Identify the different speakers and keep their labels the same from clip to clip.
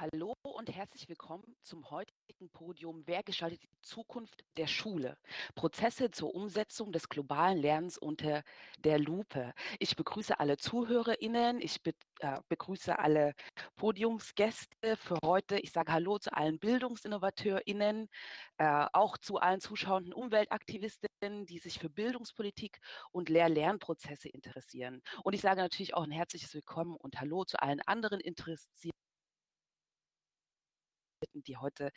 Speaker 1: Hallo und herzlich willkommen zum heutigen Podium Wer gestaltet die Zukunft der Schule? Prozesse zur Umsetzung des globalen Lernens unter der Lupe. Ich begrüße alle ZuhörerInnen, ich be äh, begrüße alle Podiumsgäste für heute. Ich sage Hallo zu allen BildungsinnovateurInnen, äh, auch zu allen zuschauenden Umweltaktivistinnen, die sich für Bildungspolitik und Lehr-Lernprozesse interessieren. Und ich sage natürlich auch ein herzliches Willkommen und Hallo zu allen anderen Interessierten die heute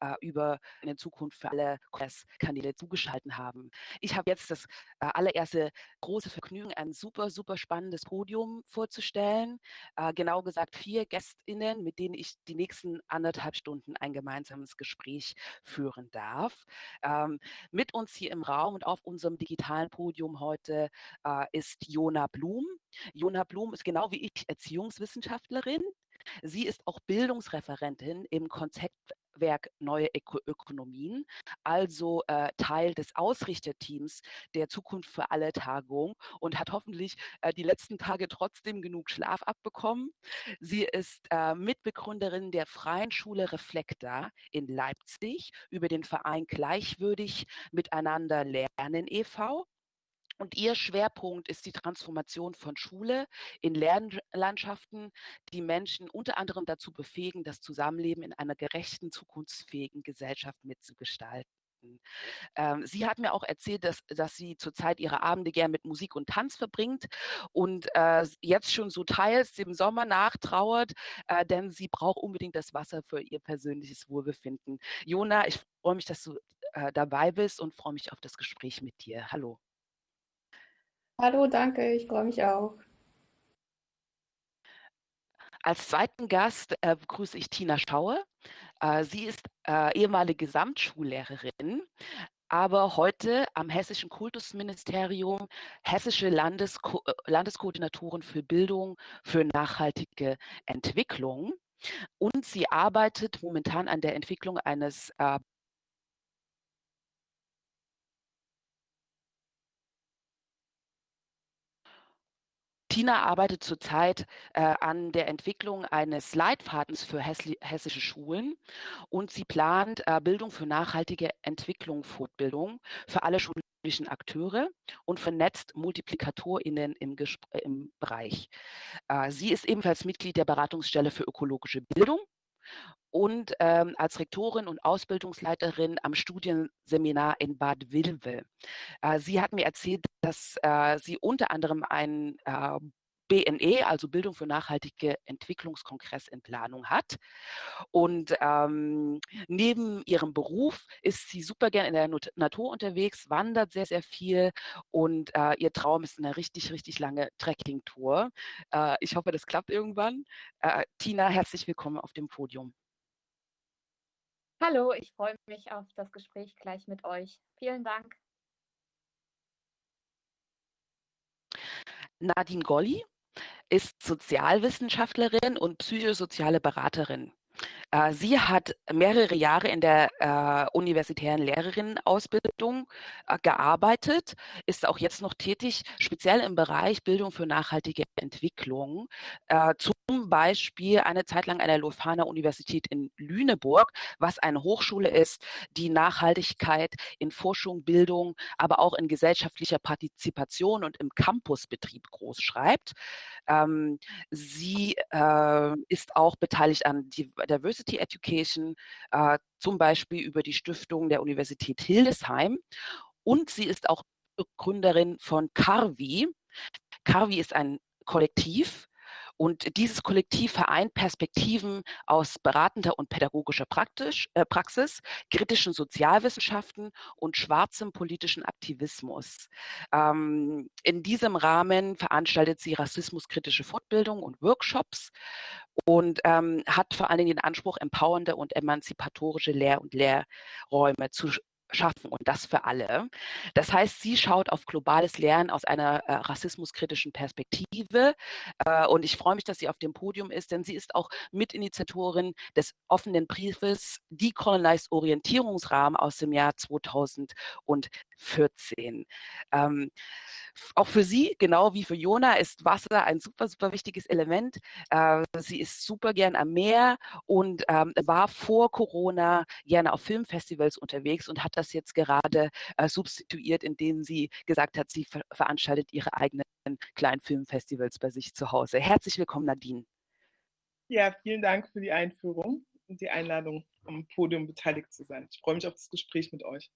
Speaker 1: äh, über eine Zukunft für alle Kongresskanäle zugeschaltet haben. Ich habe jetzt das äh, allererste große Vergnügen, ein super, super spannendes Podium vorzustellen. Äh, genau gesagt vier GästInnen, mit denen ich die nächsten anderthalb Stunden ein gemeinsames Gespräch führen darf. Ähm, mit uns hier im Raum und auf unserem digitalen Podium heute äh, ist Jona Blum. Jona Blum ist genau wie ich Erziehungswissenschaftlerin. Sie ist auch Bildungsreferentin im Konzeptwerk Neue Öko Ökonomien, also äh, Teil des Ausrichterteams der Zukunft für alle Tagung und hat hoffentlich äh, die letzten Tage trotzdem genug Schlaf abbekommen. Sie ist äh, Mitbegründerin der Freien Schule Reflekta in Leipzig über den Verein Gleichwürdig Miteinander Lernen e.V. Und ihr Schwerpunkt ist die Transformation von Schule in Lernlandschaften, die Menschen unter anderem dazu befähigen, das Zusammenleben in einer gerechten, zukunftsfähigen Gesellschaft mitzugestalten. Ähm, sie hat mir auch erzählt, dass, dass sie zurzeit ihre Abende gern mit Musik und Tanz verbringt und äh, jetzt schon so teils dem Sommer nachtrauert, äh, denn sie braucht unbedingt das Wasser für ihr persönliches Wohlbefinden. Jona, ich freue mich, dass du äh, dabei bist und freue mich auf das Gespräch mit dir. Hallo.
Speaker 2: Hallo, danke, ich freue mich auch.
Speaker 1: Als zweiten Gast äh, begrüße ich Tina Schauer. Äh, sie ist äh, ehemalige Gesamtschullehrerin, aber heute am Hessischen Kultusministerium hessische Landesko äh, Landeskoordinatorin für Bildung für nachhaltige Entwicklung. Und sie arbeitet momentan an der Entwicklung eines äh, Tina arbeitet zurzeit äh, an der Entwicklung eines Leitfadens für hessische Schulen und sie plant äh, Bildung für nachhaltige Entwicklung, Fortbildung für alle schulischen Akteure und vernetzt MultiplikatorInnen im, äh, im Bereich. Äh, sie ist ebenfalls Mitglied der Beratungsstelle für ökologische Bildung und ähm, als Rektorin und Ausbildungsleiterin am Studienseminar in Bad Vilbel. Äh, sie hat mir erzählt, dass äh, sie unter anderem ein äh, BNE, also Bildung für nachhaltige Entwicklungskongress in Planung hat. Und ähm, neben ihrem Beruf ist sie super gern in der Natur unterwegs, wandert sehr, sehr viel und äh, ihr Traum ist eine richtig, richtig lange Trekking-Tour. Äh, ich hoffe, das klappt irgendwann. Äh, Tina, herzlich willkommen auf dem Podium.
Speaker 2: Hallo, ich freue mich auf das Gespräch gleich mit euch. Vielen Dank.
Speaker 1: Nadine Golli ist Sozialwissenschaftlerin und psychosoziale Beraterin. Äh, sie hat mehrere Jahre in der äh, universitären Lehrerinnenausbildung äh, gearbeitet, ist auch jetzt noch tätig, speziell im Bereich Bildung für nachhaltige Entwicklung. Äh, zum Beispiel eine Zeit lang an der Lofana Universität in Lüneburg, was eine Hochschule ist, die Nachhaltigkeit in Forschung, Bildung, aber auch in gesellschaftlicher Partizipation und im Campusbetrieb groß schreibt. Ähm, sie äh, ist auch beteiligt an Diversity Education, äh, zum Beispiel über die Stiftung der Universität Hildesheim. Und sie ist auch Gründerin von Carvi. Carvi ist ein Kollektiv, und dieses Kollektiv vereint Perspektiven aus beratender und pädagogischer Praktisch, äh, Praxis, kritischen Sozialwissenschaften und schwarzem politischen Aktivismus. Ähm, in diesem Rahmen veranstaltet sie rassismuskritische Fortbildung und Workshops und ähm, hat vor allen Dingen den Anspruch, empowernde und emanzipatorische Lehr- und Lehrräume zu schaffen und das für alle. Das heißt, sie schaut auf globales Lernen aus einer äh, rassismuskritischen Perspektive äh, und ich freue mich, dass sie auf dem Podium ist, denn sie ist auch Mitinitiatorin des offenen Briefes Decolonized Orientierungsrahmen aus dem Jahr 2014. Ähm, auch für sie, genau wie für Jona, ist Wasser ein super, super wichtiges Element. Äh, sie ist super gern am Meer und ähm, war vor Corona gerne auf Filmfestivals unterwegs und hat das jetzt gerade äh, substituiert, indem sie gesagt hat, sie ver veranstaltet ihre eigenen kleinen Filmfestivals bei sich zu Hause. Herzlich willkommen, Nadine.
Speaker 3: Ja, vielen Dank für die Einführung und die Einladung, am Podium beteiligt zu sein. Ich freue mich auf das Gespräch mit euch.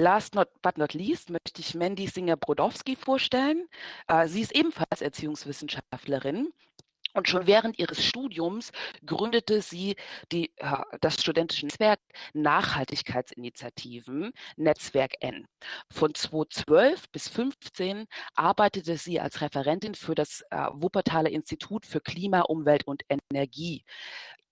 Speaker 1: Last not, but not least möchte ich Mandy Singer-Brodowski vorstellen. Äh, sie ist ebenfalls Erziehungswissenschaftlerin und schon während ihres Studiums gründete sie die, das studentische Netzwerk Nachhaltigkeitsinitiativen, Netzwerk N. Von 2012 bis 2015 arbeitete sie als Referentin für das äh, Wuppertaler Institut für Klima, Umwelt und Energie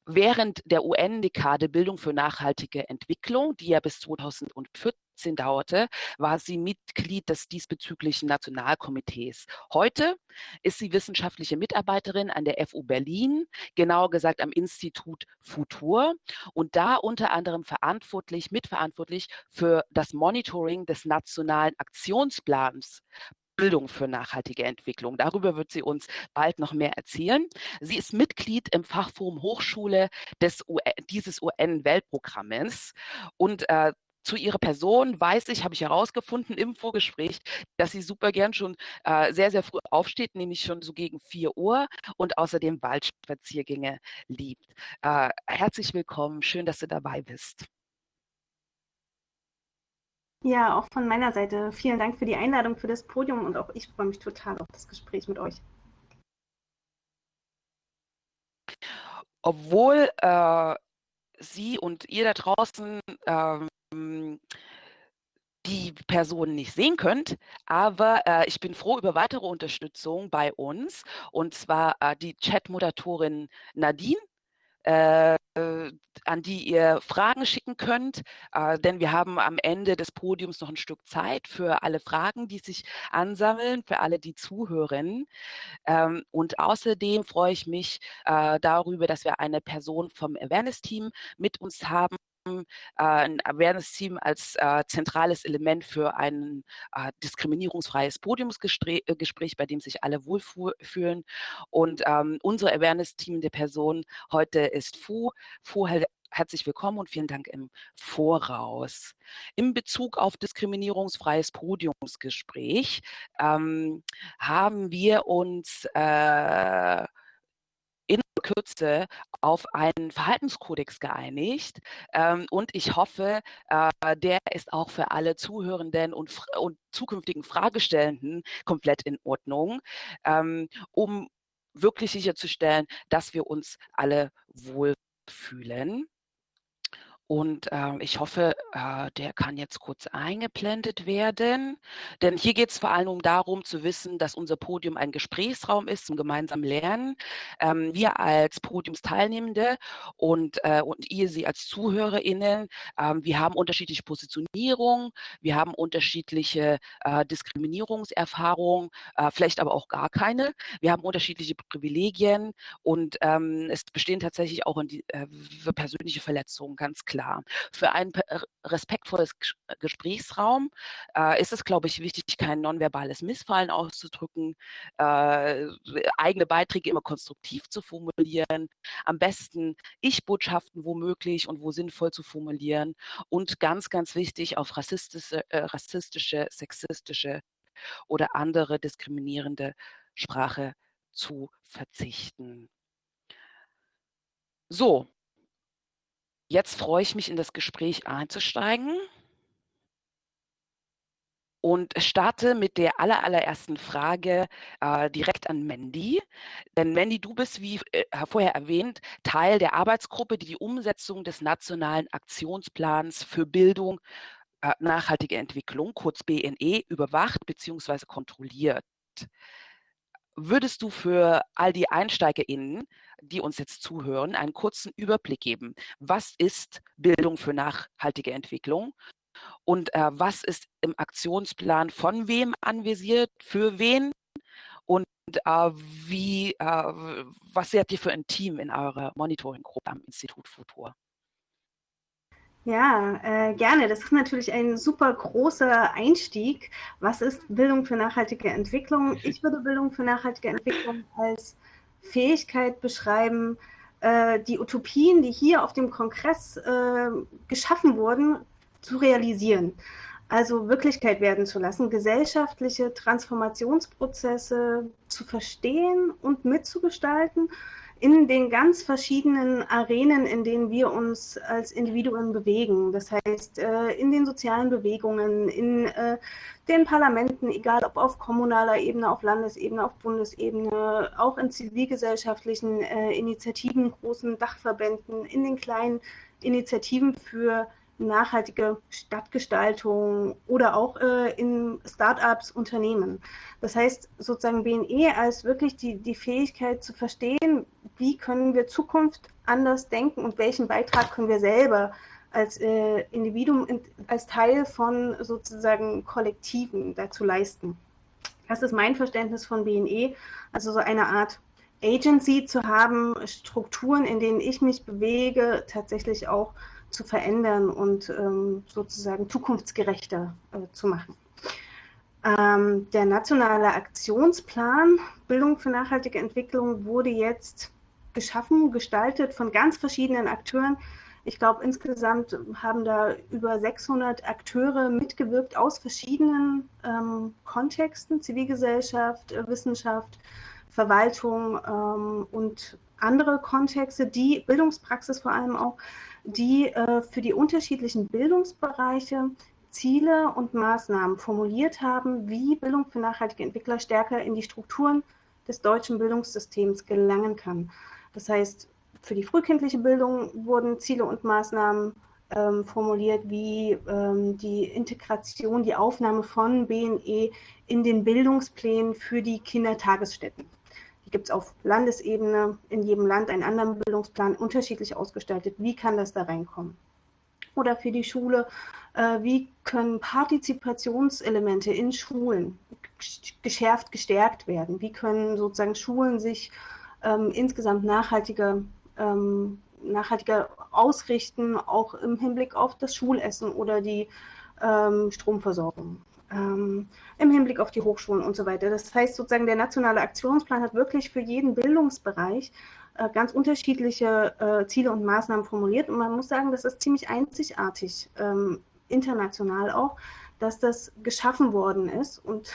Speaker 1: während der UN-Dekade Bildung für nachhaltige Entwicklung, die ja bis 2014 dauerte, war sie Mitglied des diesbezüglichen Nationalkomitees. Heute ist sie wissenschaftliche Mitarbeiterin an der FU Berlin, genauer gesagt am Institut Futur und da unter anderem verantwortlich, mitverantwortlich für das Monitoring des nationalen Aktionsplans Bildung für nachhaltige Entwicklung. Darüber wird sie uns bald noch mehr erzählen. Sie ist Mitglied im Fachforum Hochschule des UN, dieses UN-Weltprogrammes und äh, zu ihrer Person weiß ich, habe ich herausgefunden im Vorgespräch, dass sie super gern schon äh, sehr, sehr früh aufsteht, nämlich schon so gegen 4 Uhr und außerdem Waldspaziergänge liebt. Äh, herzlich willkommen, schön, dass du dabei bist.
Speaker 4: Ja, auch von meiner Seite vielen Dank für die Einladung für das Podium und auch ich freue mich total auf das Gespräch mit euch.
Speaker 1: Obwohl äh, Sie und ihr da draußen ähm, die Personen nicht sehen könnt, aber äh, ich bin froh über weitere Unterstützung bei uns und zwar äh, die Chat-Moderatorin Nadine an die ihr Fragen schicken könnt, äh, denn wir haben am Ende des Podiums noch ein Stück Zeit für alle Fragen, die sich ansammeln, für alle, die zuhören. Ähm, und außerdem freue ich mich äh, darüber, dass wir eine Person vom Awareness-Team mit uns haben, äh, ein Awareness-Team als äh, zentrales Element für ein äh, diskriminierungsfreies Podiumsgespräch, äh, bei dem sich alle wohlfühlen. Und ähm, unser Awareness-Team der Person heute ist Fu. Fu herzlich willkommen und vielen Dank im Voraus. In Bezug auf diskriminierungsfreies Podiumsgespräch ähm, haben wir uns äh, in Kürze auf einen Verhaltenskodex geeinigt ähm, und ich hoffe, äh, der ist auch für alle Zuhörenden und, und zukünftigen Fragestellenden komplett in Ordnung, ähm, um wirklich sicherzustellen, dass wir uns alle wohlfühlen. Und äh, ich hoffe, äh, der kann jetzt kurz eingeblendet werden. Denn hier geht es vor allem darum zu wissen, dass unser Podium ein Gesprächsraum ist zum gemeinsamen Lernen. Ähm, wir als Podiumsteilnehmende und, äh, und ihr Sie als ZuhörerInnen, ähm, wir haben unterschiedliche Positionierungen, wir haben unterschiedliche äh, Diskriminierungserfahrungen, äh, vielleicht aber auch gar keine. Wir haben unterschiedliche Privilegien und ähm, es bestehen tatsächlich auch die, äh, persönliche Verletzungen, ganz klar klar. Für ein respektvolles äh, Gesprächsraum äh, ist es, glaube ich, wichtig, kein nonverbales Missfallen auszudrücken, äh, eigene Beiträge immer konstruktiv zu formulieren, am besten Ich-Botschaften womöglich und wo sinnvoll zu formulieren und ganz, ganz wichtig, auf rassistische, äh, rassistische sexistische oder andere diskriminierende Sprache zu verzichten. So, Jetzt freue ich mich, in das Gespräch einzusteigen und starte mit der aller, allerersten Frage äh, direkt an Mandy. Denn Mandy, du bist, wie äh, vorher erwähnt, Teil der Arbeitsgruppe, die die Umsetzung des Nationalen Aktionsplans für Bildung, äh, nachhaltige Entwicklung, kurz BNE, überwacht bzw. kontrolliert. Würdest du für all die EinsteigerInnen, die uns jetzt zuhören, einen kurzen Überblick geben? Was ist Bildung für nachhaltige Entwicklung? Und äh, was ist im Aktionsplan von wem anvisiert, für wen? Und äh, wie, äh, was seht ihr für ein Team in eurer Monitoring-Gruppe am Institut Futur?
Speaker 4: Ja, äh, gerne. Das ist natürlich ein super großer Einstieg. Was ist Bildung für nachhaltige Entwicklung? Ich würde Bildung für nachhaltige Entwicklung als Fähigkeit beschreiben, äh, die Utopien, die hier auf dem Kongress äh, geschaffen wurden, zu realisieren. Also Wirklichkeit werden zu lassen, gesellschaftliche Transformationsprozesse zu verstehen und mitzugestalten in den ganz verschiedenen Arenen, in denen wir uns als Individuen bewegen. Das heißt, äh, in den sozialen Bewegungen, in äh, den Parlamenten, egal ob auf kommunaler Ebene, auf Landesebene, auf Bundesebene, auch in zivilgesellschaftlichen äh, Initiativen, großen Dachverbänden, in den kleinen Initiativen für nachhaltige Stadtgestaltung oder auch äh, in Startups, Unternehmen. Das heißt, sozusagen BNE als wirklich die, die Fähigkeit zu verstehen, wie können wir Zukunft anders denken und welchen Beitrag können wir selber als äh, Individuum, in, als Teil von sozusagen Kollektiven dazu leisten. Das ist mein Verständnis von BNE, also so eine Art Agency zu haben, Strukturen, in denen ich mich bewege, tatsächlich auch zu verändern und ähm, sozusagen zukunftsgerechter äh, zu machen. Ähm, der nationale Aktionsplan Bildung für nachhaltige Entwicklung wurde jetzt geschaffen, gestaltet von ganz verschiedenen Akteuren. Ich glaube, insgesamt haben da über 600 Akteure mitgewirkt aus verschiedenen ähm, Kontexten, Zivilgesellschaft, äh, Wissenschaft, Verwaltung ähm, und andere Kontexte, die Bildungspraxis vor allem auch, die äh, für die unterschiedlichen Bildungsbereiche Ziele und Maßnahmen formuliert haben, wie Bildung für nachhaltige Entwickler stärker in die Strukturen des deutschen Bildungssystems gelangen kann. Das heißt, für die frühkindliche Bildung wurden Ziele und Maßnahmen ähm, formuliert, wie ähm, die Integration, die Aufnahme von BNE in den Bildungsplänen für die Kindertagesstätten. Die gibt es auf Landesebene, in jedem Land einen anderen Bildungsplan, unterschiedlich ausgestaltet. Wie kann das da reinkommen? Oder für die Schule, äh, wie können Partizipationselemente in Schulen geschärft, gestärkt werden? Wie können sozusagen Schulen sich ähm, insgesamt nachhaltiger, ähm, nachhaltiger ausrichten, auch im Hinblick auf das Schulessen oder die ähm, Stromversorgung? ähm, im Hinblick auf die Hochschulen und so weiter. Das heißt sozusagen, der nationale Aktionsplan hat wirklich für jeden Bildungsbereich äh, ganz unterschiedliche äh, Ziele und Maßnahmen formuliert. Und man muss sagen, das ist ziemlich einzigartig, ähm, international auch, dass das geschaffen worden ist. Und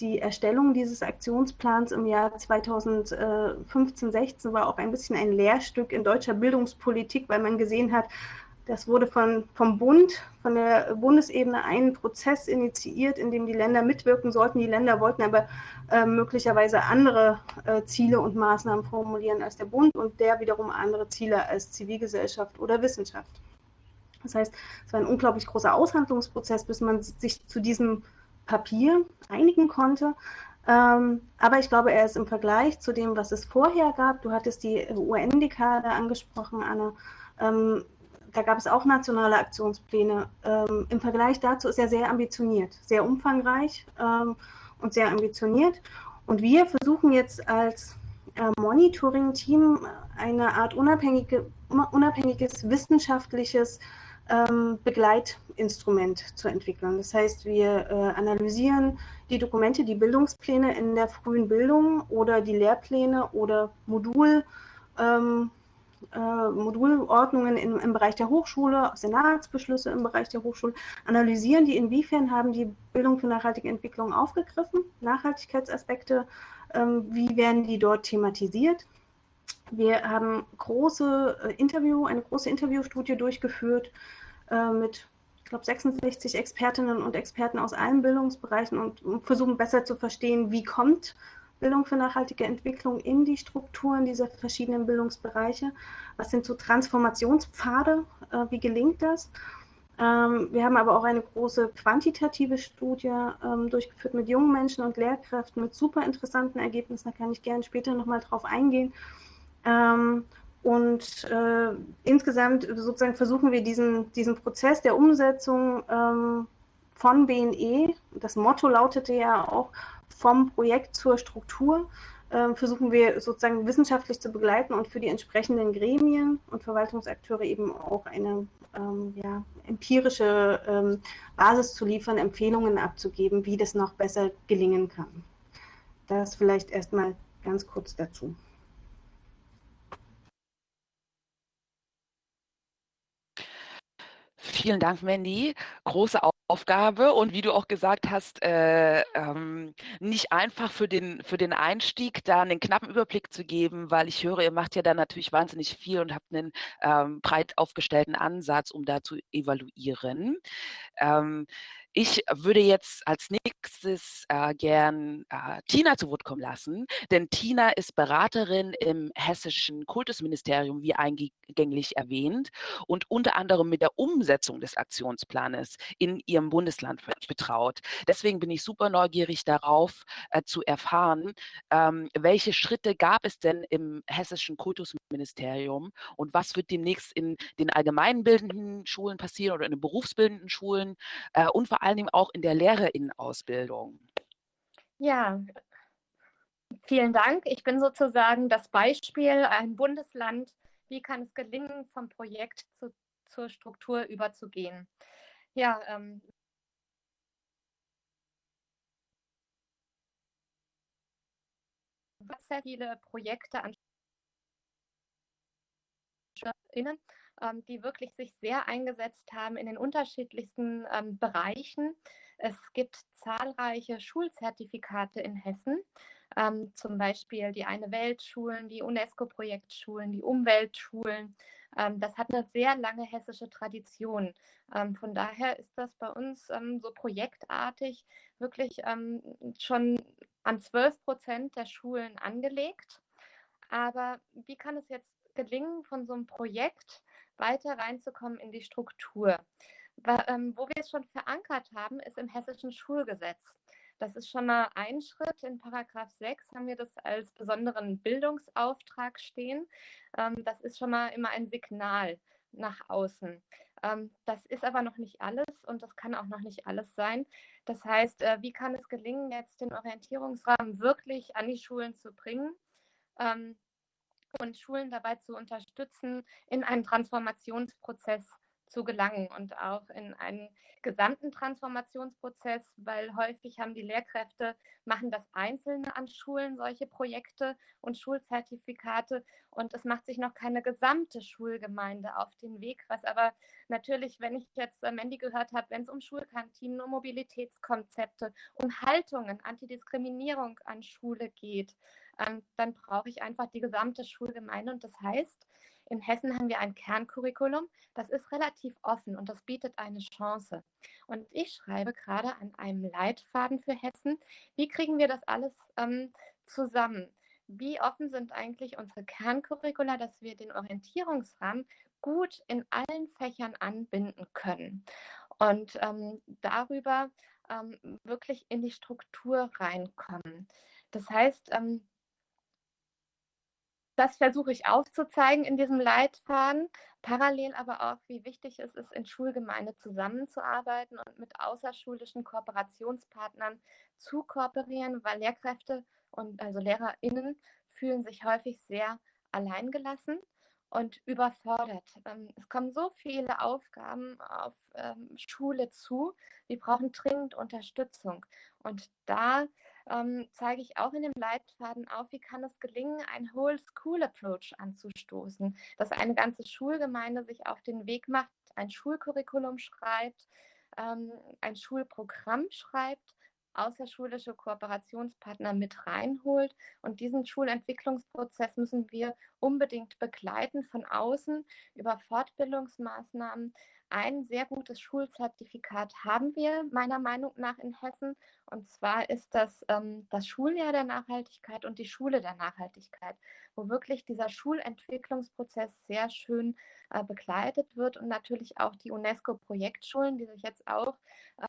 Speaker 4: die Erstellung dieses Aktionsplans im Jahr 2015, 16 war auch ein bisschen ein Lehrstück in deutscher Bildungspolitik, weil man gesehen hat, das wurde von, vom Bund, von der Bundesebene einen Prozess initiiert, in dem die Länder mitwirken sollten. Die Länder wollten aber äh, möglicherweise andere äh, Ziele und Maßnahmen formulieren als der Bund und der wiederum andere Ziele als Zivilgesellschaft oder Wissenschaft. Das heißt, es war ein unglaublich großer Aushandlungsprozess, bis man sich zu diesem Papier einigen konnte. Ähm, aber ich glaube, er ist im Vergleich zu dem, was es vorher gab, du hattest die UN-Dekade angesprochen, Anne, ähm, da gab es auch nationale Aktionspläne. Ähm, Im Vergleich dazu ist er sehr ambitioniert, sehr umfangreich ähm, und sehr ambitioniert. Und wir versuchen jetzt als äh, Monitoring-Team eine Art unabhängige, unabhängiges wissenschaftliches ähm, Begleitinstrument zu entwickeln. Das heißt, wir äh, analysieren die Dokumente, die Bildungspläne in der frühen Bildung oder die Lehrpläne oder Modul. Ähm, äh, Modulordnungen im, im, Bereich der Hochschule, Senatsbeschlüsse im Bereich der Hochschule, analysieren die, inwiefern haben die Bildung für nachhaltige Entwicklung aufgegriffen, Nachhaltigkeitsaspekte, ähm, wie werden die dort thematisiert. Wir haben große äh, Interview, eine große Interviewstudie durchgeführt äh, mit ich glaube, 66 Expertinnen und Experten aus allen Bildungsbereichen und versuchen besser zu verstehen, wie kommt Bildung für nachhaltige Entwicklung in die Strukturen dieser verschiedenen Bildungsbereiche? Was sind so Transformationspfade? Äh, wie gelingt das? Ähm, wir haben aber auch eine große quantitative Studie ähm, durchgeführt mit jungen Menschen und Lehrkräften mit super interessanten Ergebnissen. Da kann ich gerne später nochmal drauf eingehen. Ähm, und äh, insgesamt sozusagen versuchen wir diesen, diesen Prozess der Umsetzung ähm, von BNE, das Motto lautete ja auch vom Projekt zur Struktur, äh, versuchen wir sozusagen wissenschaftlich zu begleiten und für die entsprechenden Gremien und Verwaltungsakteure eben auch eine ähm, ja, empirische ähm, Basis zu liefern, Empfehlungen abzugeben, wie das noch besser gelingen kann. Das vielleicht erstmal ganz kurz dazu.
Speaker 1: Vielen Dank, Mandy. Große Aufgabe und wie du auch gesagt hast, äh, ähm, nicht einfach für den, für den Einstieg da einen knappen Überblick zu geben, weil ich höre, ihr macht ja da natürlich wahnsinnig viel und habt einen ähm, breit aufgestellten Ansatz, um da zu evaluieren. Ähm, ich würde jetzt als nächstes äh, gern äh, Tina zu Wort kommen lassen, denn Tina ist Beraterin im hessischen Kultusministerium, wie eingänglich erwähnt, und unter anderem mit der Umsetzung des Aktionsplanes in ihrem Bundesland betraut. Deswegen bin ich super neugierig darauf äh, zu erfahren, ähm, welche Schritte gab es denn im hessischen Kultusministerium und was wird demnächst in den allgemeinbildenden Schulen passieren oder in den berufsbildenden Schulen äh, und vor allen Dingen auch in der Lehrerinnenausbildung.
Speaker 2: Ja, vielen Dank. Ich bin sozusagen das Beispiel, ein Bundesland, wie kann es gelingen, vom Projekt zu, zur Struktur überzugehen. Ja, ähm, sehr viele Projekte an Schülerinnen ähm, die wirklich sich sehr eingesetzt haben in den unterschiedlichsten ähm, Bereichen. Es gibt zahlreiche Schulzertifikate in Hessen, ähm, zum Beispiel die Eine Weltschulen, die UNESCO-Projektschulen, die Umweltschulen. Ähm, das hat eine sehr lange hessische Tradition. Ähm, von daher ist das bei uns ähm, so projektartig wirklich schon an 12 Prozent der Schulen angelegt. Aber wie kann es jetzt gelingen, von so einem Projekt weiter reinzukommen in die Struktur. Ähm, wo wir es schon verankert haben, ist im hessischen Schulgesetz. Das ist schon mal ein Schritt. In Paragraph 6 haben wir das als besonderen Bildungsauftrag stehen. Ähm, das ist schon mal immer ein Signal nach außen. Ähm, das ist aber noch nicht alles und das kann auch noch nicht alles sein. Das heißt, äh, wie kann es gelingen, jetzt den Orientierungsrahmen wirklich an die Schulen zu bringen? Und Schulen dabei zu unterstützen, in einen Transformationsprozess zu gelangen und auch in einen gesamten Transformationsprozess, weil häufig haben die Lehrkräfte, machen das Einzelne an Schulen, solche Projekte und Schulzertifikate und es macht sich noch keine gesamte Schulgemeinde auf den Weg, was aber natürlich, wenn ich jetzt Mandy gehört habe, wenn es um Schulkantinen, um Mobilitätskonzepte, um Haltungen, Antidiskriminierung an Schule geht, dann brauche ich einfach die gesamte Schulgemeinde. Und das heißt, in Hessen haben wir ein Kerncurriculum, das ist relativ offen und das bietet eine Chance. Und ich schreibe gerade an einem Leitfaden für Hessen. Wie kriegen wir das alles ähm, zusammen? Wie offen sind eigentlich unsere Kerncurricula, dass wir den Orientierungsrahmen gut in allen Fächern anbinden können und ähm, darüber ähm, wirklich in die Struktur reinkommen. Das heißt, ähm, das versuche ich aufzuzeigen in diesem Leitfaden. Parallel aber auch, wie wichtig es ist, in Schulgemeinde zusammenzuarbeiten und mit außerschulischen Kooperationspartnern zu kooperieren, weil Lehrkräfte und also LehrerInnen fühlen sich häufig sehr alleingelassen und überfordert. Ähm, es kommen so viele Aufgaben auf ähm, Schule zu. Wir brauchen dringend Unterstützung. Und da ähm, zeige ich auch in dem Leitfaden auf, wie kann es gelingen, einen Whole School Approach anzustoßen, dass eine ganze Schulgemeinde sich auf den Weg macht, ein Schulcurriculum schreibt, ähm, ein Schulprogramm schreibt, außerschulische Kooperationspartner mit reinholt. Und diesen Schulentwicklungsprozess müssen wir unbedingt begleiten von außen über Fortbildungsmaßnahmen, ein sehr gutes Schulzertifikat haben wir meiner Meinung nach in Hessen. Und zwar ist das ähm, das Schuljahr der Nachhaltigkeit und die Schule der Nachhaltigkeit, wo wirklich dieser Schulentwicklungsprozess sehr schön begleitet wird und natürlich auch die UNESCO-Projektschulen, die sich jetzt auch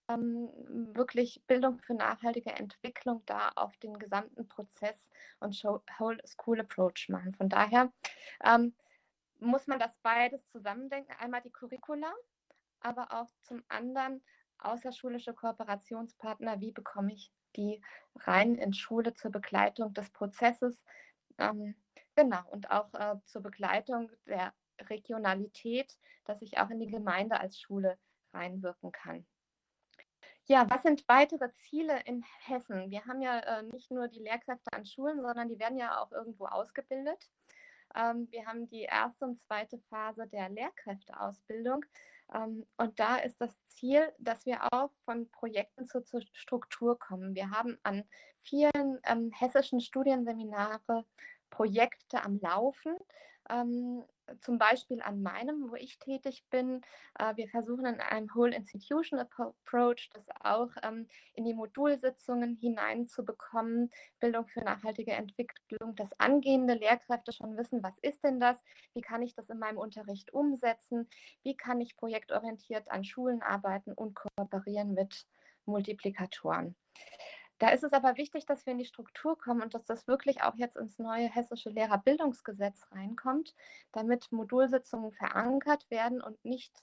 Speaker 2: ähm, wirklich Bildung für nachhaltige Entwicklung da auf den gesamten Prozess und Whole School Approach machen. Von daher ähm, muss man das beides zusammendenken. Einmal die Curricula, aber auch zum anderen außerschulische Kooperationspartner. Wie bekomme ich die rein in Schule zur Begleitung des Prozesses? Ähm, genau, und auch äh, zur Begleitung der Regionalität, dass ich auch in die Gemeinde als Schule reinwirken kann. Ja, was sind weitere Ziele in Hessen? Wir haben ja äh, nicht nur die Lehrkräfte an Schulen, sondern die werden ja auch irgendwo ausgebildet. Ähm, wir haben die erste und zweite Phase der Lehrkräfteausbildung. Ähm, und da ist das Ziel, dass wir auch von Projekten zur, zur Struktur kommen. Wir haben an vielen ähm, hessischen Studienseminare Projekte am Laufen. Ähm, zum Beispiel an meinem, wo ich tätig bin. Äh, wir versuchen in einem Whole Institution Approach das auch ähm, in die Modulsitzungen hineinzubekommen. Bildung für nachhaltige Entwicklung, dass angehende Lehrkräfte schon wissen, was ist denn das? Wie kann ich das in meinem Unterricht umsetzen? Wie kann ich projektorientiert an Schulen arbeiten und kooperieren mit Multiplikatoren? Da ist es aber wichtig, dass wir in die Struktur kommen und dass das wirklich auch jetzt ins neue hessische Lehrerbildungsgesetz reinkommt, damit Modulsitzungen verankert werden und nicht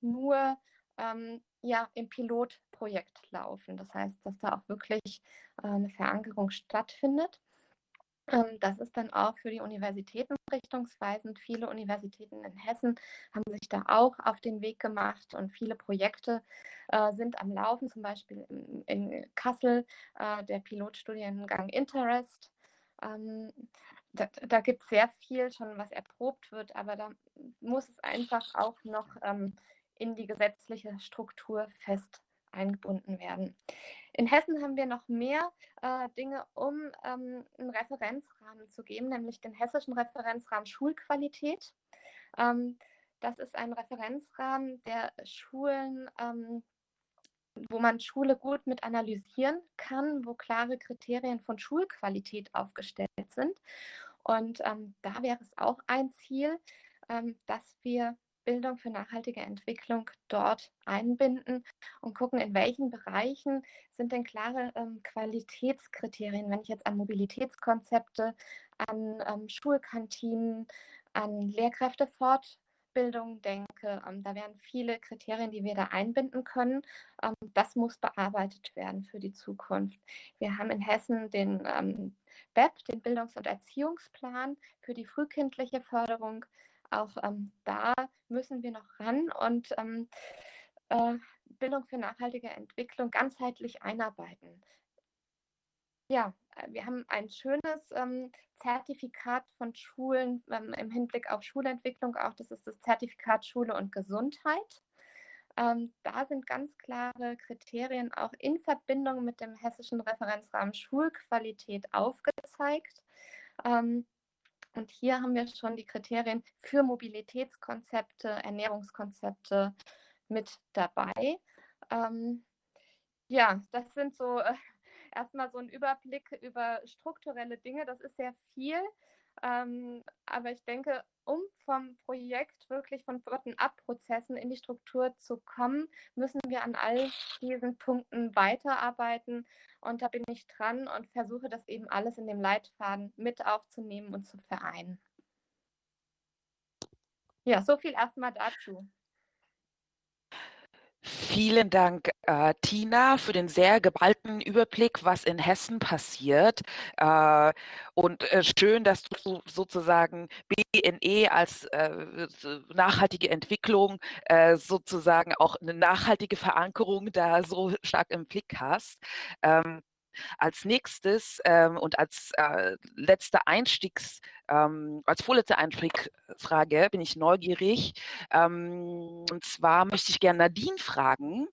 Speaker 2: nur ähm, ja, im Pilotprojekt laufen. Das heißt, dass da auch wirklich äh, eine Verankerung stattfindet. Ähm, das ist dann auch für die Universitäten richtungsweisend. Viele Universitäten in Hessen haben sich da auch auf den Weg gemacht und viele Projekte äh, sind am Laufen, zum Beispiel in, in Kassel äh, der Pilotstudiengang Interest. Ähm, da, da gibt es sehr viel schon, was erprobt wird, aber da muss es einfach auch noch ähm, in die gesetzliche Struktur fest eingebunden werden. In Hessen haben wir noch mehr äh, Dinge, um ähm, einen Referenzrahmen zu geben, nämlich den hessischen Referenzrahmen Schulqualität. Ähm, das ist ein Referenzrahmen, der Schulen, ähm, wo man Schule gut mit analysieren kann, wo klare Kriterien von Schulqualität aufgestellt sind. Und ähm, da wäre es auch ein Ziel, ähm, dass wir Bildung für nachhaltige Entwicklung dort einbinden und gucken, in welchen Bereichen sind denn klare ähm, Qualitätskriterien, wenn ich jetzt an Mobilitätskonzepte, an ähm, Schulkantinen, an Lehrkräftefortbildung denke. Ähm, da wären viele Kriterien, die wir da einbinden können. Ähm, das muss bearbeitet werden für die Zukunft. Wir haben in Hessen den ähm, BEP, den Bildungs- und Erziehungsplan für die frühkindliche Förderung auch ähm, da müssen wir noch ran und ähm, äh, Bildung für nachhaltige Entwicklung ganzheitlich einarbeiten. Ja, äh, wir haben ein schönes ähm, Zertifikat von Schulen ähm, im Hinblick auf Schulentwicklung auch. Das ist das Zertifikat Schule und Gesundheit. Ähm, da sind ganz klare Kriterien auch in Verbindung mit dem hessischen Referenzrahmen Schulqualität aufgezeigt. Ähm, und hier haben wir schon die Kriterien für Mobilitätskonzepte, Ernährungskonzepte mit dabei. Ähm, ja, das sind so äh, erstmal so ein Überblick über strukturelle Dinge. Das ist sehr viel. Ähm, aber ich denke, um vom Projekt wirklich von Bottom-up-Prozessen in die Struktur zu kommen, müssen wir an all diesen Punkten weiterarbeiten. Und da bin ich dran und versuche das eben alles in dem Leitfaden mit aufzunehmen und zu vereinen. Ja, so viel erstmal dazu.
Speaker 1: Vielen Dank, äh, Tina, für den sehr geballten Überblick, was in Hessen passiert. Äh, und äh, schön, dass du sozusagen BNE als äh, nachhaltige Entwicklung äh, sozusagen auch eine nachhaltige Verankerung da so stark im Blick hast. Ähm, als nächstes ähm, und als äh, letzter Einstiegs, ähm, als vorletzte Einstiegsfrage bin ich neugierig. Ähm, und zwar möchte ich gerne Nadine fragen,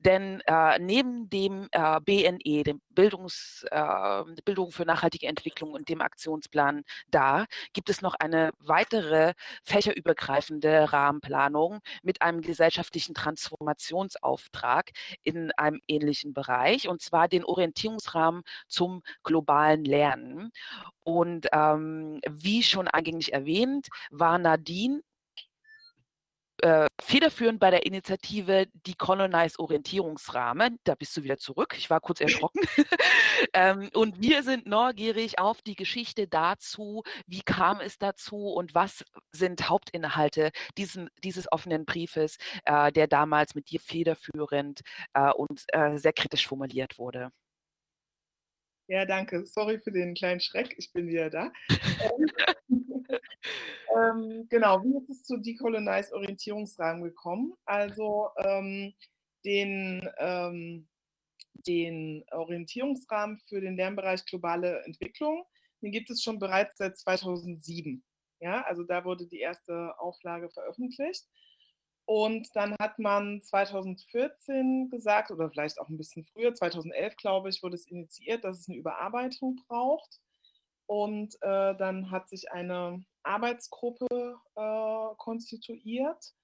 Speaker 1: Denn äh, neben dem äh, BNE, dem Bildungs, äh, Bildung für nachhaltige Entwicklung und dem Aktionsplan da, gibt es noch eine weitere fächerübergreifende Rahmenplanung mit einem gesellschaftlichen Transformationsauftrag in einem ähnlichen Bereich, und zwar den Orientierungsrahmen zum globalen Lernen. Und ähm, wie schon eingängig erwähnt, war Nadine äh, federführend bei der Initiative Decolonize Orientierungsrahmen. Da bist du wieder zurück. Ich war kurz erschrocken. ähm, und wir sind neugierig auf die Geschichte dazu, wie kam es dazu und was sind Hauptinhalte diesen, dieses offenen Briefes, äh, der damals mit dir federführend äh, und äh, sehr kritisch formuliert wurde.
Speaker 3: Ja, danke. Sorry für den kleinen Schreck. Ich bin wieder da. ähm, genau, wie ist es zu Decolonize Orientierungsrahmen gekommen? Also ähm, den, ähm, den Orientierungsrahmen für den Lernbereich globale Entwicklung, den gibt es schon bereits seit 2007. Ja, also da wurde die erste Auflage veröffentlicht. Und dann hat man 2014 gesagt, oder vielleicht auch ein bisschen früher, 2011 glaube ich, wurde es initiiert, dass es eine Überarbeitung braucht. Und äh, dann hat sich eine Arbeitsgruppe äh, konstituiert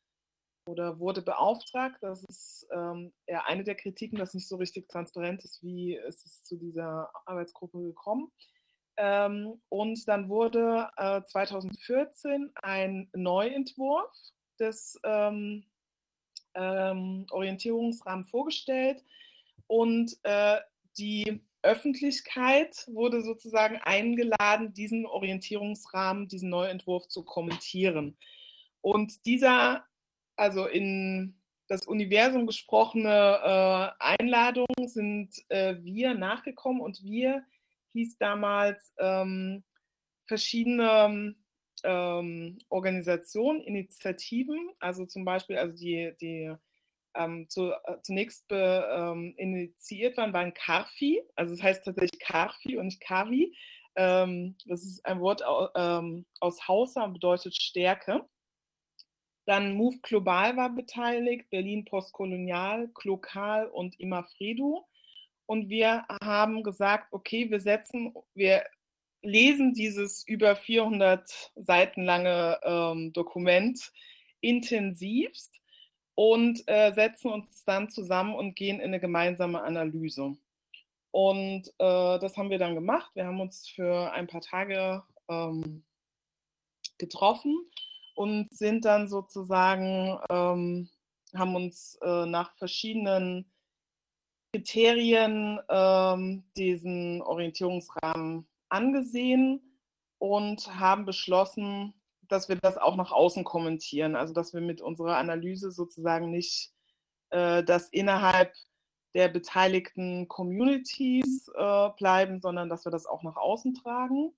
Speaker 3: oder wurde beauftragt. Das ist ähm, ja eine der Kritiken, dass nicht so richtig transparent ist, wie ist es zu dieser Arbeitsgruppe gekommen. Ähm, und dann wurde äh, 2014 ein Neuentwurf des ähm, ähm, Orientierungsrahmen vorgestellt und äh, die Öffentlichkeit wurde sozusagen eingeladen, diesen Orientierungsrahmen, diesen Neuentwurf zu kommentieren. Und dieser, also in das Universum gesprochene äh, Einladung sind äh, wir nachgekommen und wir hieß damals ähm, verschiedene ähm, Organisationen, Initiativen, also zum Beispiel also die, die ähm, zu, äh, zunächst be, ähm, initiiert waren, waren Karfi, also das heißt tatsächlich Karfi und nicht Kavi. Ähm, das ist ein Wort ähm, aus Hausa und bedeutet Stärke. Dann Move Global war beteiligt, Berlin Postkolonial, Klokal und Imafredu. Und wir haben gesagt, okay, wir setzen, wir lesen dieses über 400 Seiten lange ähm, Dokument intensivst und äh, setzen uns dann zusammen und gehen in eine gemeinsame Analyse. Und äh, das haben wir dann gemacht. Wir haben uns für ein paar Tage ähm, getroffen und sind dann sozusagen, ähm, haben uns äh, nach verschiedenen Kriterien ähm, diesen Orientierungsrahmen angesehen und haben beschlossen, dass wir das auch nach außen kommentieren. Also dass wir mit unserer Analyse sozusagen nicht äh, das innerhalb der beteiligten Communities äh, bleiben, sondern dass wir das auch nach außen tragen.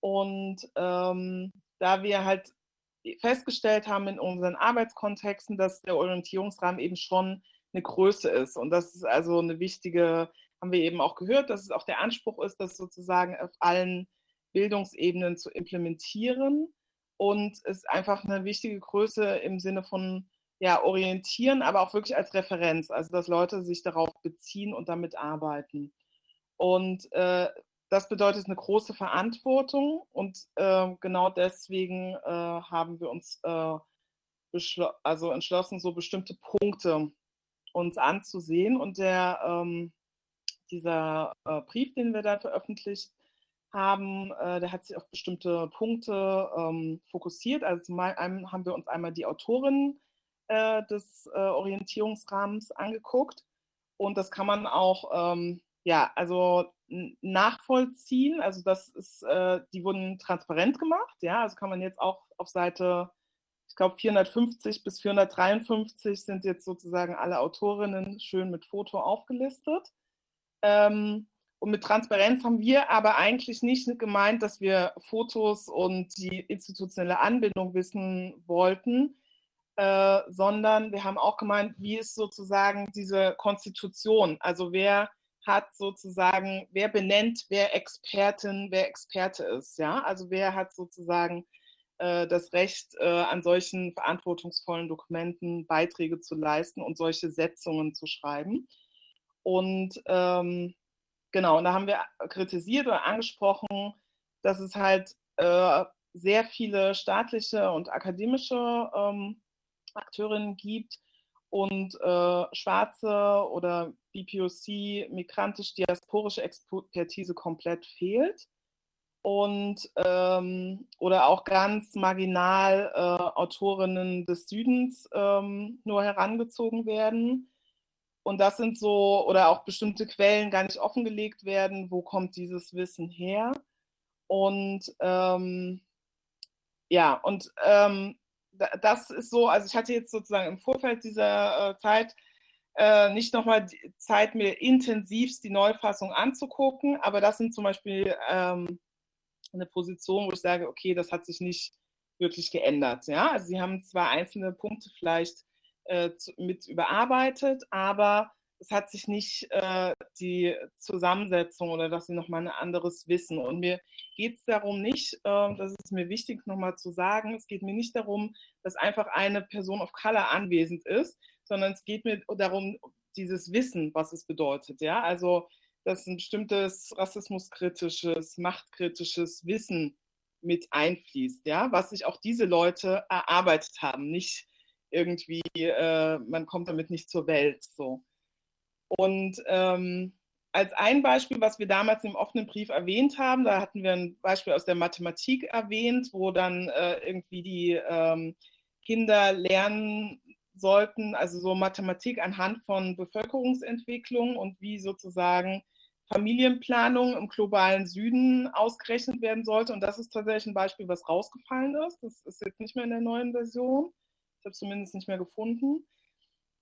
Speaker 3: Und ähm, da wir halt festgestellt haben in unseren Arbeitskontexten, dass der Orientierungsrahmen eben schon eine Größe ist. Und das ist also eine wichtige haben wir eben auch gehört, dass es auch der Anspruch ist, das sozusagen auf allen Bildungsebenen zu implementieren und es einfach eine wichtige Größe im Sinne von ja, orientieren, aber auch wirklich als Referenz, also dass Leute sich darauf beziehen und damit arbeiten. Und äh, das bedeutet eine große Verantwortung und äh, genau deswegen äh, haben wir uns äh, also entschlossen, so bestimmte Punkte uns anzusehen. Und der ähm, dieser äh, Brief, den wir da veröffentlicht haben, äh, der hat sich auf bestimmte Punkte ähm, fokussiert. Also zum einen haben wir uns einmal die Autorin äh, des äh, Orientierungsrahmens angeguckt und das kann man auch ähm, ja, also nachvollziehen. Also das ist, äh, die wurden transparent gemacht, ja, also kann man jetzt auch auf Seite ich glaube 450 bis 453 sind jetzt sozusagen alle Autorinnen schön mit Foto aufgelistet. Ähm, und mit Transparenz haben wir aber eigentlich nicht gemeint, dass wir Fotos und die institutionelle Anbindung wissen wollten, äh, sondern wir haben auch gemeint, wie ist sozusagen diese Konstitution, also wer hat sozusagen, wer benennt, wer Expertin, wer Experte ist, ja, also wer hat sozusagen äh, das Recht, äh, an solchen verantwortungsvollen Dokumenten Beiträge zu leisten und solche Setzungen zu schreiben. Und ähm, genau, und da haben wir kritisiert oder angesprochen, dass es halt äh, sehr viele staatliche und akademische ähm, Akteurinnen gibt und äh, schwarze oder BPOC, migrantisch-diasporische Expertise komplett fehlt und ähm, oder auch ganz marginal äh, Autorinnen des Südens ähm, nur herangezogen werden. Und das sind so, oder auch bestimmte Quellen gar nicht offengelegt werden, wo kommt dieses Wissen her. Und ähm, ja, und ähm, das ist so, also ich hatte jetzt sozusagen im Vorfeld dieser äh, Zeit äh, nicht nochmal Zeit, mir intensivst die Neufassung anzugucken, aber das sind zum Beispiel ähm, eine Position, wo ich sage, okay, das hat sich nicht wirklich geändert. Ja? Also sie haben zwar einzelne Punkte vielleicht äh, mit überarbeitet, aber es hat sich nicht äh, die Zusammensetzung oder dass sie nochmal ein anderes Wissen. Und mir geht es darum nicht, äh, das ist mir wichtig nochmal zu sagen, es geht mir nicht darum, dass einfach eine Person of Color anwesend ist, sondern es geht mir darum, dieses Wissen, was es bedeutet. Ja, also dass ein bestimmtes rassismuskritisches, machtkritisches Wissen mit einfließt, ja, was sich auch diese Leute erarbeitet haben, nicht irgendwie, äh, man kommt damit nicht zur Welt so. Und ähm, als ein Beispiel, was wir damals im offenen Brief erwähnt haben, da hatten wir ein Beispiel aus der Mathematik erwähnt, wo dann äh, irgendwie die ähm, Kinder lernen sollten, also so Mathematik anhand von Bevölkerungsentwicklung und wie sozusagen Familienplanung im globalen Süden ausgerechnet werden sollte. Und das ist tatsächlich ein Beispiel, was rausgefallen ist. Das ist jetzt nicht mehr in der neuen Version. Ich habe es zumindest nicht mehr gefunden.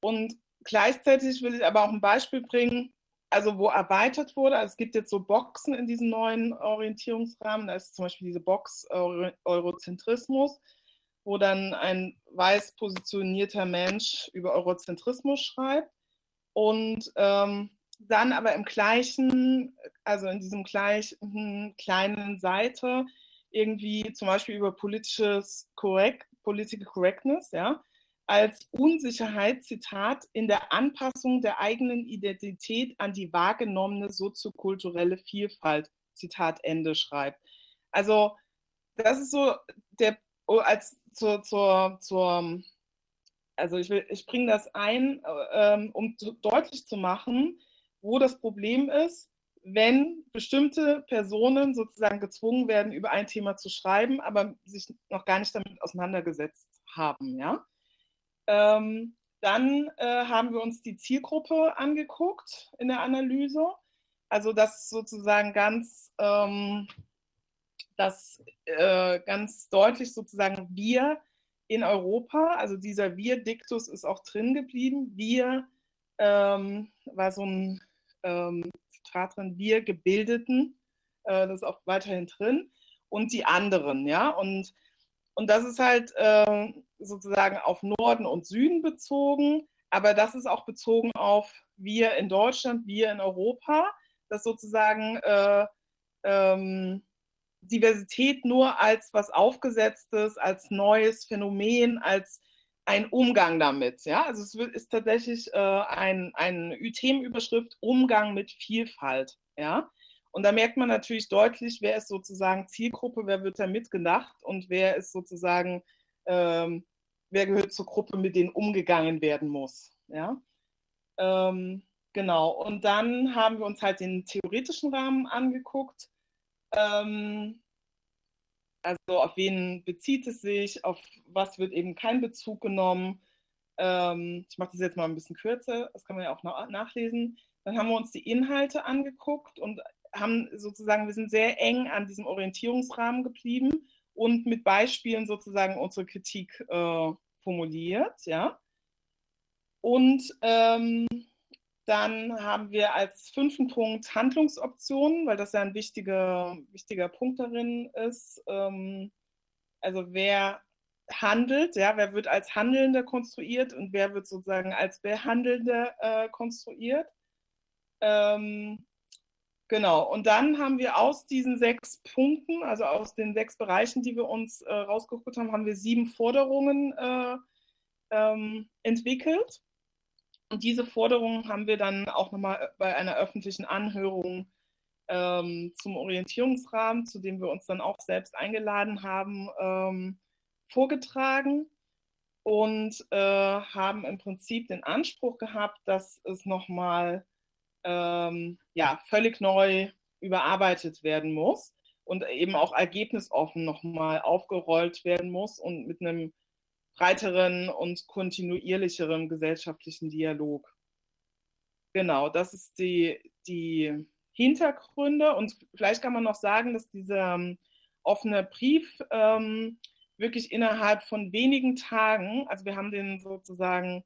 Speaker 3: Und Gleichzeitig will ich aber auch ein Beispiel bringen, also wo erweitert wurde. Also es gibt jetzt so Boxen in diesem neuen Orientierungsrahmen. Da ist zum Beispiel diese Box Eurozentrismus, wo dann ein weiß positionierter Mensch über Eurozentrismus schreibt. Und ähm, dann aber im gleichen, also in diesem gleichen kleinen Seite irgendwie zum Beispiel über politisches Correct, Political Correctness, ja, als Unsicherheit, Zitat, in der Anpassung der eigenen Identität an die wahrgenommene soziokulturelle Vielfalt, Zitat Ende, schreibt. Also das ist so der, oh, als zur, zur, zur also ich, ich bringe das ein, ähm, um deutlich zu machen, wo das Problem ist, wenn bestimmte Personen sozusagen gezwungen werden, über ein Thema zu schreiben, aber sich noch gar nicht damit auseinandergesetzt haben, ja. Ähm, dann äh, haben wir uns die Zielgruppe angeguckt in der Analyse. Also das sozusagen ganz, ähm, das äh, ganz deutlich sozusagen wir in Europa, also dieser Wir-Diktus ist auch drin geblieben. Wir ähm, war so ein ähm, Drin, wir Gebildeten, äh, das ist auch weiterhin drin, und die anderen, ja. Und, und das ist halt äh, sozusagen auf Norden und Süden bezogen, aber das ist auch bezogen auf wir in Deutschland, wir in Europa, dass sozusagen äh, ähm, Diversität nur als was Aufgesetztes, als neues Phänomen, als ein Umgang damit. Ja? Also es ist tatsächlich äh, ein, eine Themenüberschrift Umgang mit Vielfalt. Ja? Und da merkt man natürlich deutlich, wer ist sozusagen Zielgruppe, wer wird da mitgedacht und wer ist sozusagen ähm, wer gehört zur Gruppe, mit denen umgegangen werden muss. Ja? Ähm, genau, und dann haben wir uns halt den theoretischen Rahmen angeguckt. Ähm, also auf wen bezieht es sich, auf was wird eben kein Bezug genommen. Ähm, ich mache das jetzt mal ein bisschen kürzer, das kann man ja auch nachlesen. Dann haben wir uns die Inhalte angeguckt und haben sozusagen, wir sind sehr eng an diesem Orientierungsrahmen geblieben und mit Beispielen sozusagen unsere Kritik äh, formuliert, ja. Und ähm, dann haben wir als fünften Punkt Handlungsoptionen, weil das ja ein wichtiger, wichtiger Punkt darin ist. Ähm, also wer handelt, ja, wer wird als Handelnder konstruiert und wer wird sozusagen als Behandelnder äh, konstruiert. Ähm, Genau, und dann haben wir aus diesen sechs Punkten, also aus den sechs Bereichen, die wir uns äh, rausgeguckt haben, haben wir sieben Forderungen äh, ähm, entwickelt. Und diese Forderungen haben wir dann auch nochmal bei einer öffentlichen Anhörung ähm, zum Orientierungsrahmen, zu dem wir uns dann auch selbst eingeladen haben, ähm, vorgetragen und äh, haben im Prinzip den Anspruch gehabt, dass es nochmal ähm, ja, völlig neu überarbeitet werden muss und eben auch ergebnisoffen nochmal aufgerollt werden muss und mit einem breiteren und kontinuierlicheren gesellschaftlichen Dialog. Genau, das ist die, die Hintergründe und vielleicht kann man noch sagen, dass dieser ähm, offene Brief ähm, wirklich innerhalb von wenigen Tagen, also wir haben den sozusagen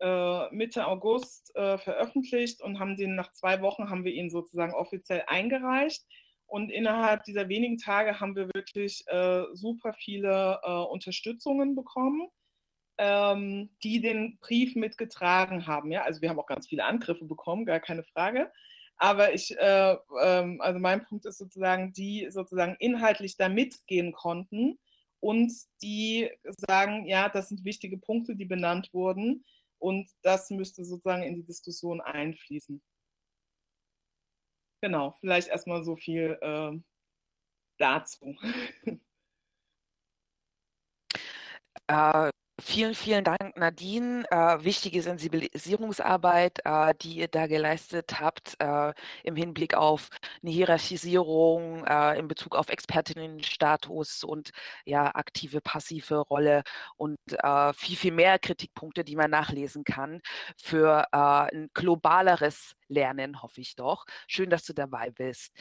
Speaker 3: äh, Mitte August äh, veröffentlicht und haben den nach zwei Wochen haben wir ihn sozusagen offiziell eingereicht. Und innerhalb dieser wenigen Tage haben wir wirklich äh, super viele äh, Unterstützungen bekommen, ähm, die den Brief mitgetragen haben. Ja? Also wir haben auch ganz viele Angriffe bekommen, gar keine Frage. Aber ich, äh, ähm, also mein Punkt ist sozusagen, die sozusagen inhaltlich da mitgehen konnten und die sagen, ja, das sind wichtige Punkte, die benannt wurden. Und das müsste sozusagen in die Diskussion einfließen. Genau, vielleicht erstmal so viel äh, dazu.
Speaker 1: Äh, Vielen, vielen Dank, Nadine. Äh, wichtige Sensibilisierungsarbeit, äh, die ihr da geleistet habt äh, im Hinblick auf eine Hierarchisierung, äh, in Bezug auf Expertinnenstatus und ja, aktive, passive Rolle und äh, viel, viel mehr Kritikpunkte, die man nachlesen kann für äh, ein globaleres Lernen, hoffe ich doch. Schön, dass du dabei bist.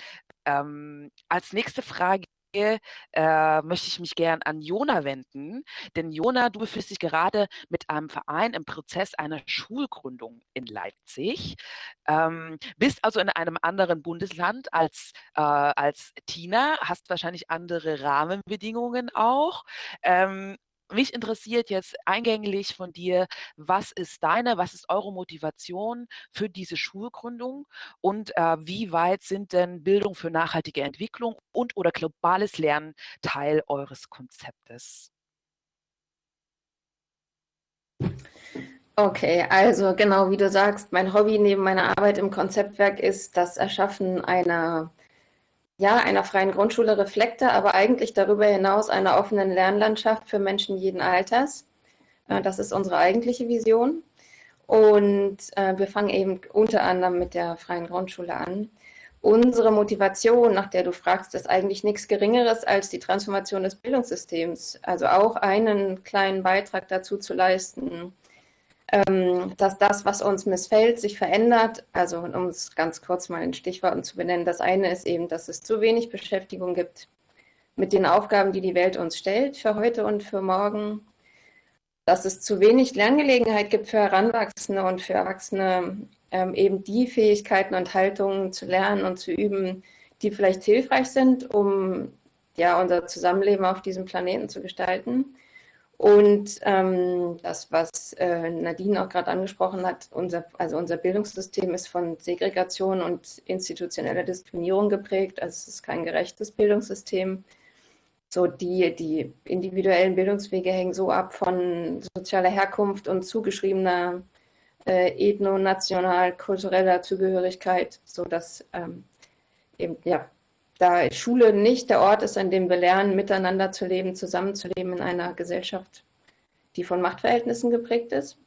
Speaker 1: Ähm, als nächste Frage äh, möchte ich mich gern an Jona wenden. Denn Jona, du befindest dich gerade mit einem Verein im Prozess einer Schulgründung in Leipzig. Ähm, bist also in einem anderen Bundesland als, äh, als Tina, hast wahrscheinlich andere Rahmenbedingungen auch. Ähm, mich interessiert jetzt eingänglich von dir, was ist deine, was ist eure Motivation für diese Schulgründung und äh, wie weit sind denn Bildung für nachhaltige Entwicklung und oder globales Lernen Teil eures Konzeptes?
Speaker 5: Okay, also genau wie du sagst, mein Hobby neben meiner Arbeit im Konzeptwerk ist das Erschaffen einer ja, einer freien Grundschule Reflekte, aber eigentlich darüber hinaus einer offenen Lernlandschaft für Menschen jeden Alters. Äh, das ist unsere eigentliche Vision. Und äh, wir fangen eben unter anderem mit der freien Grundschule an. Unsere Motivation, nach der du fragst, ist eigentlich nichts Geringeres als die Transformation des Bildungssystems. Also auch einen kleinen Beitrag dazu zu leisten, dass das, was uns missfällt, sich verändert. Also um es ganz kurz mal in Stichworten zu benennen, das eine ist eben, dass es zu wenig Beschäftigung gibt mit den Aufgaben, die die Welt uns stellt für heute und für morgen. Dass es zu wenig Lerngelegenheit gibt für Heranwachsende und für Erwachsene, ähm, eben die Fähigkeiten und Haltungen zu lernen und zu üben, die vielleicht hilfreich sind, um ja, unser Zusammenleben auf diesem Planeten zu gestalten. Und ähm, das, was äh, Nadine auch gerade angesprochen hat, unser, also unser Bildungssystem ist von Segregation und institutioneller Diskriminierung geprägt. Also es ist kein gerechtes Bildungssystem. So die, die individuellen Bildungswege hängen so ab von sozialer Herkunft und zugeschriebener äh, ethno-national-kultureller Zugehörigkeit, sodass ähm, eben ja, da Schule nicht der Ort ist, an dem wir lernen, miteinander zu leben, zusammenzuleben in einer Gesellschaft, die von Machtverhältnissen geprägt ist.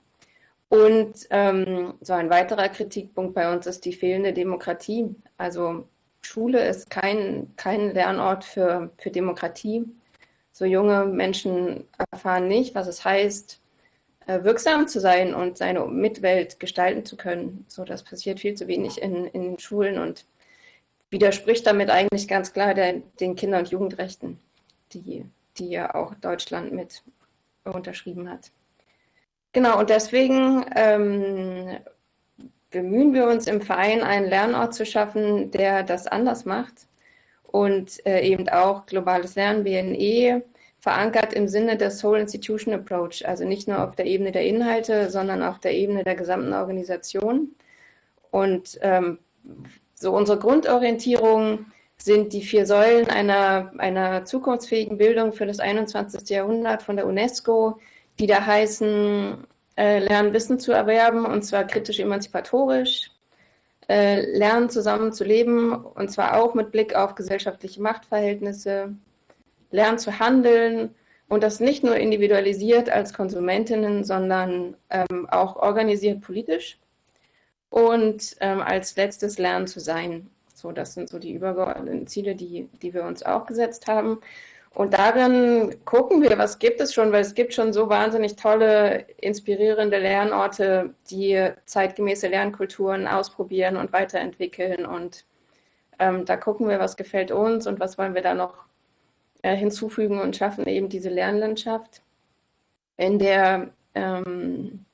Speaker 5: Und ähm, so ein weiterer Kritikpunkt bei uns ist die fehlende Demokratie. Also Schule ist kein, kein Lernort für, für Demokratie. So junge Menschen erfahren nicht, was es heißt, äh, wirksam zu sein und seine Mitwelt gestalten zu können. So, das passiert viel zu wenig in, in Schulen und widerspricht damit eigentlich ganz klar der, den Kinder- und Jugendrechten, die, die ja auch Deutschland mit unterschrieben hat. Genau, und deswegen ähm, bemühen wir uns im Verein, einen Lernort zu schaffen, der das anders macht und äh, eben auch globales Lernen, BNE, verankert im Sinne des Whole Institution Approach, also nicht nur auf der Ebene der Inhalte, sondern auf der Ebene der gesamten Organisation. Und ähm, So unsere Grundorientierung sind die vier Säulen einer, einer zukunftsfähigen Bildung für das 21. Jahrhundert von der UNESCO, die da heißen, äh, lernen Wissen zu erwerben und zwar kritisch emanzipatorisch, äh, lernen zusammen zu leben und zwar auch mit Blick auf gesellschaftliche Machtverhältnisse, lernen zu handeln und das nicht nur individualisiert als Konsumentinnen, sondern ähm, auch organisiert politisch und ähm, als letztes lernen zu sein. So, das sind so die übergeordneten Ziele, die, die wir uns auch gesetzt haben. Und darin gucken wir, was gibt es schon, weil es gibt schon so wahnsinnig tolle, inspirierende Lernorte, die zeitgemäße Lernkulturen ausprobieren und weiterentwickeln. Und ähm, da gucken wir, was gefällt uns und was wollen wir da noch äh, hinzufügen und schaffen eben diese Lernlandschaft, in der ähm,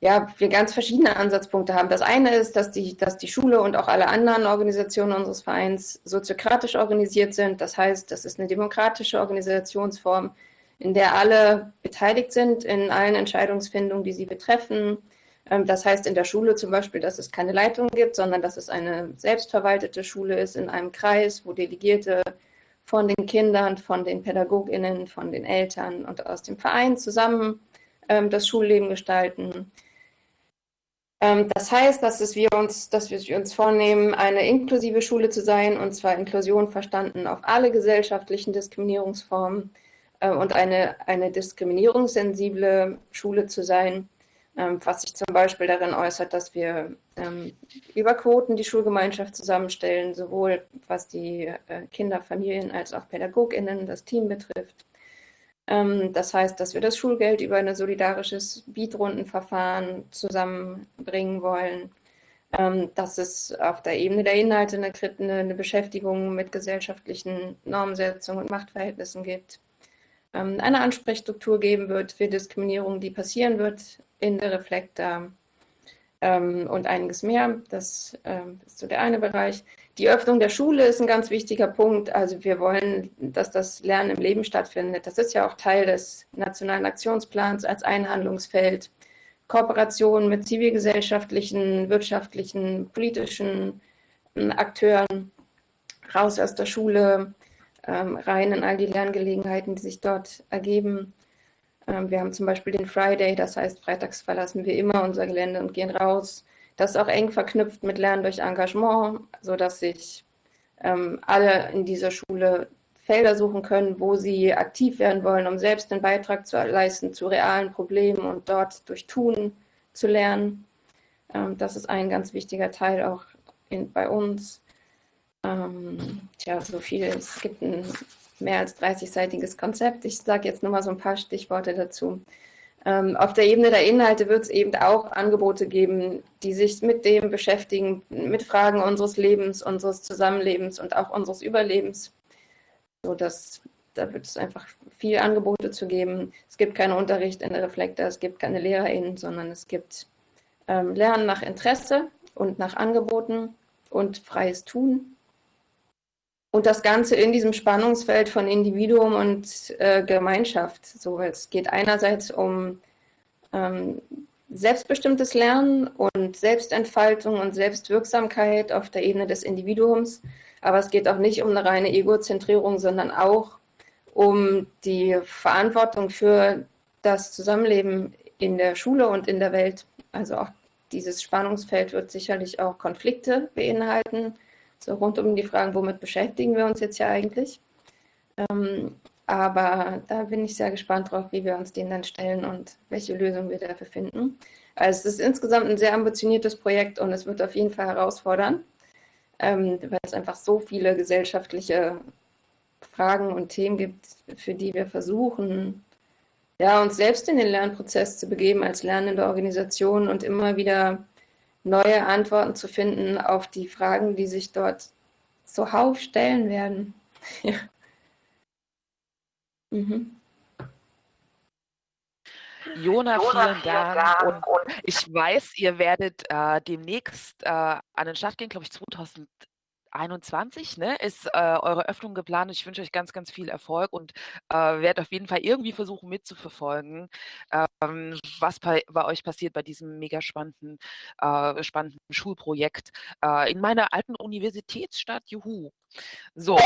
Speaker 5: ja, wir ganz verschiedene Ansatzpunkte haben. Das eine ist, dass die, dass die Schule und auch alle anderen Organisationen unseres Vereins soziokratisch organisiert sind. Das heißt, das ist eine demokratische Organisationsform, in der alle beteiligt sind in allen Entscheidungsfindungen, die sie betreffen. Ähm, das heißt in der Schule zum Beispiel, dass es keine Leitung gibt, sondern dass es eine selbstverwaltete Schule ist in einem Kreis, wo Delegierte von den Kindern, von den Pädagoginnen, von den Eltern und aus dem Verein zusammen ähm, das Schulleben gestalten. Ähm, das heißt, dass, es wir uns, dass wir uns vornehmen, eine inklusive Schule zu sein, und zwar Inklusion verstanden auf alle gesellschaftlichen Diskriminierungsformen äh, und eine, eine diskriminierungssensible Schule zu sein, ähm, was sich zum Beispiel darin äußert, dass wir ähm, über Quoten die Schulgemeinschaft zusammenstellen, sowohl was die äh, Kinder, Familien als auch PädagogInnen, das Team betrifft. Ähm, das heißt, dass wir das Schulgeld über ein solidarisches Bietrundenverfahren zusammenbringen wollen. Ähm, dass es auf der Ebene der Inhalte eine, eine Beschäftigung mit gesellschaftlichen Normsetzungen und Machtverhältnissen gibt. Ähm, eine Ansprechstruktur geben wird für Diskriminierung, die passieren wird in der Reflektor und einiges mehr. Das ist so der eine Bereich. Die Öffnung der Schule ist ein ganz wichtiger Punkt. Also wir wollen, dass das Lernen im Leben stattfindet. Das ist ja auch Teil des Nationalen Aktionsplans als Einhandlungsfeld. Kooperation mit zivilgesellschaftlichen, wirtschaftlichen, politischen ähm, Akteuren, raus aus der Schule, ähm, rein in all die Lerngelegenheiten, die sich dort ergeben. Ähm, wir haben zum Beispiel den Friday, das heißt, freitags verlassen wir immer unser Gelände und gehen raus. Das ist auch eng verknüpft mit Lernen durch Engagement, sodass sich ähm, alle in dieser Schule Felder suchen können, wo sie aktiv werden wollen, um selbst einen Beitrag zu leisten zu realen Problemen und dort durch Tun zu lernen. Ähm, das ist ein ganz wichtiger Teil auch in, bei uns. Ähm, tja, so viel. Es gibt ein mehr als 30-seitiges Konzept. Ich sage jetzt nur mal so ein paar Stichworte dazu. Ähm, auf der Ebene der Inhalte wird es eben auch Angebote geben, die sich mit dem beschäftigen, mit Fragen unseres Lebens, unseres Zusammenlebens und auch unseres Überlebens. So dass da wird es einfach viel Angebote zu geben. Es gibt keinen Unterricht in der Reflektor, es gibt keine LehrerInnen, sondern es gibt ähm, Lernen nach Interesse und nach Angeboten und freies Tun. Und das Ganze in diesem Spannungsfeld von Individuum und äh, Gemeinschaft. So, es geht einerseits um ähm, selbstbestimmtes Lernen und Selbstentfaltung und Selbstwirksamkeit auf der Ebene des Individuums. Aber es geht auch nicht um eine reine Egozentrierung, sondern auch um die Verantwortung für das Zusammenleben in der Schule und in der Welt. Also auch dieses Spannungsfeld wird sicherlich auch Konflikte beinhalten so rund um die Fragen, womit beschäftigen wir uns jetzt ja eigentlich. Ähm, aber da bin ich sehr gespannt drauf, wie wir uns denen dann stellen und welche Lösungen wir dafür finden. Also es ist insgesamt ein sehr ambitioniertes Projekt und es wird auf jeden Fall herausfordern, ähm, weil es einfach so viele gesellschaftliche Fragen und Themen gibt, für die wir versuchen, ja, uns selbst in den Lernprozess zu begeben als lernende Organisation und immer wieder neue Antworten zu finden auf die Fragen, die sich dort zuhauf stellen werden. ja.
Speaker 1: mhm. Jona, vielen Dank. Und ich weiß, ihr werdet äh, demnächst äh, an den Start gehen, glaube ich, 2000. 2021 ne, ist äh, eure Öffnung geplant. Ich wünsche euch ganz, ganz viel Erfolg und äh, werde auf jeden Fall irgendwie versuchen mitzuverfolgen, ähm, was bei, bei, euch passiert bei diesem mega spannenden, äh, spannenden Schulprojekt äh, in meiner alten Universitätsstadt. Juhu. So,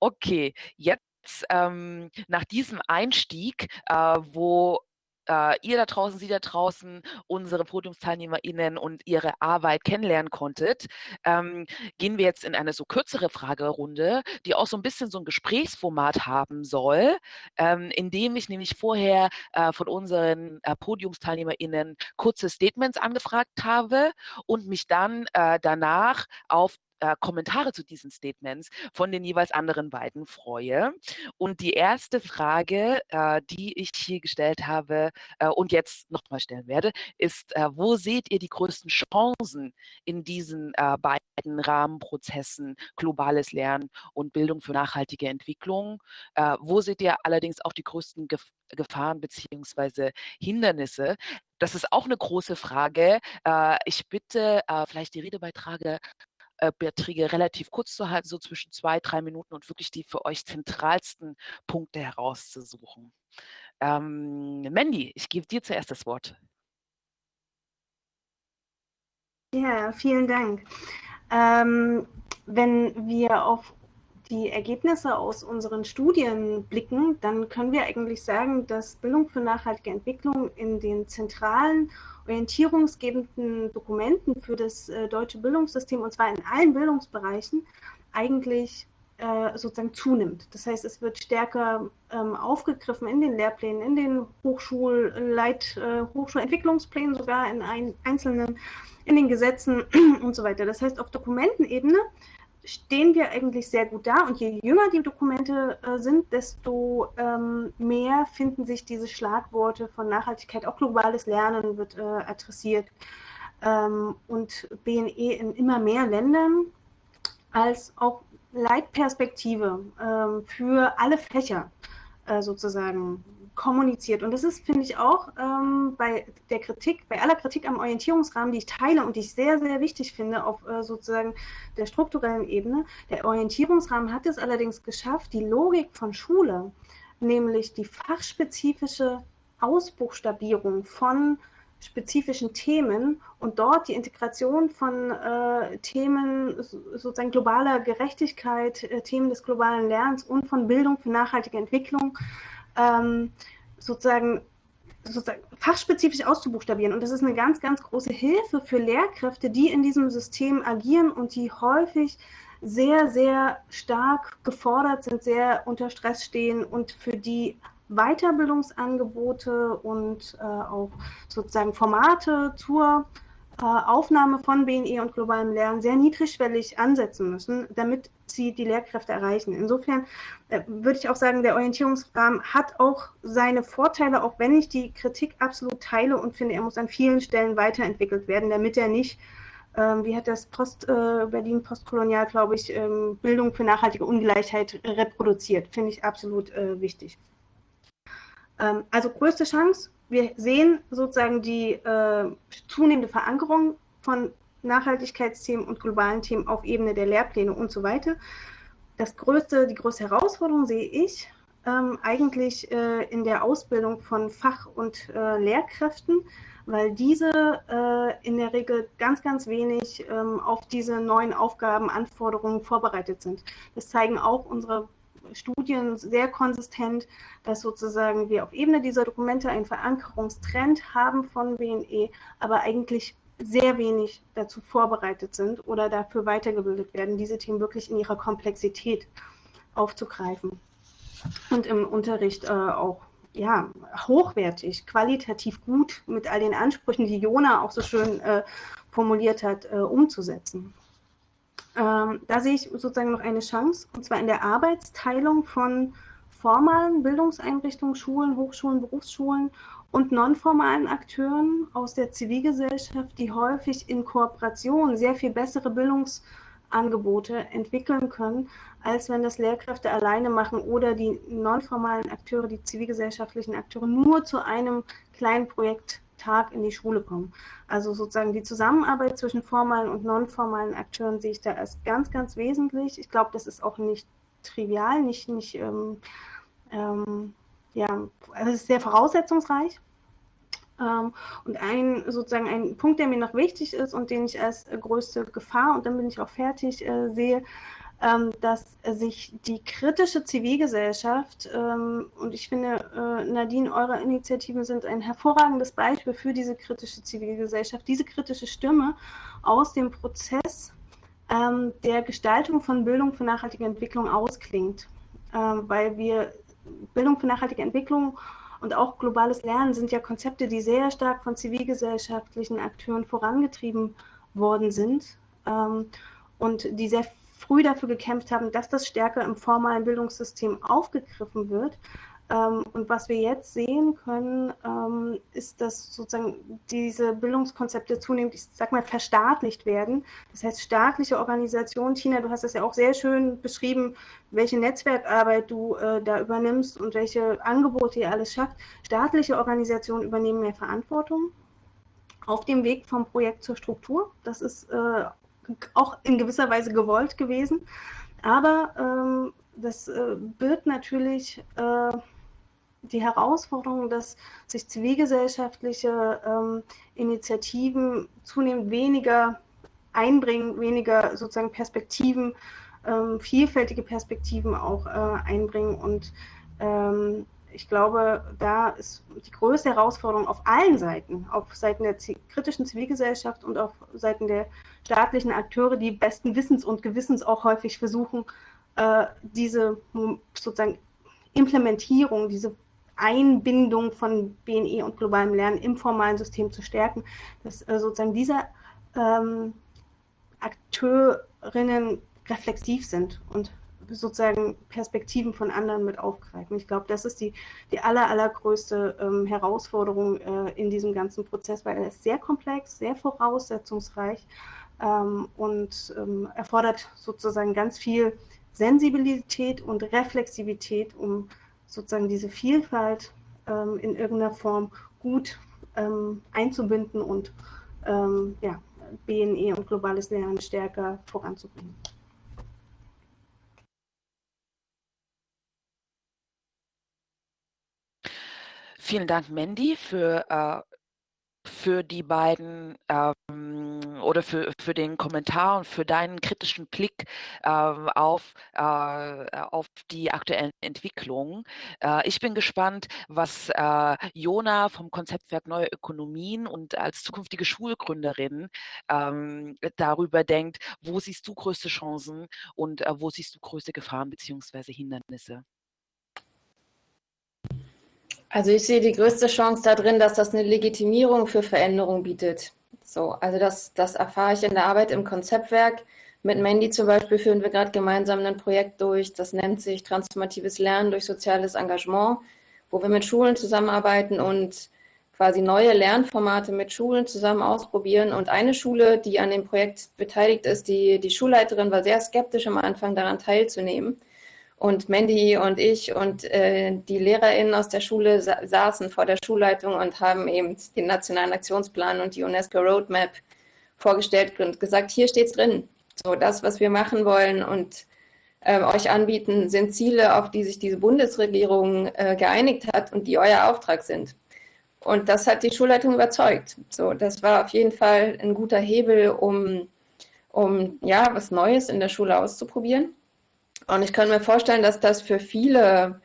Speaker 1: okay, jetzt ähm, nach diesem Einstieg, äh, wo äh, ihr da draußen, Sie da draußen, unsere PodiumsteilnehmerInnen und ihre Arbeit kennenlernen konntet, ähm, gehen wir jetzt in eine so kürzere Fragerunde, die auch so ein bisschen so ein Gesprächsformat haben soll, ähm, indem ich nämlich vorher äh, von unseren äh, PodiumsteilnehmerInnen kurze Statements angefragt habe und mich dann äh, danach auf äh, Kommentare zu diesen Statements von den jeweils anderen beiden freue. Und die erste Frage, äh, die ich hier gestellt habe äh, und jetzt nochmal stellen werde, ist, äh, wo seht ihr die größten Chancen in diesen äh, beiden Rahmenprozessen globales Lernen und Bildung für nachhaltige Entwicklung? Äh, wo seht ihr allerdings auch die größten Gef Gefahren beziehungsweise Hindernisse? Das ist auch eine große Frage. Ich bitte vielleicht die Redebeiträge äh, Beiträge relativ kurz zu halten, so zwischen zwei, drei Minuten und wirklich die für euch zentralsten Punkte herauszusuchen. Ähm, Mandy, ich gebe dir zuerst das Wort.
Speaker 4: Ja, vielen Dank. Ähm, wenn wir auf die Ergebnisse aus unseren Studien blicken, dann können wir eigentlich sagen, dass Bildung für nachhaltige Entwicklung in den zentralen orientierungsgebenden Dokumenten für das äh, deutsche Bildungssystem, und zwar in allen Bildungsbereichen, eigentlich äh, sozusagen zunimmt. Das heißt, es wird stärker ähm, aufgegriffen in den Lehrplänen, in den Hochschulleit, äh, Hochschulentwicklungsplänen, sogar in ein, einzelnen, in den Gesetzen und so weiter. Das heißt, auf Dokumentenebene stehen wir eigentlich sehr gut da. Und je jünger die Dokumente äh, sind, desto ähm, mehr finden sich diese Schlagworte von Nachhaltigkeit, auch globales Lernen wird äh, adressiert. Ähm, und BNE in immer mehr Ländern als auch Leitperspektive ähm, für alle Fächer äh, sozusagen kommuniziert. Und das ist, finde ich, auch ähm, bei der Kritik, bei aller Kritik am Orientierungsrahmen, die ich teile und die ich sehr, sehr wichtig finde auf äh, sozusagen der strukturellen Ebene. Der Orientierungsrahmen hat es allerdings geschafft, die Logik von Schule, nämlich die fachspezifische Ausbuchstabierung von spezifischen Themen und dort die Integration von äh, Themen sozusagen globaler Gerechtigkeit, äh, Themen des globalen Lernens und von Bildung für nachhaltige Entwicklung ähm, sozusagen, sozusagen fachspezifisch auszubuchstabieren. Und das ist eine ganz, ganz große Hilfe für Lehrkräfte, die in diesem System agieren und die häufig sehr, sehr stark gefordert sind, sehr unter Stress stehen und für die Weiterbildungsangebote und äh, auch sozusagen Formate zur Aufnahme von BNE und globalem Lernen sehr niedrigschwellig ansetzen müssen, damit sie die Lehrkräfte erreichen. Insofern äh, würde ich auch sagen, der Orientierungsrahmen hat auch seine Vorteile, auch wenn ich die Kritik absolut teile und finde, er muss an vielen Stellen weiterentwickelt werden, damit er nicht ähm, wie hat das Post, äh, Berlin postkolonial, glaube ich, ähm, Bildung für nachhaltige Ungleichheit reproduziert. Finde ich absolut äh, wichtig. Ähm, also größte Chance, wir sehen sozusagen die äh, zunehmende Verankerung von Nachhaltigkeitsthemen und globalen Themen auf Ebene der Lehrpläne und so weiter. Das größte, die größte Herausforderung sehe ich ähm, eigentlich äh, in der Ausbildung von Fach- und äh, Lehrkräften, weil diese äh, in der Regel ganz, ganz wenig ähm, auf diese neuen Aufgaben, Anforderungen vorbereitet sind. Das zeigen auch unsere Studien sehr konsistent, dass sozusagen wir auf Ebene dieser Dokumente einen Verankerungstrend haben von WNE, aber eigentlich sehr wenig dazu vorbereitet sind oder dafür weitergebildet werden, diese Themen wirklich in ihrer Komplexität aufzugreifen und im Unterricht äh, auch ja, hochwertig, qualitativ gut mit all den Ansprüchen, die Jona auch so schön äh, formuliert hat, äh, umzusetzen. Ähm, da sehe ich sozusagen noch eine Chance, und zwar in der Arbeitsteilung von formalen Bildungseinrichtungen, Schulen, Hochschulen, Berufsschulen und nonformalen Akteuren aus der Zivilgesellschaft, die häufig in Kooperation sehr viel bessere Bildungsangebote entwickeln können, als wenn das Lehrkräfte alleine machen oder die nonformalen Akteure, die zivilgesellschaftlichen Akteure nur zu einem kleinen Projekt Tag in die Schule kommen. Also sozusagen die Zusammenarbeit zwischen formalen und nonformalen Akteuren sehe ich da als ganz, ganz wesentlich. Ich glaube, das ist auch nicht trivial, nicht, nicht ähm, ähm, ja, also es ist sehr voraussetzungsreich. Ähm, und ein sozusagen ein Punkt, der mir noch wichtig ist und den ich als größte Gefahr, und dann bin ich auch fertig, äh, sehe, ähm, dass sich die kritische Zivilgesellschaft, ähm, und ich finde, äh, Nadine, eure Initiativen sind ein hervorragendes Beispiel für diese kritische Zivilgesellschaft, diese kritische Stimme aus dem Prozess ähm, der Gestaltung von Bildung für nachhaltige Entwicklung ausklingt, weil wir Bildung für nachhaltige Entwicklung und auch globales Lernen sind ja Konzepte, die sehr stark von zivilgesellschaftlichen Akteuren vorangetrieben worden sind und die sehr früh dafür gekämpft haben, dass das stärker im formalen Bildungssystem aufgegriffen wird. Ähm, und was wir jetzt sehen können, ähm, ist, dass sozusagen diese Bildungskonzepte zunehmend, ich sag mal, verstaatlicht werden. Das heißt, staatliche Organisationen, Tina, du hast das ja auch sehr schön beschrieben, welche Netzwerkarbeit du äh, da übernimmst und welche Angebote ihr alles schafft. Staatliche Organisationen übernehmen mehr Verantwortung auf dem Weg vom Projekt zur Struktur. Das ist äh, auch in gewisser Weise gewollt gewesen. Aber ähm, das äh, birgt natürlich äh, die Herausforderung, dass sich zivilgesellschaftliche ähm, Initiativen zunehmend weniger einbringen, weniger sozusagen Perspektiven, ähm, vielfältige Perspektiven auch äh, einbringen. Und ähm, ich glaube, da ist die größte Herausforderung auf allen Seiten, auf Seiten der kritischen Zivilgesellschaft und auf Seiten der staatlichen Akteure, die besten Wissens und Gewissens auch häufig versuchen, äh, diese sozusagen Implementierung, diese Einbindung von BNE und globalem Lernen im formalen System zu stärken, dass äh, sozusagen diese ähm, Akteurinnen reflexiv sind und sozusagen Perspektiven von anderen mit aufgreifen. Ich glaube, das ist die, die aller, allergrößte ähm, Herausforderung äh, in diesem ganzen Prozess, weil er ist sehr komplex, sehr voraussetzungsreich ähm, und ähm, erfordert sozusagen ganz viel Sensibilität und Reflexivität, um sozusagen diese Vielfalt ähm, in irgendeiner Form gut ähm, einzubinden und ähm, ja, BNE und globales Lernen stärker voranzubringen.
Speaker 1: Vielen Dank, Mandy, für äh, für die beiden ähm, oder für, für den Kommentar und für deinen kritischen Blick äh, auf, äh, auf die aktuellen Entwicklungen. Äh, ich bin gespannt, was äh, Jona vom Konzeptwerk Neue Ökonomien und als zukünftige Schulgründerin ähm, darüber denkt, wo siehst du größte Chancen und äh, wo siehst du größte Gefahren bzw. Hindernisse?
Speaker 5: Also ich sehe die größte Chance darin, dass das eine Legitimierung für Veränderung bietet. So, also das, das erfahre ich in der Arbeit im Konzeptwerk. Mit Mandy zum Beispiel führen wir gerade gemeinsam ein Projekt durch, das nennt sich Transformatives Lernen durch soziales Engagement, wo wir mit Schulen zusammenarbeiten und quasi neue Lernformate mit Schulen zusammen ausprobieren. Und eine Schule, die an dem Projekt beteiligt ist, die, die Schulleiterin war sehr skeptisch am Anfang daran teilzunehmen. Und Mandy und ich und äh, die LehrerInnen aus der Schule sa saßen vor der Schulleitung und haben eben den Nationalen Aktionsplan und die UNESCO Roadmap vorgestellt und gesagt, hier steht's drin. So, das, was wir machen wollen und äh, euch anbieten, sind Ziele, auf die sich diese Bundesregierung äh, geeinigt hat und die euer Auftrag sind. Und das hat die Schulleitung überzeugt. So, das war auf jeden Fall ein guter Hebel, um, um ja, was Neues in der Schule auszuprobieren. Und ich kann mir vorstellen, dass das für viele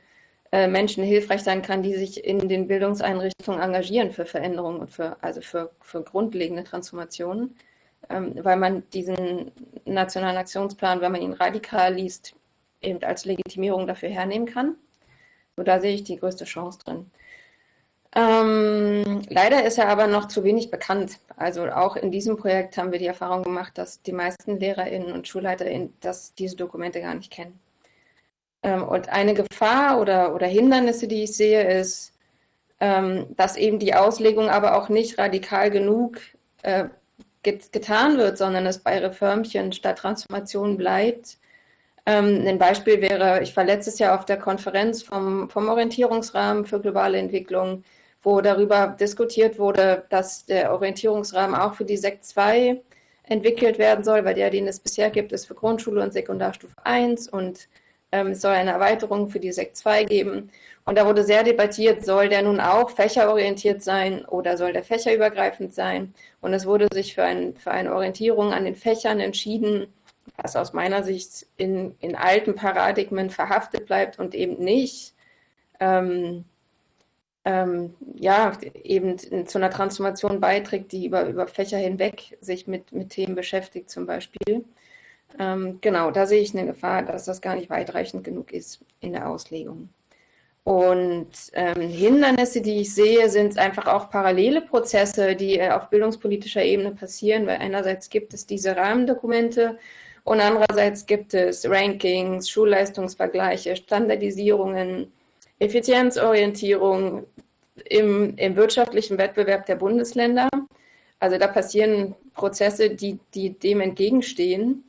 Speaker 5: äh, Menschen hilfreich sein kann, die sich in den Bildungseinrichtungen engagieren für Veränderungen und für, also für, für grundlegende Transformationen, ähm, weil man diesen nationalen Aktionsplan, wenn man ihn radikal liest, eben als Legitimierung dafür hernehmen kann. So, da sehe ich die größte Chance drin. Ähm, leider ist er aber noch zu wenig bekannt. Also auch in diesem Projekt haben wir die Erfahrung gemacht, dass die meisten LehrerInnen und SchulleiterInnen das, diese Dokumente gar nicht kennen. Ähm, und eine Gefahr oder, oder Hindernisse, die ich sehe, ist, ähm, dass eben die Auslegung aber auch nicht radikal genug äh, get getan wird, sondern es bei Reformchen statt Transformation bleibt. Ähm, ein Beispiel wäre, ich war letztes Jahr auf der Konferenz vom, vom Orientierungsrahmen für globale Entwicklung wo darüber diskutiert wurde, dass der Orientierungsrahmen auch für die Sekt 2 entwickelt werden soll, weil der, den es bisher gibt, ist für Grundschule und Sekundarstufe 1 und ähm, es soll eine Erweiterung für die Sekt 2 geben. Und da wurde sehr debattiert, soll der nun auch fächerorientiert sein oder soll der fächerübergreifend sein? Und es wurde sich für, ein, für eine Orientierung an den Fächern entschieden, was aus meiner Sicht in, in alten Paradigmen verhaftet bleibt und eben nicht ähm, ähm, ja, eben zu einer Transformation beiträgt, die über, über Fächer hinweg sich mit, mit Themen beschäftigt zum Beispiel. Ähm, genau, da sehe ich eine Gefahr, dass das gar nicht weitreichend genug ist in der Auslegung. Und ähm, Hindernisse, die ich sehe, sind einfach auch parallele Prozesse, die äh, auf bildungspolitischer Ebene passieren, weil einerseits gibt es diese Rahmendokumente und andererseits gibt es Rankings, Schulleistungsvergleiche, Standardisierungen, Effizienzorientierung im, im wirtschaftlichen Wettbewerb der Bundesländer. Also da passieren Prozesse, die, die dem entgegenstehen.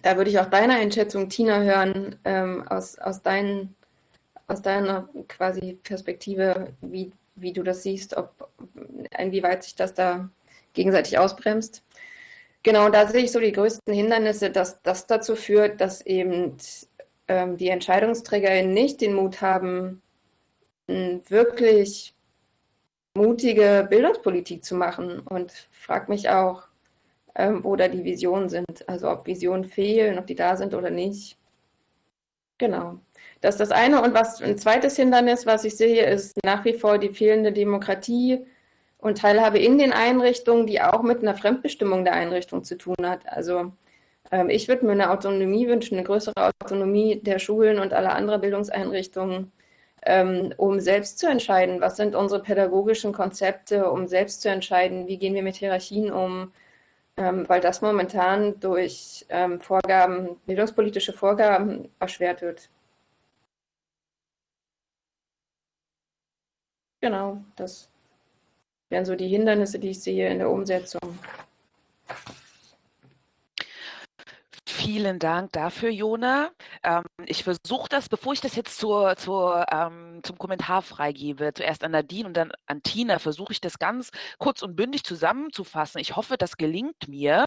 Speaker 5: Da würde ich auch deine Einschätzung, Tina, hören, ähm, aus, aus, dein, aus deiner quasi Perspektive, wie, wie du das siehst, ob, inwieweit sich das da gegenseitig ausbremst. Genau, da sehe ich so die größten Hindernisse, dass das dazu führt, dass eben ähm, die EntscheidungsträgerInnen nicht den Mut haben, wirklich mutige Bildungspolitik zu machen. Und frage mich auch, ähm, wo da die Visionen sind. Also ob Visionen fehlen, ob die da sind oder nicht. Genau. Das ist das eine. Und was ein zweites Hindernis, was ich sehe, ist nach wie vor die fehlende Demokratie und Teilhabe in den Einrichtungen, die auch mit einer Fremdbestimmung der Einrichtung zu tun hat. Also ich würde mir eine Autonomie wünschen, eine größere Autonomie der Schulen und aller anderen Bildungseinrichtungen, ähm, um selbst zu entscheiden, was sind unsere pädagogischen Konzepte, um selbst zu entscheiden, wie gehen wir mit Hierarchien um, ähm, weil das momentan durch ähm, Vorgaben, bildungspolitische Vorgaben erschwert wird. Genau, das wären so die Hindernisse, die ich sehe in der Umsetzung.
Speaker 1: Vielen Dank dafür, Jona. Ähm, ich versuche das, bevor ich das jetzt zur, zur, ähm, zum Kommentar freigebe, zuerst an Nadine und dann an Tina, versuche ich das ganz kurz und bündig zusammenzufassen. Ich hoffe, das gelingt mir.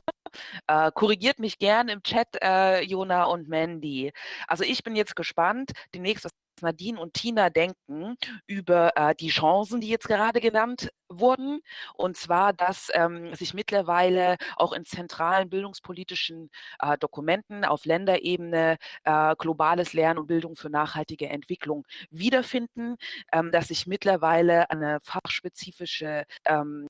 Speaker 1: Äh, korrigiert mich gerne im Chat, äh, Jona und Mandy. Also ich bin jetzt gespannt, demnächst, was Nadine und Tina denken über äh, die Chancen, die jetzt gerade genannt wurden. Und zwar, dass ähm, sich mittlerweile auch in zentralen bildungspolitischen äh, Dokumenten auf Länderebene äh, globales Lernen und Bildung für nachhaltige Entwicklung wiederfinden, ähm, dass sich mittlerweile eine fachspezifische ähm,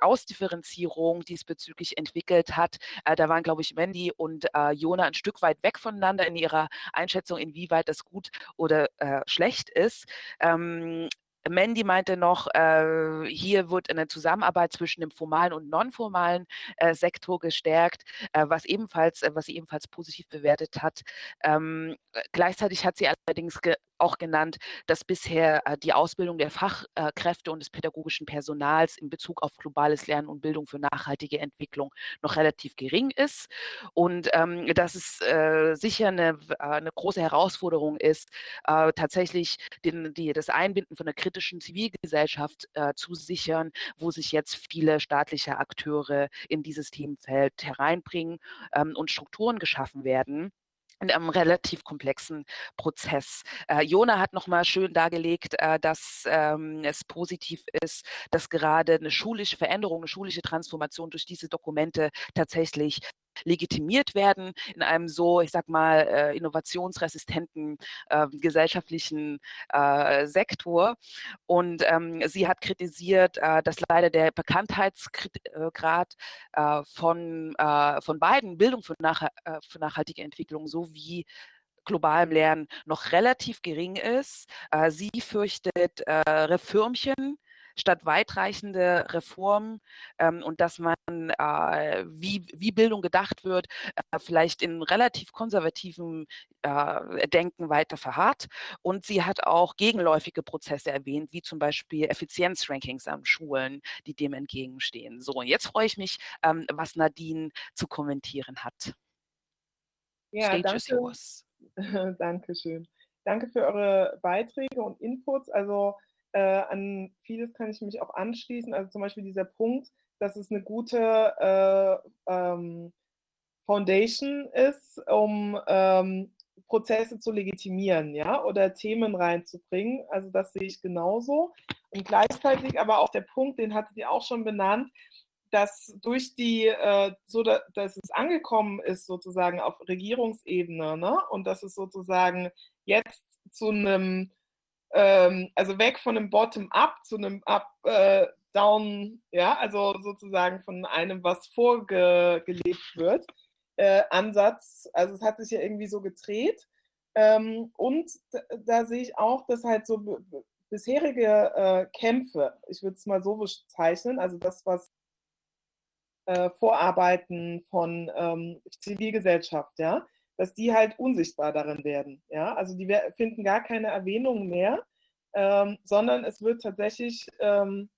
Speaker 1: Ausdifferenzierung diesbezüglich entwickelt hat. Äh, da waren, glaube ich, Mandy und äh, Jona ein Stück weit weg voneinander in ihrer Einschätzung, inwieweit das gut oder äh, schlecht ist. Ähm, Mandy meinte noch, äh, hier wird eine Zusammenarbeit zwischen dem formalen und nonformalen äh, Sektor gestärkt, äh, was ebenfalls, was sie ebenfalls positiv bewertet hat. Ähm, gleichzeitig hat sie allerdings auch genannt, dass bisher äh, die Ausbildung der Fachkräfte und des pädagogischen Personals in Bezug auf globales Lernen und Bildung für nachhaltige Entwicklung noch relativ gering ist. Und ähm, dass es äh, sicher eine, äh, eine, große Herausforderung ist, äh, tatsächlich den, die, das Einbinden von der kritischen Zivilgesellschaft äh, zu sichern, wo sich jetzt viele staatliche Akteure in dieses Themenfeld hereinbringen ähm, und Strukturen geschaffen werden in einem relativ komplexen Prozess. Äh, Jona hat nochmal schön dargelegt, äh, dass ähm, es positiv ist, dass gerade eine schulische Veränderung, eine schulische Transformation durch diese Dokumente tatsächlich legitimiert werden in einem so, ich sag mal, äh, innovationsresistenten äh, gesellschaftlichen äh, Sektor. Und ähm, sie hat kritisiert, äh, dass leider der Bekanntheitsgrad äh, von, äh, von beiden, Bildung für, nach, für nachhaltige Entwicklung sowie globalem Lernen noch relativ gering ist. sie fürchtet Reformchen statt weitreichende Reformen ähm, und dass man, äh, wie, wie Bildung gedacht wird, äh, vielleicht in relativ konservativem äh, Denken weiter verharrt. Und sie hat auch gegenläufige Prozesse erwähnt, wie zum Beispiel Effizienzrankings an Schulen, die dem entgegenstehen. So, und jetzt freue ich mich, ähm, was Nadine zu kommentieren hat.
Speaker 3: Ja, Stage danke. is yours. Dankeschön. Danke für eure Beiträge und Inputs. Also Äh, an vieles kann ich mich auch anschließen. Also zum Beispiel dieser Punkt, dass es eine gute äh, ähm, Foundation ist, um ähm, Prozesse zu legitimieren, ja, oder Themen reinzubringen. Also das sehe ich genauso. Und gleichzeitig aber auch der Punkt, den hattet ihr auch schon benannt, dass durch die, äh, so da, dass es angekommen ist sozusagen auf Regierungsebene, ne, und dass es sozusagen jetzt zu einem, ähm, also weg von einem Bottom-up zu einem Up-Down, äh, ja, also sozusagen von einem, was vorgelebt wird, äh, Ansatz. Also es hat sich ja irgendwie so gedreht. Ähm, und da, da, sehe ich auch, dass halt so bisherige äh, Kämpfe, ich würde es mal so bezeichnen, also das, was äh, Vorarbeiten von ähm, Zivilgesellschaft, ja, dass die halt unsichtbar darin werden. Ja? Also die finden gar keine Erwähnung mehr, ähm, sondern es wird tatsächlich ähm,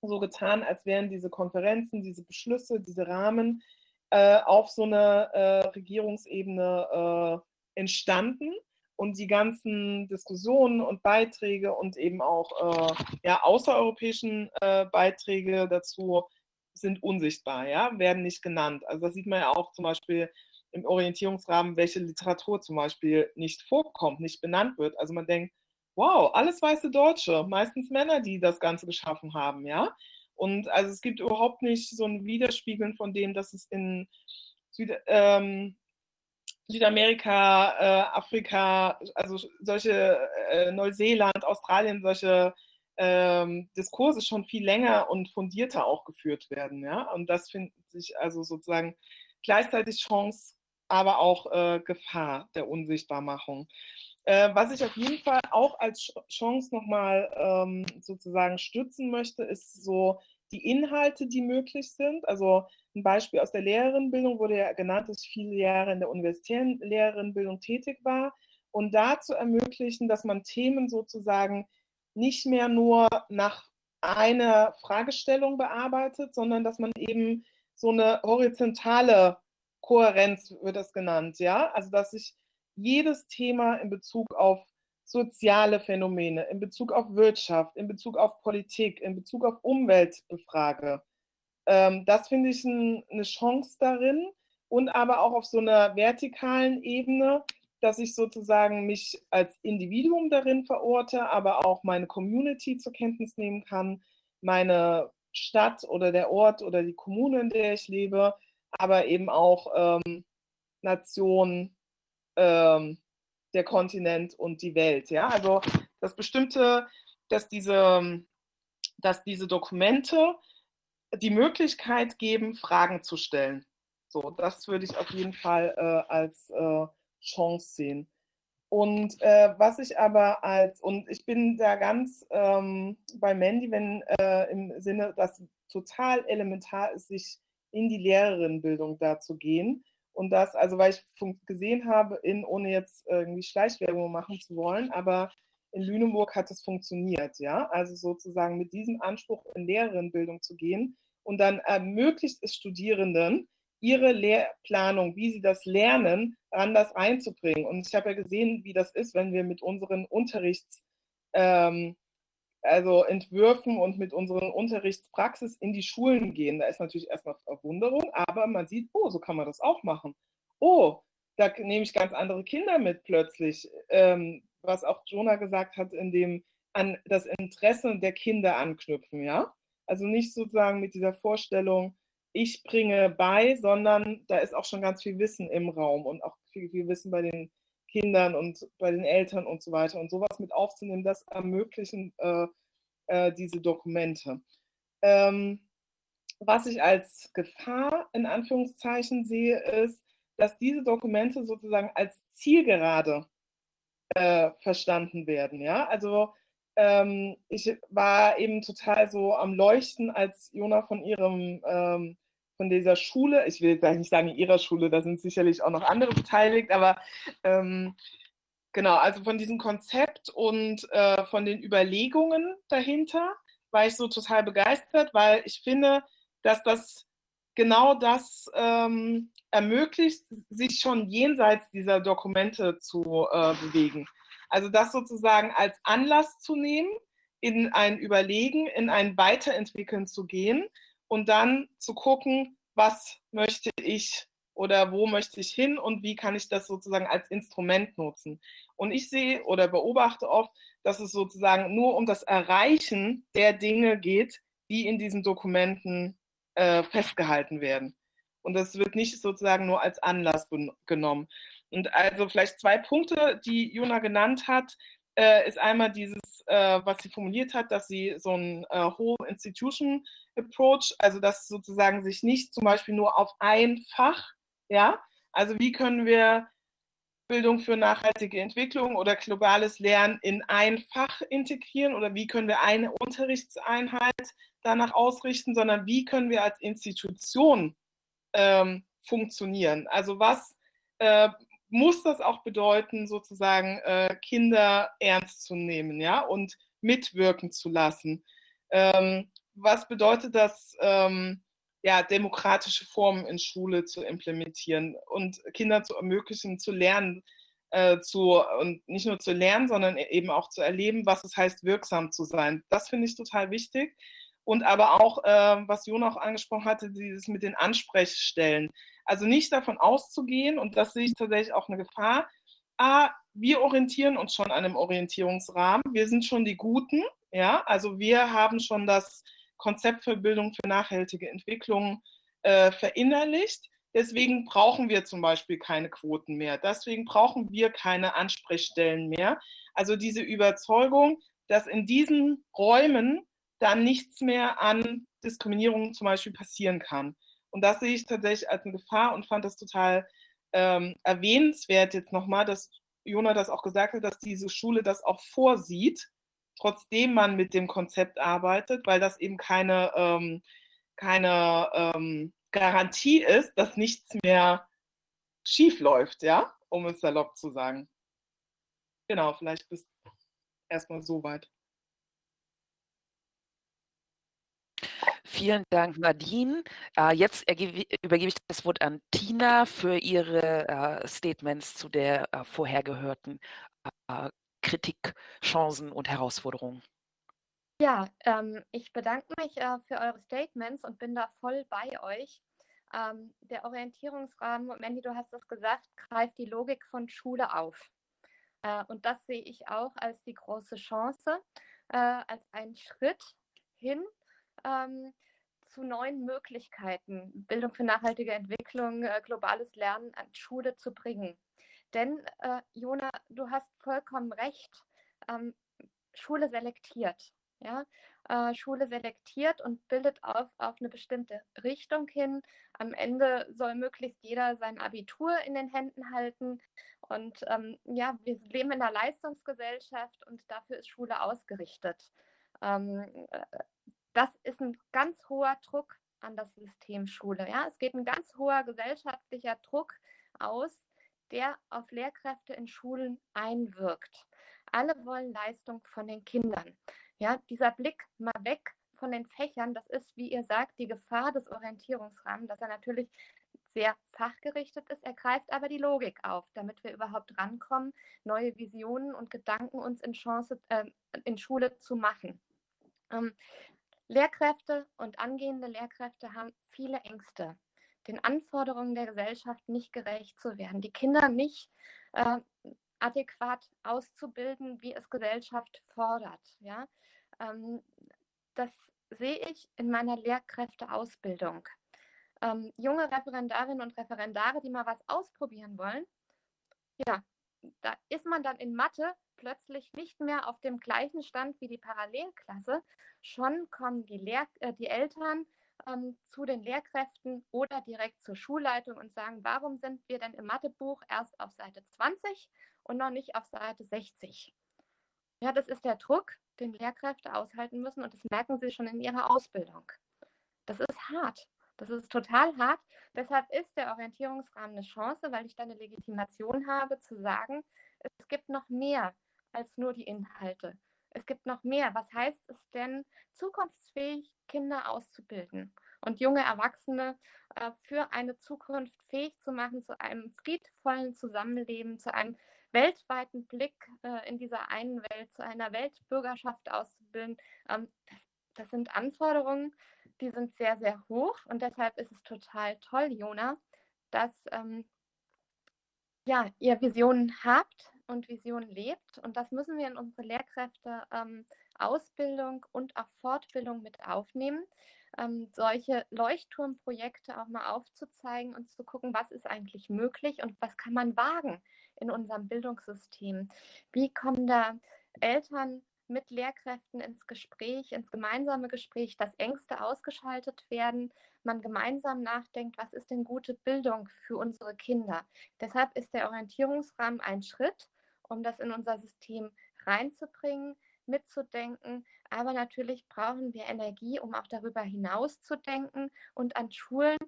Speaker 3: so getan, als wären diese Konferenzen, diese Beschlüsse, diese Rahmen äh, auf so einer äh, Regierungsebene äh, entstanden und die ganzen Diskussionen und Beiträge und eben auch äh, ja, außereuropäischen äh, Beiträge dazu sind unsichtbar, ja, werden nicht genannt. Also das sieht man ja auch zum Beispiel im Orientierungsrahmen, welche Literatur zum Beispiel nicht vorkommt, nicht benannt wird. Also man denkt, wow, alles weiße Deutsche, meistens Männer, die das Ganze geschaffen haben, ja. Und also es gibt überhaupt nicht so ein Widerspiegeln von dem, dass es in Süd, ähm, Südamerika, äh, Afrika, also solche äh, Neuseeland, Australien, solche ähm, Diskurse schon viel länger und fundierter auch geführt werden. Ja? Und das finde ich also sozusagen gleichzeitig Chance, aber auch äh, Gefahr der Unsichtbarmachung. Äh, was ich auf jeden Fall auch als Chance nochmal ähm, sozusagen stützen möchte, ist so die Inhalte, die möglich sind. Also ein Beispiel aus der Lehrerinnenbildung wurde ja genannt, dass ich viele Jahre in der universitären Lehrerinnenbildung tätig war. Und da zu ermöglichen, dass man Themen sozusagen nicht mehr nur nach einer Fragestellung bearbeitet, sondern dass man eben so eine horizontale Kohärenz wird das genannt, ja, also dass ich jedes Thema in Bezug auf soziale Phänomene, in Bezug auf Wirtschaft, in Bezug auf Politik, in Bezug auf Umwelt befrage. Ähm, das finde ich ein, eine Chance darin und aber auch auf so einer vertikalen Ebene, dass ich sozusagen mich als Individuum darin verorte, aber auch meine Community zur Kenntnis nehmen kann, meine Stadt oder der Ort oder die Kommune, in der ich lebe, aber eben auch ähm, Nation, ähm, der Kontinent und die Welt. Ja? Also das Bestimmte, dass diese, dass diese Dokumente die Möglichkeit geben, Fragen zu stellen. So, das würde ich auf jeden Fall äh, als äh, Chance sehen. Und äh, was ich aber als, und ich bin da ganz ähm, bei Mandy, wenn äh, im Sinne, dass total elementar ist, sich in die Lehrerinnenbildung da zu gehen. Und das, also weil ich gesehen habe, in, ohne jetzt irgendwie Schleichwerbung machen zu wollen, aber in Lüneburg hat es funktioniert, ja. Also sozusagen mit diesem Anspruch in Lehrerinnenbildung zu gehen und dann ermöglicht es Studierenden, ihre Lehrplanung, wie sie das lernen, anders einzubringen. Und ich habe ja gesehen, wie das ist, wenn wir mit unseren Unterrichts, ähm, also Entwürfen und mit unseren Unterrichtspraxis in die Schulen gehen. Da ist natürlich erstmal Verwunderung, aber man sieht, oh, so kann man das auch machen. Oh, da nehme ich ganz andere Kinder mit plötzlich. Ähm, was auch Jonah gesagt hat, in dem an das Interesse der Kinder anknüpfen, ja. Also nicht sozusagen mit dieser Vorstellung, ich bringe bei, sondern da ist auch schon ganz viel Wissen im Raum und auch viel, viel Wissen bei den Kindern und bei den Eltern und so weiter. Und sowas mit aufzunehmen, das ermöglichen äh, äh, diese Dokumente. Ähm, was ich als Gefahr in Anführungszeichen sehe, ist, dass diese Dokumente sozusagen als Zielgerade äh, verstanden werden. Ja, also ähm, ich war eben total so am Leuchten, als Jona von ihrem ähm, von dieser Schule, ich will jetzt nicht sagen ihrer Schule, da sind sicherlich auch noch andere beteiligt, aber ähm, genau, also von diesem Konzept und äh, von den Überlegungen dahinter war ich so total begeistert, weil ich finde, dass das genau das ähm, ermöglicht, sich schon jenseits dieser Dokumente zu äh, bewegen. Also das sozusagen als Anlass zu nehmen, in ein Überlegen, in ein Weiterentwickeln zu gehen und dann zu gucken, was möchte ich oder wo möchte ich hin und wie kann ich das sozusagen als Instrument nutzen. Und ich sehe oder beobachte oft, dass es sozusagen nur um das Erreichen der Dinge geht, die in diesen Dokumenten äh, festgehalten werden. Und das wird nicht sozusagen nur als Anlass genommen. Und also vielleicht zwei Punkte, die Jona genannt hat, äh, ist einmal dieses, äh, was sie formuliert hat, dass sie so ein äh, Whole Institution Approach, also dass sozusagen sich nicht zum Beispiel nur auf ein Fach, ja, also wie können wir Bildung für nachhaltige Entwicklung oder globales Lernen in ein Fach integrieren oder wie können wir eine Unterrichtseinheit danach ausrichten, sondern wie können wir als Institution ähm, funktionieren. Also was äh, muss das auch bedeuten, sozusagen äh, Kinder ernst zu nehmen, ja, und mitwirken zu lassen. Ähm, was bedeutet das, ähm, ja, demokratische Formen in Schule zu implementieren und Kinder zu ermöglichen, zu lernen, äh, zu, und nicht nur zu lernen, sondern eben auch zu erleben, was es heißt, wirksam zu sein. Das finde ich total wichtig. Und aber auch, äh, was Jona auch angesprochen hatte, dieses mit den Ansprechstellen. Also nicht davon auszugehen, und das sehe ich tatsächlich auch eine Gefahr, ah, wir orientieren uns schon an einem Orientierungsrahmen, wir sind schon die Guten, ja, also wir haben schon das Konzept für Bildung für nachhaltige Entwicklung äh, verinnerlicht. Deswegen brauchen wir zum Beispiel keine Quoten mehr. Deswegen brauchen wir keine Ansprechstellen mehr. Also diese Überzeugung, dass in diesen Räumen dann nichts mehr an Diskriminierung zum Beispiel passieren kann. Und das sehe ich tatsächlich als eine Gefahr und fand das total ähm, erwähnenswert jetzt nochmal, dass Jona das auch gesagt hat, dass diese Schule das auch vorsieht, trotzdem man mit dem Konzept arbeitet, weil das eben keine, ähm, keine ähm, Garantie ist, dass nichts mehr schief läuft, ja, um es salopp zu sagen. Genau, vielleicht bis erstmal soweit.
Speaker 1: Vielen Dank, Nadine. Äh, jetzt übergebe ich das Wort an Tina für ihre äh, Statements zu der äh, vorher gehörten Kritik, Chancen und Herausforderungen.
Speaker 2: Ja, ähm, ich bedanke mich äh, für eure Statements und bin da voll bei euch. Ähm, der Orientierungsrahmen, Mandy, du hast es gesagt, greift die Logik von Schule auf. Äh, und das sehe ich auch als die große Chance, äh, als einen Schritt hin ähm, zu neuen Möglichkeiten, Bildung für nachhaltige Entwicklung, äh, globales Lernen an Schule zu bringen. Denn, äh, Jona, du hast vollkommen recht, ähm, Schule selektiert. Ja? Äh, Schule selektiert und bildet auf, auf eine bestimmte Richtung hin. Am Ende soll möglichst jeder sein Abitur in den Händen halten. Und ähm, ja, wir leben in einer Leistungsgesellschaft und dafür ist Schule ausgerichtet. Ähm, äh, das ist ein ganz hoher Druck an das System Schule. Ja? Es geht ein ganz hoher gesellschaftlicher Druck aus, der auf Lehrkräfte in Schulen einwirkt. Alle wollen Leistung von den Kindern. Ja, dieser Blick mal weg von den Fächern, das ist, wie ihr sagt, die Gefahr des Orientierungsrahmens, dass er natürlich sehr fachgerichtet ist. Er greift aber die Logik auf, damit wir überhaupt rankommen, neue Visionen und Gedanken uns in, Chance, äh, in Schule zu machen. Ähm, Lehrkräfte und angehende Lehrkräfte haben viele Ängste, den Anforderungen der Gesellschaft nicht gerecht zu werden, die Kinder nicht äh, adäquat auszubilden, wie es Gesellschaft fordert. Ja? Ähm, das sehe ich in meiner Lehrkräfteausbildung. Ähm, junge Referendarinnen und Referendare, die mal was ausprobieren wollen, ja, da ist man dann in Mathe plötzlich nicht mehr auf dem gleichen Stand wie die Parallelklasse. Schon kommen die, Lehr äh, die Eltern ähm, zu den Lehrkräften oder direkt zur Schulleitung und sagen, warum sind wir denn im Mathebuch erst auf Seite 20 und noch nicht auf Seite 60? Ja, das ist der Druck, den Lehrkräfte aushalten müssen und das merken sie schon in ihrer Ausbildung. Das ist hart. Das ist total hart. Deshalb ist der Orientierungsrahmen eine Chance, weil ich da eine Legitimation habe, zu sagen, es gibt noch mehr als nur die Inhalte. Es gibt noch mehr. Was heißt es denn, zukunftsfähig Kinder auszubilden und junge Erwachsene äh, für eine Zukunft fähig zu machen, zu einem friedvollen Zusammenleben, zu einem weltweiten Blick äh, in dieser einen Welt zu einer Weltbürgerschaft auszubilden, ähm, das, das sind Anforderungen, die sind sehr, sehr hoch und deshalb ist es total toll, Jona, dass ähm, ja, ihr Visionen habt und Visionen lebt. Und das müssen wir in unsere Lehrkräfte ähm, Ausbildung und auch Fortbildung mit aufnehmen, ähm, solche Leuchtturmprojekte auch mal aufzuzeigen und zu gucken, was ist eigentlich möglich und was kann man wagen in unserem Bildungssystem. Wie kommen da Eltern mit Lehrkräften ins Gespräch, ins gemeinsame Gespräch, dass Ängste ausgeschaltet werden, man gemeinsam nachdenkt, was ist denn gute Bildung für unsere Kinder. Deshalb ist der Orientierungsrahmen ein Schritt, um das in unser System reinzubringen, mitzudenken. Aber natürlich brauchen wir Energie, um auch darüber hinaus zu denken und an Schulen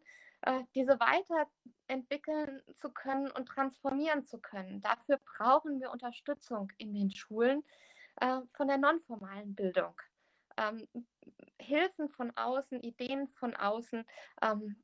Speaker 2: äh, diese weiterentwickeln zu können und transformieren zu können. Dafür brauchen wir Unterstützung in den Schulen äh, von der nonformalen Bildung. Ähm, Hilfen von außen, Ideen von außen, ähm,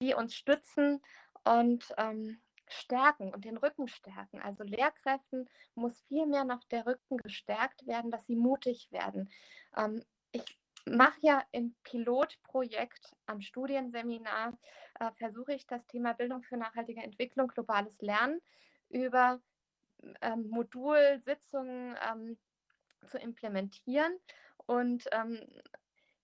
Speaker 2: die uns stützen und ähm, stärken und den Rücken stärken. Also Lehrkräften muss viel mehr noch der Rücken gestärkt werden, dass sie mutig werden. Ähm, ich mache ja im Pilotprojekt am Studienseminar, äh, versuche ich das Thema Bildung für nachhaltige Entwicklung, globales Lernen über ähm, Modulsitzungen ähm, zu implementieren. Und ähm,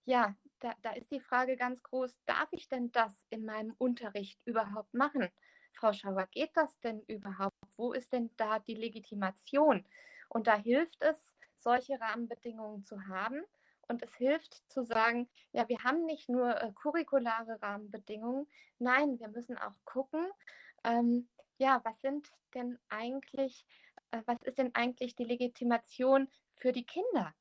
Speaker 2: ja, da, da ist die Frage ganz groß, darf ich denn das in meinem Unterricht überhaupt machen? Frau Schauer, geht das denn überhaupt? Wo ist denn da die Legitimation? Und da hilft es, solche Rahmenbedingungen zu haben. Und es hilft zu sagen, ja, wir haben nicht nur äh, curriculare Rahmenbedingungen, nein, wir müssen auch gucken, ähm, ja, was sind denn eigentlich, äh, was ist denn eigentlich die Legitimation für die Kinder?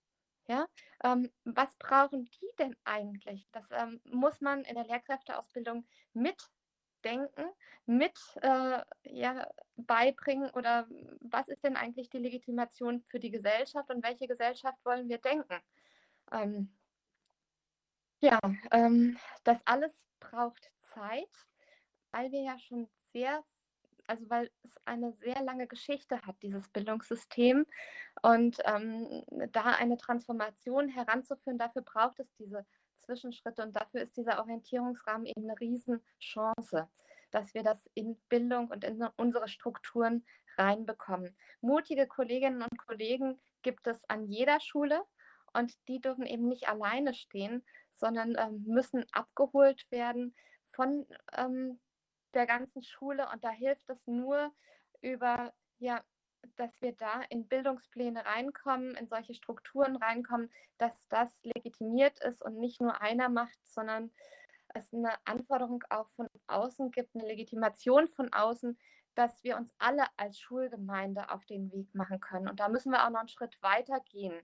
Speaker 2: Ja, ähm, was brauchen die denn eigentlich? Das ähm, muss man in der Lehrkräfteausbildung mitdenken, mit äh, ja, beibringen oder was ist denn eigentlich die Legitimation für die Gesellschaft und welche Gesellschaft wollen wir denken? Ähm, ja, ähm, das alles braucht Zeit, weil wir ja schon sehr also weil es eine sehr lange Geschichte hat, dieses Bildungssystem. Und ähm, da eine Transformation heranzuführen, dafür braucht es diese Zwischenschritte und dafür ist dieser Orientierungsrahmen eben eine Riesenchance, dass wir das in Bildung und in unsere Strukturen reinbekommen. Mutige Kolleginnen und Kollegen gibt es an jeder Schule und die dürfen eben nicht alleine stehen, sondern ähm, müssen abgeholt werden von ähm, der ganzen Schule und da hilft es nur über, ja, dass wir da in Bildungspläne reinkommen, in solche Strukturen reinkommen, dass das legitimiert ist und nicht nur einer macht, sondern es eine Anforderung auch von außen gibt, eine Legitimation von außen, dass wir uns alle als Schulgemeinde auf den Weg machen können. Und da müssen wir auch noch einen Schritt weiter gehen.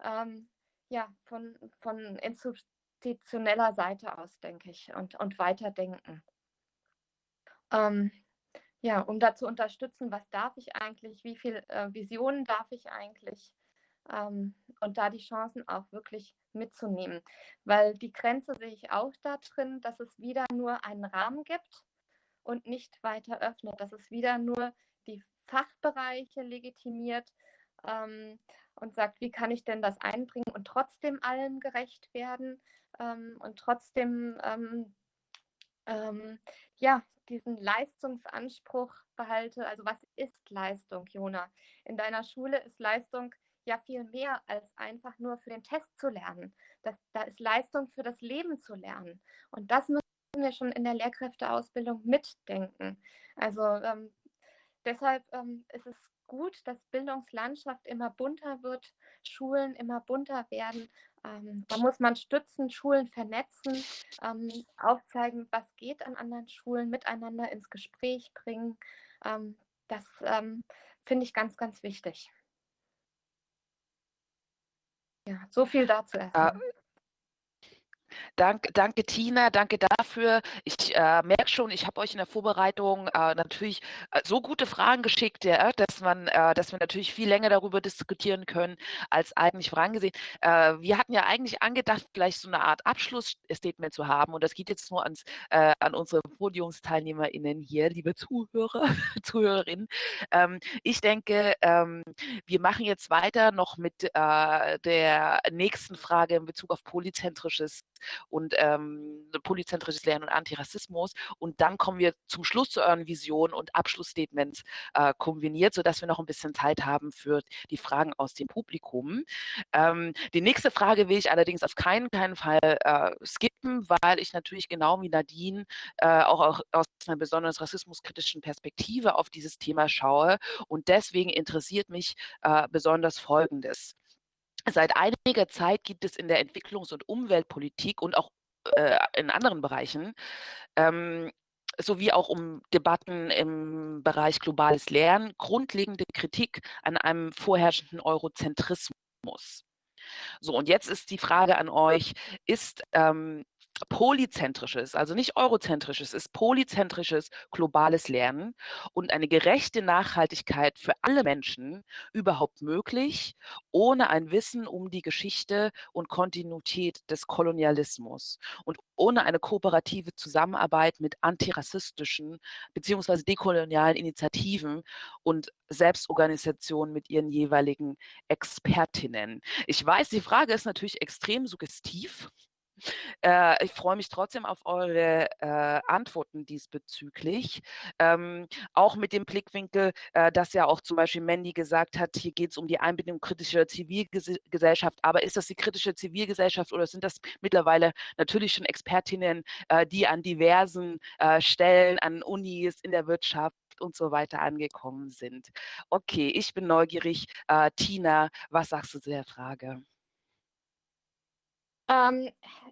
Speaker 2: Ähm, ja, von, von institutioneller Seite aus, denke ich, und, und weiterdenken ähm, ja, um da zu unterstützen, was darf ich eigentlich, wie viele äh, Visionen darf ich eigentlich ähm, und da die Chancen auch wirklich mitzunehmen. Weil die Grenze sehe ich auch da drin, dass es wieder nur einen Rahmen gibt und nicht weiter öffnet, dass es wieder nur die Fachbereiche legitimiert ähm, und sagt, wie kann ich denn das einbringen und trotzdem allen gerecht werden ähm, und trotzdem ähm, ähm, ja, diesen Leistungsanspruch behalte. Also was ist Leistung, Jona? In deiner Schule ist Leistung ja viel mehr als einfach nur für den Test zu lernen. Das, da ist Leistung für das Leben zu lernen. Und das müssen wir schon in der Lehrkräfteausbildung mitdenken. Also ähm, deshalb ähm, ist es gut, dass Bildungslandschaft immer bunter wird, Schulen immer bunter werden ähm, da muss man stützen, Schulen vernetzen, ähm, aufzeigen, was geht an anderen Schulen, miteinander ins Gespräch bringen. Ähm, das ähm, finde ich ganz, ganz wichtig. Ja, so viel dazu erstmal.
Speaker 1: Danke, danke Tina, danke dafür. Ich äh, merke schon, ich habe euch in der Vorbereitung äh, natürlich äh, so gute Fragen geschickt, ja, dass man, äh, dass wir natürlich viel länger darüber diskutieren können als eigentlich vorangesehen. Äh, wir hatten ja eigentlich angedacht, vielleicht so eine Art Abschlussstatement zu haben und das geht jetzt nur ans, äh, an unsere PodiumsteilnehmerInnen hier, liebe Zuhörer, Zuhörerinnen. Ähm, ich denke, ähm, wir machen jetzt weiter noch mit der nächsten Frage in Bezug auf polyzentrisches und ähm, polyzentrisches Lernen und Antirassismus. Und dann kommen wir zum Schluss zu euren Visionen und Abschlussstatements äh, kombiniert, sodass wir noch ein bisschen Zeit haben für die Fragen aus dem Publikum. Ähm, die nächste Frage will ich allerdings auf keinen, keinen Fall äh, skippen, weil ich natürlich genau wie Nadine äh, auch, auch aus einer besonders rassismuskritischen Perspektive auf dieses Thema schaue. Und deswegen interessiert mich äh, besonders Folgendes. Seit einiger Zeit gibt es in der Entwicklungs- und Umweltpolitik und auch äh, in anderen Bereichen ähm, sowie auch um Debatten im Bereich globales Lernen grundlegende Kritik an einem vorherrschenden Eurozentrismus. So, und jetzt ist die Frage an euch, ist ähm, polyzentrisches, also nicht eurozentrisches, ist polyzentrisches globales Lernen und eine gerechte Nachhaltigkeit für alle Menschen überhaupt möglich, ohne ein Wissen um die Geschichte und Kontinuität des Kolonialismus und ohne eine kooperative Zusammenarbeit mit antirassistischen bzw. dekolonialen Initiativen und Selbstorganisationen mit ihren jeweiligen Expertinnen. Ich weiß, die Frage ist natürlich extrem suggestiv. Äh, ich freue mich trotzdem auf eure äh, Antworten diesbezüglich. Ähm, auch mit dem Blickwinkel, äh, dass ja auch zum Beispiel Mandy gesagt hat, hier geht es um die Einbindung kritischer Zivilgesellschaft. Aber ist das die kritische Zivilgesellschaft oder sind das mittlerweile natürlich schon Expertinnen, äh, die an diversen äh, Stellen, an Unis, in der Wirtschaft und so weiter angekommen sind? Okay, ich bin neugierig. Äh, Tina, was sagst du zu der Frage?
Speaker 2: Ähm,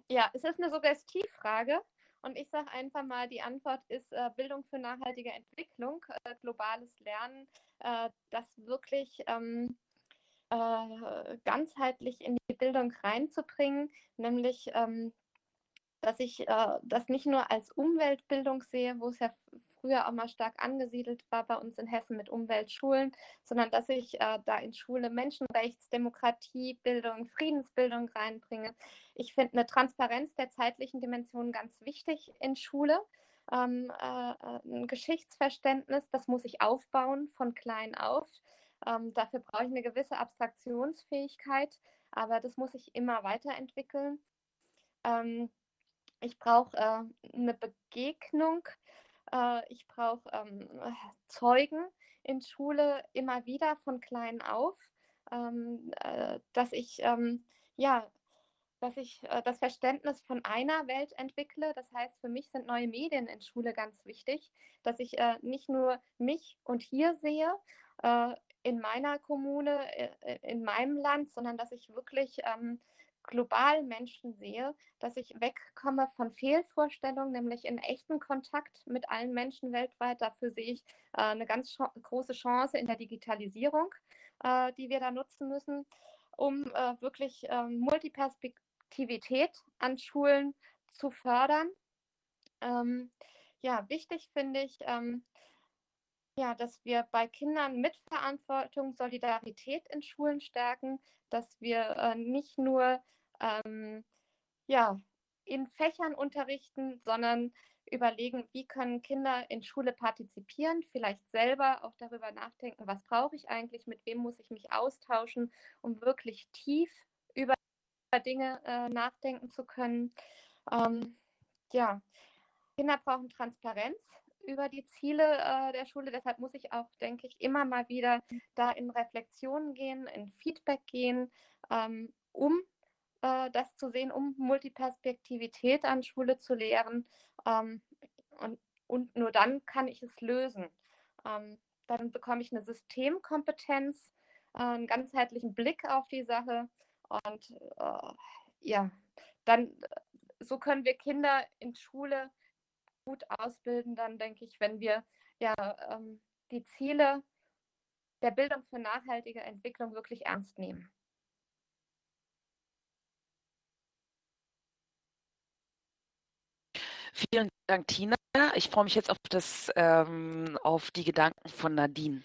Speaker 2: ja, es ist eine Suggestivfrage und ich sage einfach mal, die Antwort ist äh, Bildung für nachhaltige Entwicklung, äh, globales Lernen, äh, das wirklich ähm, äh, ganzheitlich in die Bildung reinzubringen, nämlich ähm, dass ich äh, das nicht nur als Umweltbildung sehe, wo es ja früher auch mal stark angesiedelt war bei uns in Hessen mit Umweltschulen, sondern dass ich äh, da in Schule Menschenrechts, Demokratiebildung, Friedensbildung reinbringe. Ich finde eine Transparenz der zeitlichen Dimension ganz wichtig in Schule. Ähm, äh, ein Geschichtsverständnis, das muss ich aufbauen von klein auf. Ähm, dafür brauche ich eine gewisse Abstraktionsfähigkeit, aber das muss ich immer weiterentwickeln. Ähm, ich brauche äh, eine Begegnung äh, ich brauche ähm, Zeugen in Schule immer wieder von klein auf, ähm, äh, dass ich ähm, ja dass ich äh, das Verständnis von einer Welt entwickle. Das heißt, für mich sind neue Medien in Schule ganz wichtig, dass ich äh, nicht nur mich und hier sehe, äh, in meiner Kommune, äh, in meinem Land, sondern dass ich wirklich ähm, global Menschen sehe, dass ich wegkomme von Fehlvorstellungen, nämlich in echten Kontakt mit allen Menschen weltweit. Dafür sehe ich äh, eine ganz große Chance in der Digitalisierung, äh, die wir da nutzen müssen, um äh, wirklich ähm, Multiperspektivität an Schulen zu fördern. Ähm, ja, wichtig finde ich, ähm, ja, dass wir bei Kindern Mitverantwortung, Solidarität in Schulen stärken, dass wir äh, nicht nur ähm, ja, in Fächern unterrichten, sondern überlegen, wie können Kinder in Schule partizipieren, vielleicht selber auch darüber nachdenken, was brauche ich eigentlich, mit wem muss ich mich austauschen, um wirklich tief über Dinge äh, nachdenken zu können. Ähm, ja, Kinder brauchen Transparenz über die Ziele äh, der Schule. Deshalb muss ich auch, denke ich, immer mal wieder da in Reflexionen gehen, in Feedback gehen, ähm, um äh, das zu sehen, um Multiperspektivität an Schule zu lehren. Ähm, und, und nur dann kann ich es lösen. Ähm, dann bekomme ich eine Systemkompetenz, äh, einen ganzheitlichen Blick auf die Sache und äh, ja, dann so können wir Kinder in Schule gut ausbilden, dann denke ich, wenn wir ja ähm, die Ziele der Bildung für nachhaltige Entwicklung wirklich ernst nehmen.
Speaker 1: Vielen Dank, Tina. Ich freue mich jetzt auf, das, ähm, auf die Gedanken von Nadine.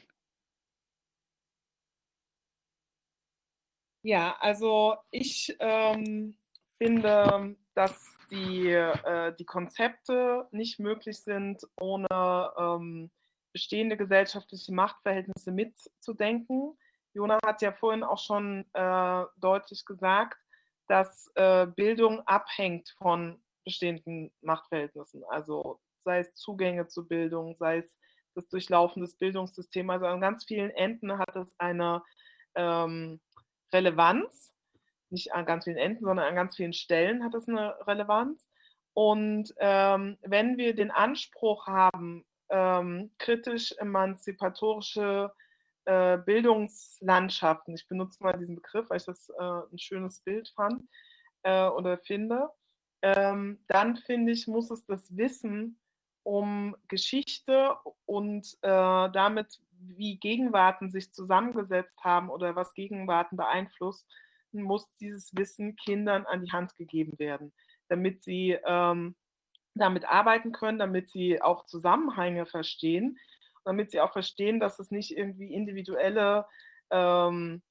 Speaker 3: Ja, also ich ähm, finde, dass die, äh, die Konzepte nicht möglich sind, ohne ähm, bestehende gesellschaftliche Machtverhältnisse mitzudenken. Jona hat ja vorhin auch schon äh, deutlich gesagt, dass äh, Bildung abhängt von bestehenden Machtverhältnissen. Also sei es Zugänge zu Bildung, sei es das Durchlaufen des Bildungssystems. Also an ganz vielen Enden hat es eine ähm, Relevanz. Nicht an ganz vielen Enden, sondern an ganz vielen Stellen hat es eine Relevanz. Und ähm, wenn wir den Anspruch haben, ähm, kritisch emanzipatorische äh, Bildungslandschaften, ich benutze mal diesen Begriff, weil ich das äh, ein schönes Bild fand äh, oder finde, ähm, dann finde ich, muss es das Wissen um Geschichte und äh, damit, wie Gegenwarten sich zusammengesetzt haben oder was Gegenwarten beeinflusst, muss dieses Wissen Kindern an die Hand gegeben werden, damit sie ähm, damit arbeiten können, damit sie auch Zusammenhänge verstehen, damit sie auch verstehen, dass es nicht irgendwie individuelle ähm,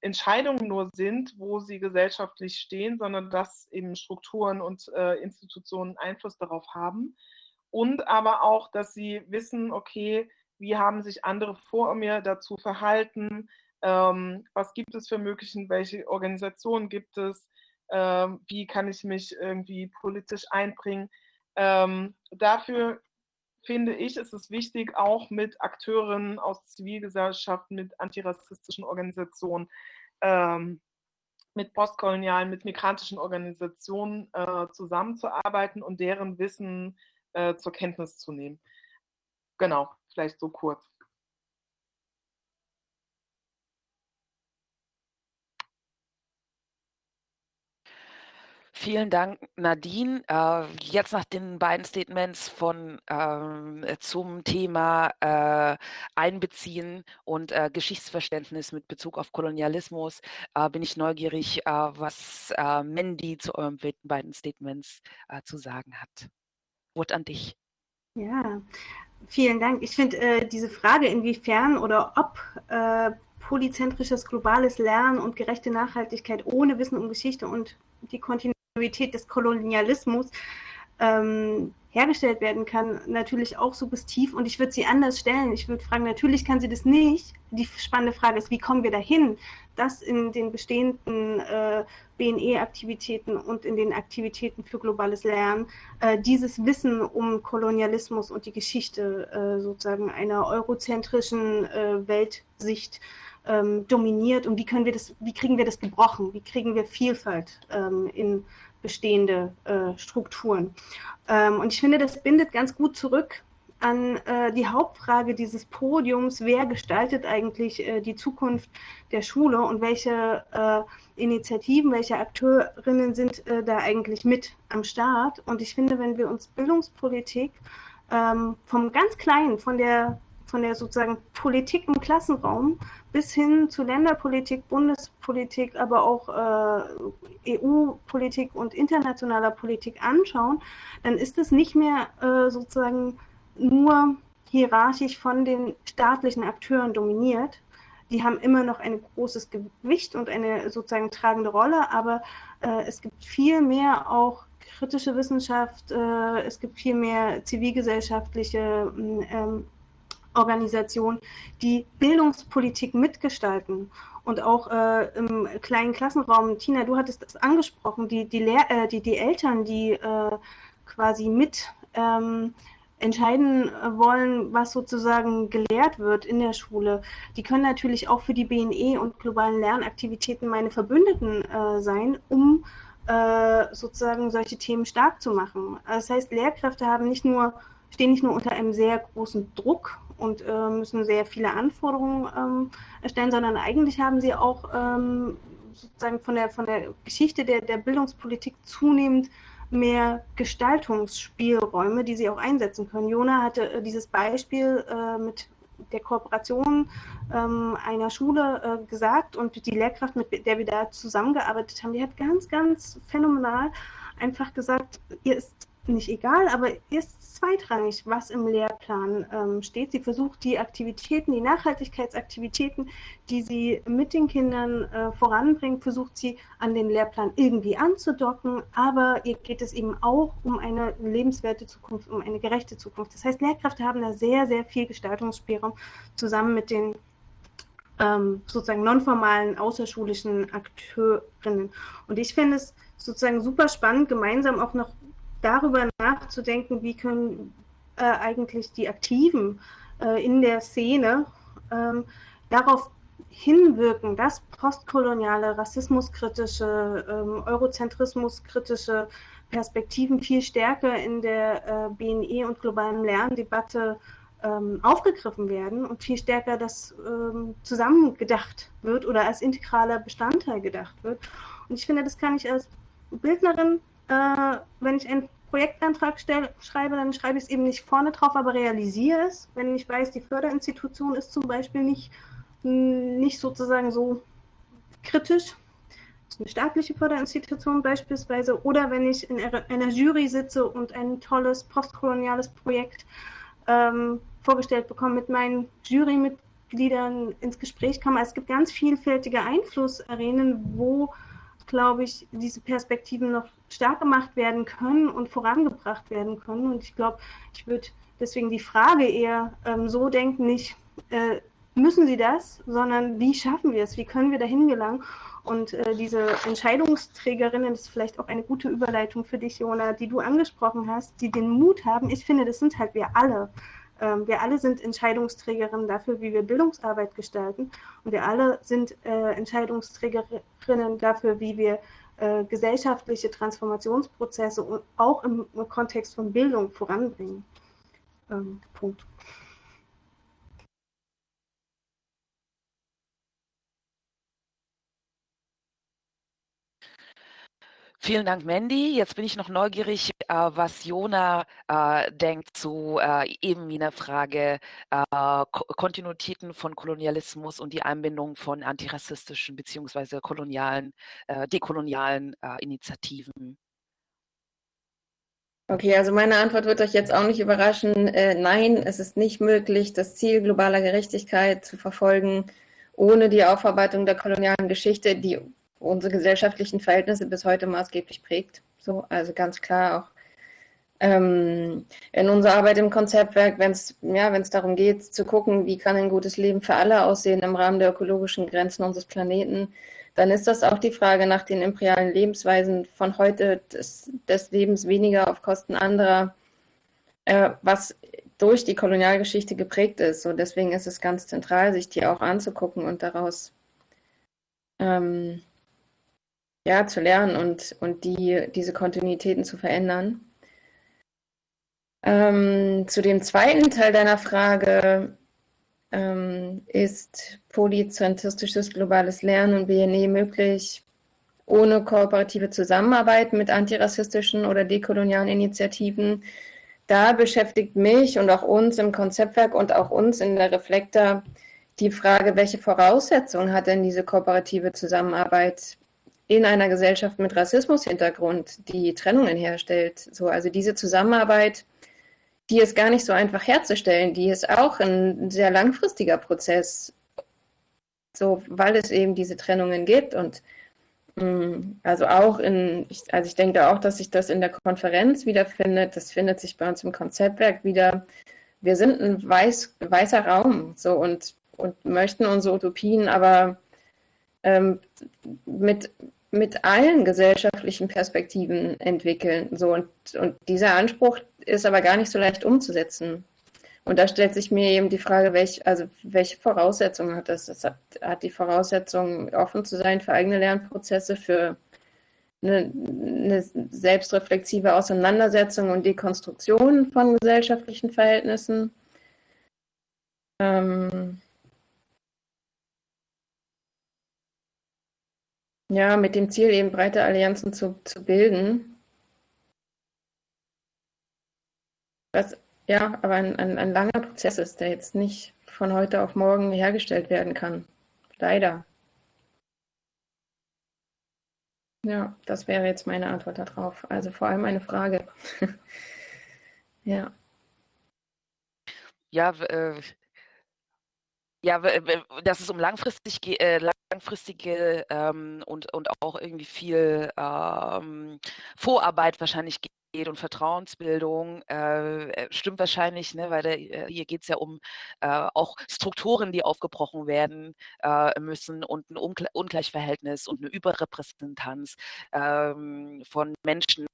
Speaker 3: Entscheidungen nur sind, wo sie gesellschaftlich stehen, sondern dass eben Strukturen und äh, Institutionen Einfluss darauf haben. Und aber auch, dass sie wissen, okay, wie haben sich andere vor mir dazu verhalten, ähm, was gibt es für Möglichkeiten, welche Organisationen gibt es, ähm, wie kann ich mich irgendwie politisch einbringen. Ähm, dafür finde ich, ist es wichtig, auch mit Akteuren aus Zivilgesellschaft, mit antirassistischen Organisationen, ähm, mit postkolonialen, mit migrantischen Organisationen äh, zusammenzuarbeiten und deren Wissen äh, zur Kenntnis zu nehmen. Genau, vielleicht so kurz.
Speaker 1: Vielen Dank, Nadine. Äh, jetzt nach den beiden Statements von ähm, zum Thema äh, Einbeziehen und äh, Geschichtsverständnis mit Bezug auf Kolonialismus äh, bin ich neugierig, äh, was äh, Mandy zu euren beiden Statements zu sagen hat. Wort an dich.
Speaker 4: Ja, vielen Dank. Ich finde diese Frage, inwiefern oder ob polyzentrisches globales Lernen und gerechte Nachhaltigkeit ohne Wissen um Geschichte und die Kontinuität Kontinuität des Kolonialismus ähm, hergestellt werden kann, natürlich auch suggestiv. Und ich würde sie anders stellen. Ich würde fragen, natürlich kann sie das nicht. Die spannende Frage ist, wie kommen wir dahin, dass in den bestehenden äh, BNE-Aktivitäten und in den Aktivitäten für globales Lernen äh, dieses Wissen um Kolonialismus und die Geschichte äh, sozusagen einer eurozentrischen äh, Weltsicht ähm, dominiert und wie können wir das, wie kriegen wir das gebrochen, wie kriegen wir Vielfalt ähm, in bestehende äh, Strukturen. Ähm, und ich finde, das bindet ganz gut zurück an äh, die Hauptfrage dieses Podiums, wer gestaltet eigentlich äh, die Zukunft der Schule und welche äh, Initiativen, welche Akteurinnen sind äh, da eigentlich mit am Start. Und ich finde, wenn wir uns Bildungspolitik ähm, vom ganz Kleinen, von der von der sozusagen Politik im Klassenraum bis hin zu Länderpolitik, Bundespolitik, aber auch äh, EU-Politik und internationaler Politik anschauen, dann ist es nicht mehr äh, sozusagen nur hierarchisch von den staatlichen Akteuren dominiert. Die haben immer noch ein großes Gewicht und eine sozusagen tragende Rolle, aber äh, es gibt viel mehr auch kritische Wissenschaft, äh, es gibt viel mehr zivilgesellschaftliche ähm, Organisationen, die Bildungspolitik mitgestalten und auch äh, im kleinen Klassenraum. Tina, du hattest das angesprochen, die, die, Lehr äh, die, die Eltern, die äh, quasi mit ähm, entscheiden wollen, was sozusagen gelehrt wird in der Schule. Die können natürlich auch für die BNE und globalen Lernaktivitäten meine Verbündeten äh, sein, um äh, sozusagen solche Themen stark zu machen. Das heißt, Lehrkräfte haben nicht nur, stehen nicht nur unter einem sehr großen Druck und äh, müssen sehr viele Anforderungen ähm, erstellen, sondern eigentlich haben sie auch ähm, sozusagen von der, von der Geschichte der, der Bildungspolitik zunehmend mehr Gestaltungsspielräume, die sie auch einsetzen können. Jona hatte äh, dieses Beispiel äh, mit der Kooperation ähm, einer Schule äh, gesagt und die Lehrkraft, mit der wir da zusammengearbeitet haben, die hat ganz, ganz phänomenal einfach gesagt, ihr ist nicht egal, aber ist zweitrangig, was im Lehrplan ähm, steht. Sie versucht die Aktivitäten, die Nachhaltigkeitsaktivitäten, die sie mit den Kindern äh, voranbringt, versucht sie an den Lehrplan irgendwie anzudocken, aber ihr geht es eben auch um eine lebenswerte Zukunft, um eine gerechte Zukunft. Das heißt, Lehrkräfte haben da sehr, sehr viel Gestaltungsspielraum zusammen mit den ähm, sozusagen nonformalen außerschulischen Akteurinnen. Und ich finde es sozusagen super spannend, gemeinsam auch noch darüber nachzudenken, wie können äh, eigentlich die Aktiven äh, in der Szene ähm, darauf hinwirken, dass postkoloniale, rassismuskritische, ähm, eurozentrismuskritische Perspektiven viel stärker in der äh, BNE und globalen Lerndebatte ähm, aufgegriffen werden und viel stärker das ähm, zusammengedacht wird oder als integraler Bestandteil gedacht wird. Und ich finde, das kann ich als Bildnerin, äh, wenn ich einen Projektantrag stell, schreibe, dann schreibe ich es eben nicht vorne drauf, aber realisiere es. Wenn ich weiß, die Förderinstitution ist zum Beispiel nicht, nicht sozusagen so kritisch, eine staatliche Förderinstitution beispielsweise, oder wenn ich in einer Jury sitze und ein tolles postkoloniales Projekt ähm, vorgestellt bekomme, mit meinen Jurymitgliedern ins Gespräch komme. Es gibt ganz vielfältige Einflussarenen, wo glaube ich, diese Perspektiven noch stark gemacht werden können und vorangebracht werden können. Und ich glaube, ich würde deswegen die Frage eher ähm, so denken, nicht äh, müssen sie das, sondern wie schaffen wir es, wie können wir dahin gelangen. Und äh, diese Entscheidungsträgerinnen, das ist vielleicht auch eine gute Überleitung für dich, Jona, die du angesprochen hast, die den Mut haben. Ich finde, das sind halt wir alle. Ähm, wir alle sind Entscheidungsträgerinnen dafür, wie wir Bildungsarbeit gestalten. Und wir alle sind äh, Entscheidungsträgerinnen dafür, wie wir äh, gesellschaftliche Transformationsprozesse auch im, im, Kontext von Bildung voranbringen. Ähm, Punkt.
Speaker 1: Vielen Dank, Mandy. Jetzt bin ich noch neugierig, äh, was Jona äh, denkt zu äh, eben jener Frage äh, Kontinuitäten von Kolonialismus und die Einbindung von antirassistischen bzw. kolonialen, äh, dekolonialen äh, Initiativen.
Speaker 5: Okay, also meine Antwort wird euch jetzt auch nicht überraschen. nein, es ist nicht möglich, das Ziel globaler Gerechtigkeit zu verfolgen, ohne die Aufarbeitung der kolonialen Geschichte, die unsere gesellschaftlichen Verhältnisse bis heute maßgeblich prägt. So, also ganz klar auch ähm, in unserer Arbeit im Konzeptwerk, wenn es ja, darum geht, zu gucken, wie kann ein gutes Leben für alle aussehen im Rahmen der ökologischen Grenzen unseres Planeten, dann ist das auch die Frage nach den imperialen Lebensweisen von heute des, des Lebens weniger auf Kosten anderer, äh, was durch die Kolonialgeschichte geprägt ist. Und deswegen ist es ganz zentral, sich die auch anzugucken und daraus ähm, ja, zu lernen und, und die, diese Kontinuitäten zu verändern. Ähm, zu dem zweiten Teil deiner Frage ähm, ist polyzentristisches globales Lernen und BNE möglich ohne kooperative Zusammenarbeit mit antirassistischen oder dekolonialen Initiativen. Da beschäftigt mich und auch uns im Konzeptwerk und auch uns in der Reflektor die Frage, welche Voraussetzungen hat denn diese kooperative Zusammenarbeit in einer Gesellschaft mit Rassismushintergrund, die Trennungen herstellt. So, also diese Zusammenarbeit, die ist gar nicht so einfach herzustellen, die ist auch ein sehr langfristiger Prozess, so, weil es eben diese Trennungen gibt und mm, also auch in, also ich denke auch, dass sich das in der Konferenz wiederfindet. Das findet sich bei uns im Konzeptwerk wieder. Wir sind ein weiß, weißer Raum so und, und möchten unsere Utopien aber ähm, mit mit allen gesellschaftlichen Perspektiven entwickeln. So, und, und dieser Anspruch ist aber gar nicht so leicht umzusetzen. Und da stellt sich mir eben die Frage, welch, also welche Voraussetzungen hat das? Es hat, hat die Voraussetzung, offen zu sein für eigene Lernprozesse, für eine, eine selbstreflexive Auseinandersetzung und Dekonstruktion von gesellschaftlichen Verhältnissen. Ähm, Ja, mit dem Ziel, eben breite Allianzen zu, zu bilden. Was, ja, aber ein, ein, ein langer Prozess ist, der jetzt nicht von heute auf morgen hergestellt werden kann. Leider. Ja, das wäre jetzt meine Antwort darauf. Also vor allem eine Frage. ja.
Speaker 1: Ja, äh, ja, dass es um langfristig, äh, langfristige ähm, und, und auch irgendwie viel ähm, Vorarbeit wahrscheinlich geht und Vertrauensbildung, äh, äh, stimmt wahrscheinlich, ne, weil der, äh, hier geht es ja um äh, auch Strukturen, die aufgebrochen werden äh, müssen und ein Ungl Ungleichverhältnis und eine Überrepräsentanz ähm, von Menschen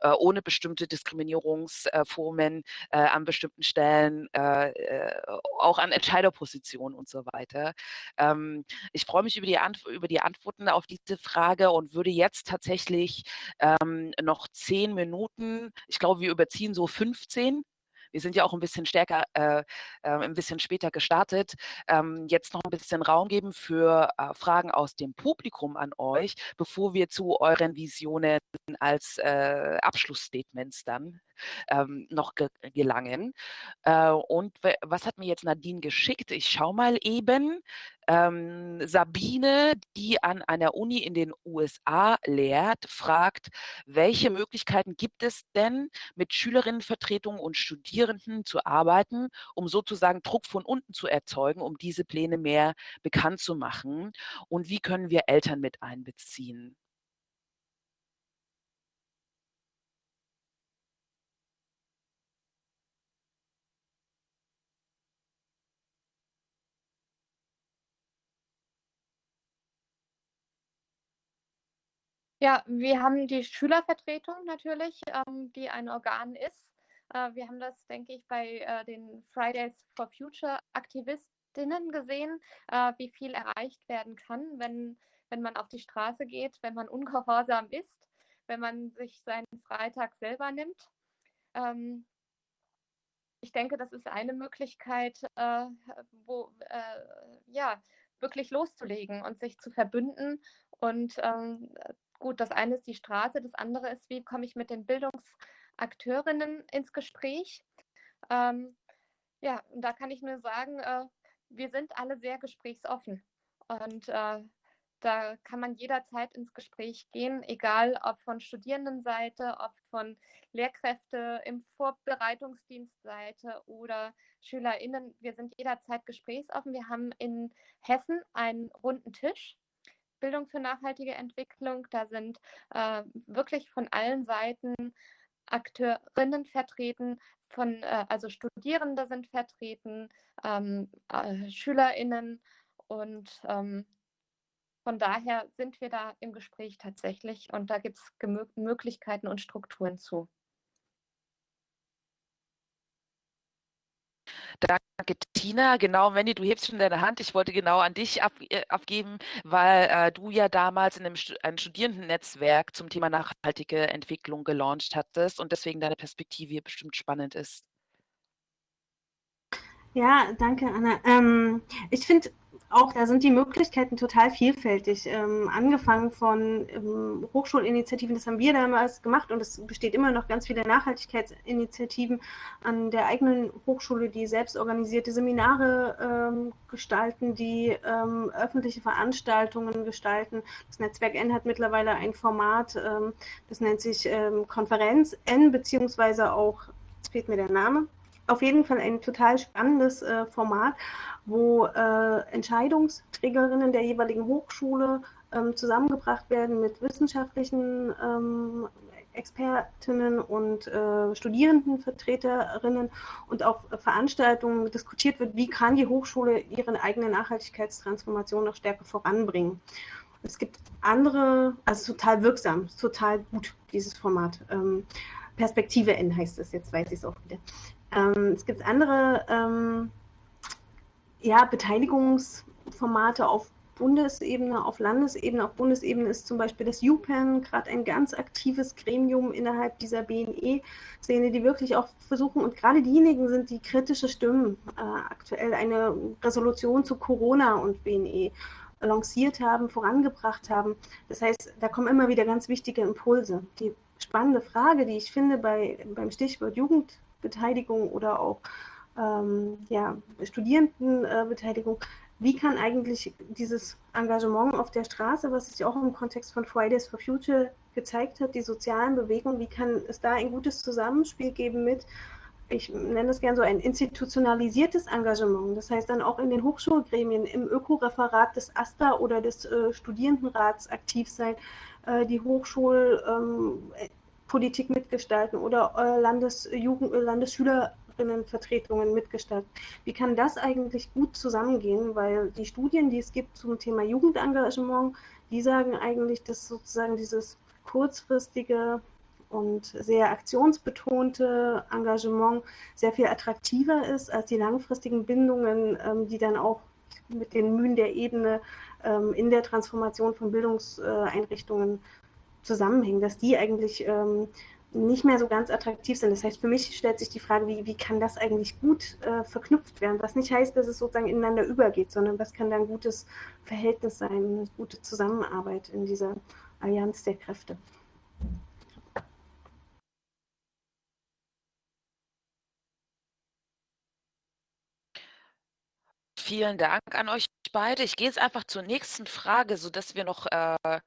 Speaker 1: äh, ohne bestimmte Diskriminierungsformen an bestimmten Stellen, auch an Entscheiderpositionen und so weiter. Ähm, ich freue mich über die, über die Antworten auf diese Frage und würde jetzt tatsächlich ähm, noch zehn Minuten Minuten. Ich glaube, wir überziehen so 15. Wir sind ja auch ein bisschen stärker, äh, äh, ein bisschen später gestartet. Ähm, jetzt noch ein bisschen Raum geben für äh, Fragen aus dem Publikum an euch, bevor wir zu euren Visionen als äh, Abschlussstatements dann ähm, noch ge gelangen. Äh, und was hat mir jetzt Nadine geschickt? Ich schaue mal eben. Ähm, Sabine, die an einer Uni in den USA lehrt, fragt, welche Möglichkeiten gibt es denn, mit Schülerinnenvertretungen und Studierenden zu arbeiten, um sozusagen Druck von unten zu erzeugen, um diese Pläne mehr bekannt zu machen? Und wie können wir Eltern mit einbeziehen?
Speaker 2: Ja, wir haben die Schülervertretung natürlich, ähm, die ein Organ ist. Äh, wir haben das, denke ich, bei äh, den Fridays for Future Aktivistinnen gesehen, äh, wie viel erreicht werden kann, wenn, wenn man auf die Straße geht, wenn man ungehorsam ist, wenn man sich seinen Freitag selber nimmt. Ähm, ich denke, das ist eine Möglichkeit, äh, wo, äh, ja, wirklich loszulegen und sich zu verbünden und ähm, gut, das eine ist die Straße, das andere ist, wie komme ich mit den Bildungsakteurinnen ins Gespräch. Ähm, ja, und da kann ich nur sagen, äh, wir sind alle sehr gesprächsoffen. Und äh, da kann man jederzeit ins Gespräch gehen, egal ob von Studierendenseite, ob von Lehrkräfte im Vorbereitungsdienstseite oder SchülerInnen. Wir sind jederzeit gesprächsoffen. Wir haben in Hessen einen runden Tisch Bildung für nachhaltige Entwicklung. Da sind äh, wirklich von allen Seiten Akteurinnen vertreten, von, äh, also Studierende sind vertreten, ähm, äh, SchülerInnen und ähm, von daher sind wir da im Gespräch tatsächlich und da gibt es Möglichkeiten und Strukturen zu.
Speaker 1: Danke, Tina. Genau, Wendy, du hebst schon deine Hand. Ich wollte genau an dich ab, äh, abgeben, weil äh, du ja damals in einem, einem Studierendennetzwerk zum Thema nachhaltige Entwicklung gelauncht hattest und deswegen deine Perspektive bestimmt spannend ist.
Speaker 4: Ja, danke, Anna. Ähm, ich finde auch, da sind die Möglichkeiten total vielfältig. Ähm, angefangen von ähm, Hochschulinitiativen, das haben wir damals gemacht und es besteht immer noch ganz viele Nachhaltigkeitsinitiativen an der eigenen Hochschule, die selbst organisierte Seminare ähm, gestalten, die ähm, öffentliche Veranstaltungen gestalten. Das Netzwerk N hat mittlerweile ein Format, ähm, das nennt sich ähm, Konferenz N, beziehungsweise auch, jetzt fehlt mir der Name, auf jeden Fall ein total spannendes äh, Format, wo äh, Entscheidungsträgerinnen der jeweiligen Hochschule ähm, zusammengebracht werden mit wissenschaftlichen ähm, Expertinnen und äh, Studierendenvertreterinnen und auf Veranstaltungen diskutiert wird, wie kann die Hochschule ihre eigene Nachhaltigkeitstransformation noch stärker voranbringen. Es gibt andere, also total wirksam, total gut, dieses Format. Ähm, Perspektive N heißt es, jetzt weiß ich es auch wieder. Ähm, es gibt andere ähm, ja, Beteiligungsformate auf Bundesebene, auf Landesebene. Auf Bundesebene ist zum Beispiel das UPenn gerade ein ganz aktives Gremium innerhalb dieser BNE-Szene, die wirklich auch versuchen, und gerade diejenigen sind, die kritische Stimmen äh, aktuell eine Resolution zu Corona und BNE lanciert haben, vorangebracht haben. Das heißt, da kommen immer wieder ganz wichtige Impulse. Die spannende Frage, die ich finde bei, beim Stichwort Jugend Beteiligung oder auch ähm, ja, Studierendenbeteiligung wie kann eigentlich dieses Engagement auf der Straße, was sich auch im Kontext von Fridays for Future gezeigt hat, die sozialen Bewegungen, wie kann es da ein gutes Zusammenspiel geben mit, ich nenne das gerne so ein institutionalisiertes Engagement, das heißt dann auch in den Hochschulgremien, im Ökoreferat des AStA oder des äh, Studierendenrats aktiv sein, äh, die Hochschulpolitik ähm, mitgestalten oder äh, Landesjugend, Landesschüler Vertretungen mitgestaltet. Wie kann das eigentlich gut zusammengehen? Weil die Studien, die es gibt zum Thema Jugendengagement, die sagen eigentlich, dass sozusagen dieses kurzfristige und sehr aktionsbetonte Engagement sehr viel attraktiver ist als die langfristigen Bindungen, ähm, die dann auch mit den Mühen der Ebene ähm, in der Transformation von Bildungseinrichtungen zusammenhängen, dass die eigentlich ähm, nicht mehr so ganz attraktiv sind. Das heißt, für mich stellt sich die Frage, wie, wie kann das eigentlich gut äh, verknüpft werden? Was nicht heißt, dass es sozusagen ineinander übergeht, sondern was kann da ein gutes Verhältnis sein, eine gute Zusammenarbeit in dieser Allianz der Kräfte.
Speaker 1: Vielen Dank an euch beide. Ich gehe jetzt einfach zur nächsten Frage, sodass wir noch äh, äh,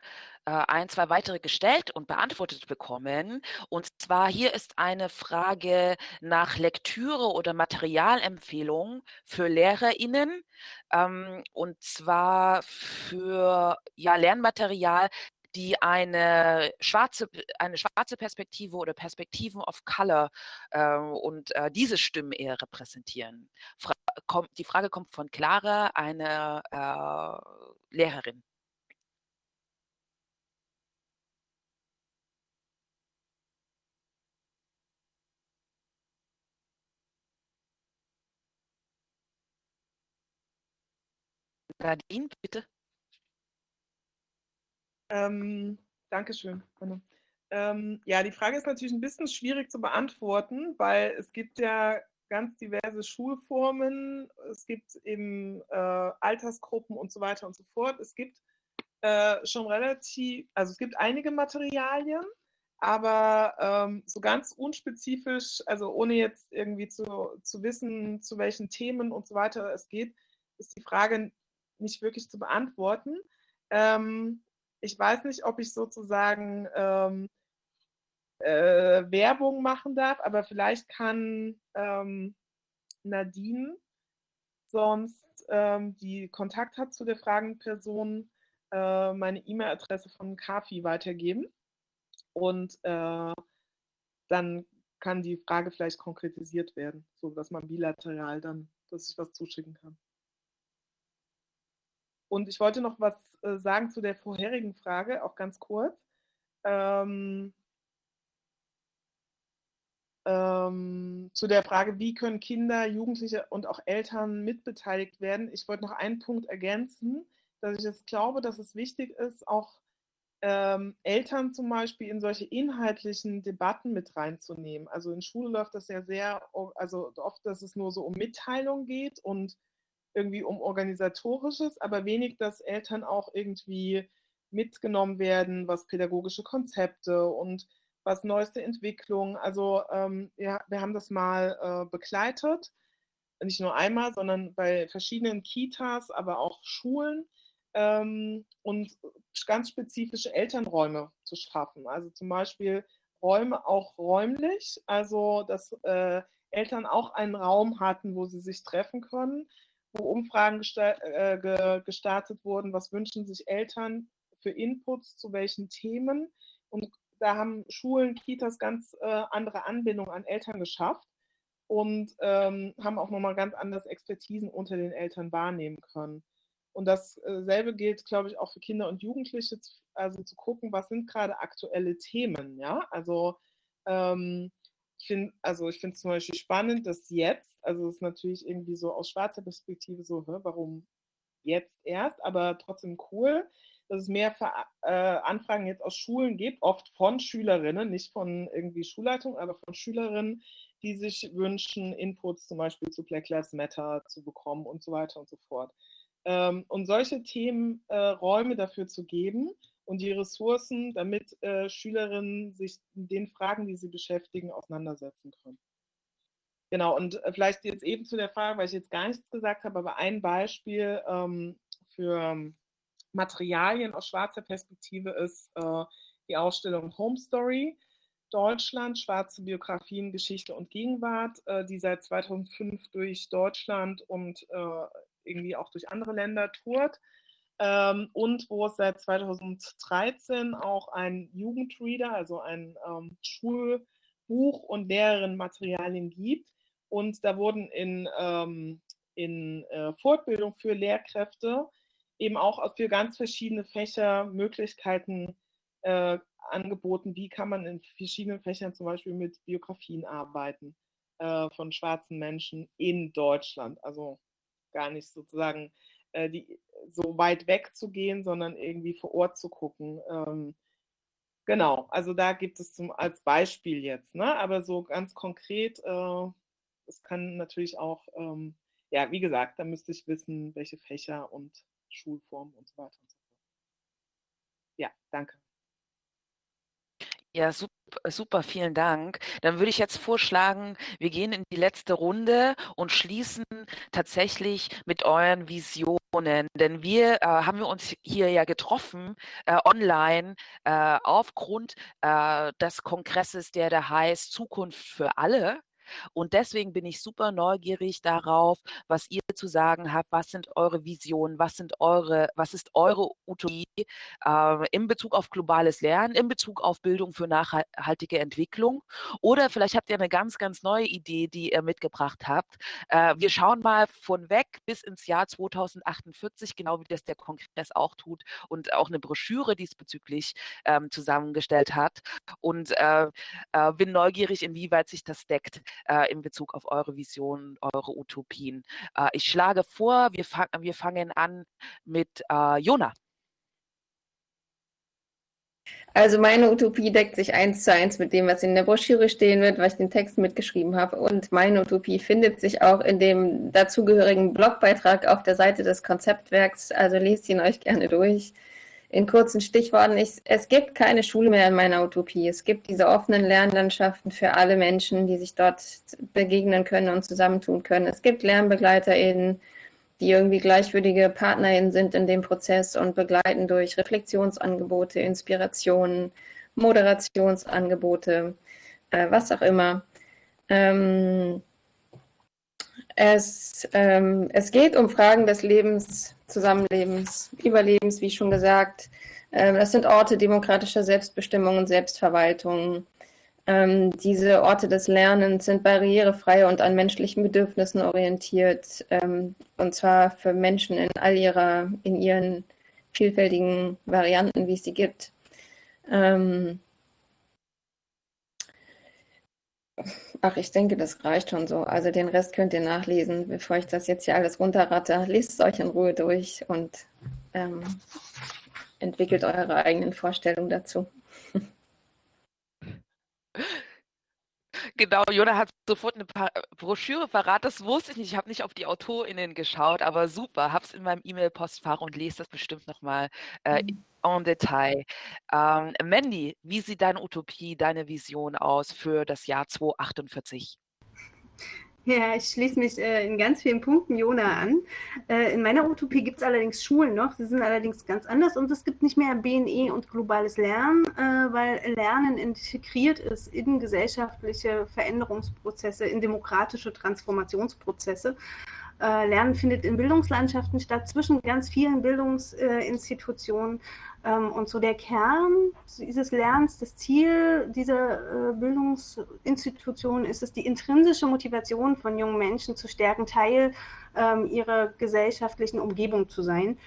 Speaker 1: ein, zwei weitere gestellt und beantwortet bekommen. Und zwar hier ist eine Frage nach Lektüre oder Materialempfehlung für LehrerInnen. Ähm, und zwar für ja, Lernmaterial, die eine schwarze, eine schwarze Perspektive oder Perspektiven of Color äh, und äh, diese Stimmen eher repräsentieren. Fra kommt, die Frage kommt von Clara, eine äh, Lehrerin. Nadine, bitte.
Speaker 3: Ähm, Dankeschön. Ähm, ja, die Frage ist natürlich ein bisschen schwierig zu beantworten, weil es gibt ja ganz diverse Schulformen, es gibt eben äh, Altersgruppen und so weiter und so fort. Es gibt äh, schon relativ, also es gibt einige Materialien, aber ähm, so ganz unspezifisch, also ohne jetzt irgendwie zu, zu wissen, zu welchen Themen und so weiter es geht, ist die Frage nicht wirklich zu beantworten. Ähm, ich weiß nicht, ob ich sozusagen ähm, äh, Werbung machen darf, aber vielleicht kann ähm, Nadine sonst, ähm, die Kontakt hat zu der fragenden Person, äh, meine E-Mail-Adresse von Kafi weitergeben. Und äh, dann kann die Frage vielleicht konkretisiert werden, so dass man bilateral dann, dass ich was zuschicken kann. Und ich wollte noch was äh, sagen zu der vorherigen Frage, auch ganz kurz. Ähm, ähm, zu der Frage, wie können Kinder, Jugendliche und auch Eltern mitbeteiligt werden. Ich wollte noch einen Punkt ergänzen, dass ich es glaube, dass es wichtig ist, auch ähm, Eltern zum Beispiel in solche inhaltlichen Debatten mit reinzunehmen. Also in Schule läuft das ja sehr, also oft, dass es nur so um Mitteilung geht und irgendwie um organisatorisches, aber wenig, dass Eltern auch irgendwie mitgenommen werden, was pädagogische Konzepte und was neueste Entwicklungen. Also ähm, ja, wir haben das mal äh, begleitet, nicht nur einmal, sondern bei verschiedenen Kitas, aber auch Schulen ähm, und ganz spezifische Elternräume zu schaffen. Also zum Beispiel Räume auch räumlich, also dass äh, Eltern auch einen Raum hatten, wo sie sich treffen können, wo Umfragen äh, gestartet wurden, was wünschen sich Eltern für Inputs zu welchen Themen. Und da haben Schulen, Kitas ganz äh, andere Anbindung an Eltern geschafft und ähm, haben auch nochmal ganz anders Expertisen unter den Eltern wahrnehmen können. Und dasselbe gilt, glaube ich, auch für Kinder und Jugendliche, also zu gucken, was sind gerade aktuelle Themen, ja. Also ähm, ich finde, also ich finde es zum Beispiel spannend, dass jetzt, also es ist natürlich irgendwie so aus schwarzer Perspektive so, hä, warum jetzt erst, aber trotzdem cool, dass es mehr äh, Anfragen jetzt aus Schulen gibt, oft von Schülerinnen, nicht von irgendwie Schulleitung, aber von Schülerinnen, die sich wünschen, Inputs zum Beispiel zu Black Lives Matter zu bekommen und so weiter und so fort. Ähm, und solche Themen äh, dafür zu geben und die Ressourcen, damit äh, Schülerinnen sich mit den Fragen, die sie beschäftigen, auseinandersetzen können. Genau, und äh, vielleicht jetzt eben zu der Frage, weil ich jetzt gar nichts gesagt habe, aber ein Beispiel ähm, für Materialien aus schwarzer Perspektive ist äh, die Ausstellung Home Story Deutschland, schwarze Biografien, Geschichte und Gegenwart, äh, die seit 2005 durch Deutschland und äh, irgendwie auch durch andere Länder tourt. Ähm, und wo es seit 2013 auch ein Jugendreader, also ein ähm, Schulbuch und Lehrerinnenmaterialien gibt. Und da wurden in, ähm, in äh, Fortbildung für Lehrkräfte eben auch für ganz verschiedene Fächer Möglichkeiten äh, angeboten, wie kann man in verschiedenen Fächern zum Beispiel mit Biografien arbeiten äh, von schwarzen Menschen in Deutschland. Also gar nicht sozusagen äh, die, so weit weg zu gehen, sondern irgendwie vor Ort zu gucken. Ähm, genau, also da gibt es zum, als Beispiel jetzt, ne? aber so ganz konkret, äh, es kann natürlich auch, ähm, ja, wie gesagt, da müsste ich wissen, welche Fächer und Schulformen und so weiter und so fort. Ja, danke.
Speaker 1: Ja, super, super, vielen Dank. Dann würde ich jetzt vorschlagen, wir gehen in die letzte Runde und schließen tatsächlich mit euren Visionen. Denn wir äh, haben wir uns hier ja getroffen äh, online äh, aufgrund äh, des Kongresses, der da heißt Zukunft für alle. Und deswegen bin ich super neugierig darauf, was ihr zu sagen habt. Was sind eure Visionen? Was sind eure, was ist eure Utopie äh, in Bezug auf globales Lernen, in Bezug auf Bildung für nachhaltige Entwicklung? Oder vielleicht habt ihr eine ganz, ganz neue Idee, die ihr mitgebracht habt. Äh, wir schauen mal von weg bis ins Jahr 2048, genau wie das der Kongress auch tut und auch eine Broschüre diesbezüglich ähm, zusammengestellt hat. Und äh, äh bin neugierig, inwieweit sich das deckt äh, in Bezug auf eure Visionen, eure Utopien. Äh, ich schlage vor, wir, fang, wir fangen an mit äh, Jona.
Speaker 5: Also meine Utopie deckt sich eins zu eins mit dem, was in der Broschüre stehen wird, was ich den Text mitgeschrieben habe. Und meine Utopie findet sich auch in dem dazugehörigen Blogbeitrag auf der Seite des Konzeptwerks. Also lest ihn euch gerne durch in kurzen Stichworten, ich, es gibt keine Schule mehr in meiner Utopie. Es gibt diese offenen Lernlandschaften für alle Menschen, die sich dort begegnen können und zusammentun können. Es gibt LernbegleiterInnen, die irgendwie gleichwürdige PartnerInnen sind in dem Prozess und begleiten durch Reflexionsangebote, Inspirationen, Moderationsangebote, äh, was auch immer. Ähm, es, ähm, es geht um Fragen des Lebens, Zusammenlebens, Überlebens, wie schon gesagt. Ähm, das sind Orte demokratischer Selbstbestimmung und Selbstverwaltung. Ähm, diese Orte des Lernens sind barrierefrei und an menschlichen Bedürfnissen orientiert, ähm, und zwar für Menschen in all ihrer, in ihren vielfältigen Varianten, wie es sie gibt. Ach, ich denke, das reicht schon so. Also den Rest könnt ihr nachlesen, bevor ich das jetzt hier alles runterratte. Lest es euch in Ruhe durch und ähm, entwickelt eure eigenen Vorstellungen dazu.
Speaker 1: Genau, Jona hat sofort eine Broschüre verraten. Das wusste ich nicht. Ich habe nicht auf die AutorInnen geschaut, aber super. Habe es in meinem E-Mail-Postfach und lese das bestimmt nochmal äh, mhm en Detail. Ähm, Mandy, wie sieht deine Utopie, deine Vision aus für das Jahr 2048?
Speaker 4: Ja, ich schließe mich äh, in ganz vielen Punkten Jona an. Äh, in meiner Utopie gibt es allerdings Schulen noch, sie sind allerdings ganz anders und es gibt nicht mehr BNE und globales Lernen, äh, weil Lernen integriert ist in gesellschaftliche Veränderungsprozesse, in demokratische Transformationsprozesse. Äh, Lernen findet in Bildungslandschaften statt, zwischen ganz vielen Bildungsinstitutionen. Ähm, und so der Kern dieses Lernens, das Ziel dieser äh, Bildungsinstitution ist es, die intrinsische Motivation von jungen Menschen zu stärken, Teil ähm, ihrer gesellschaftlichen Umgebung zu sein.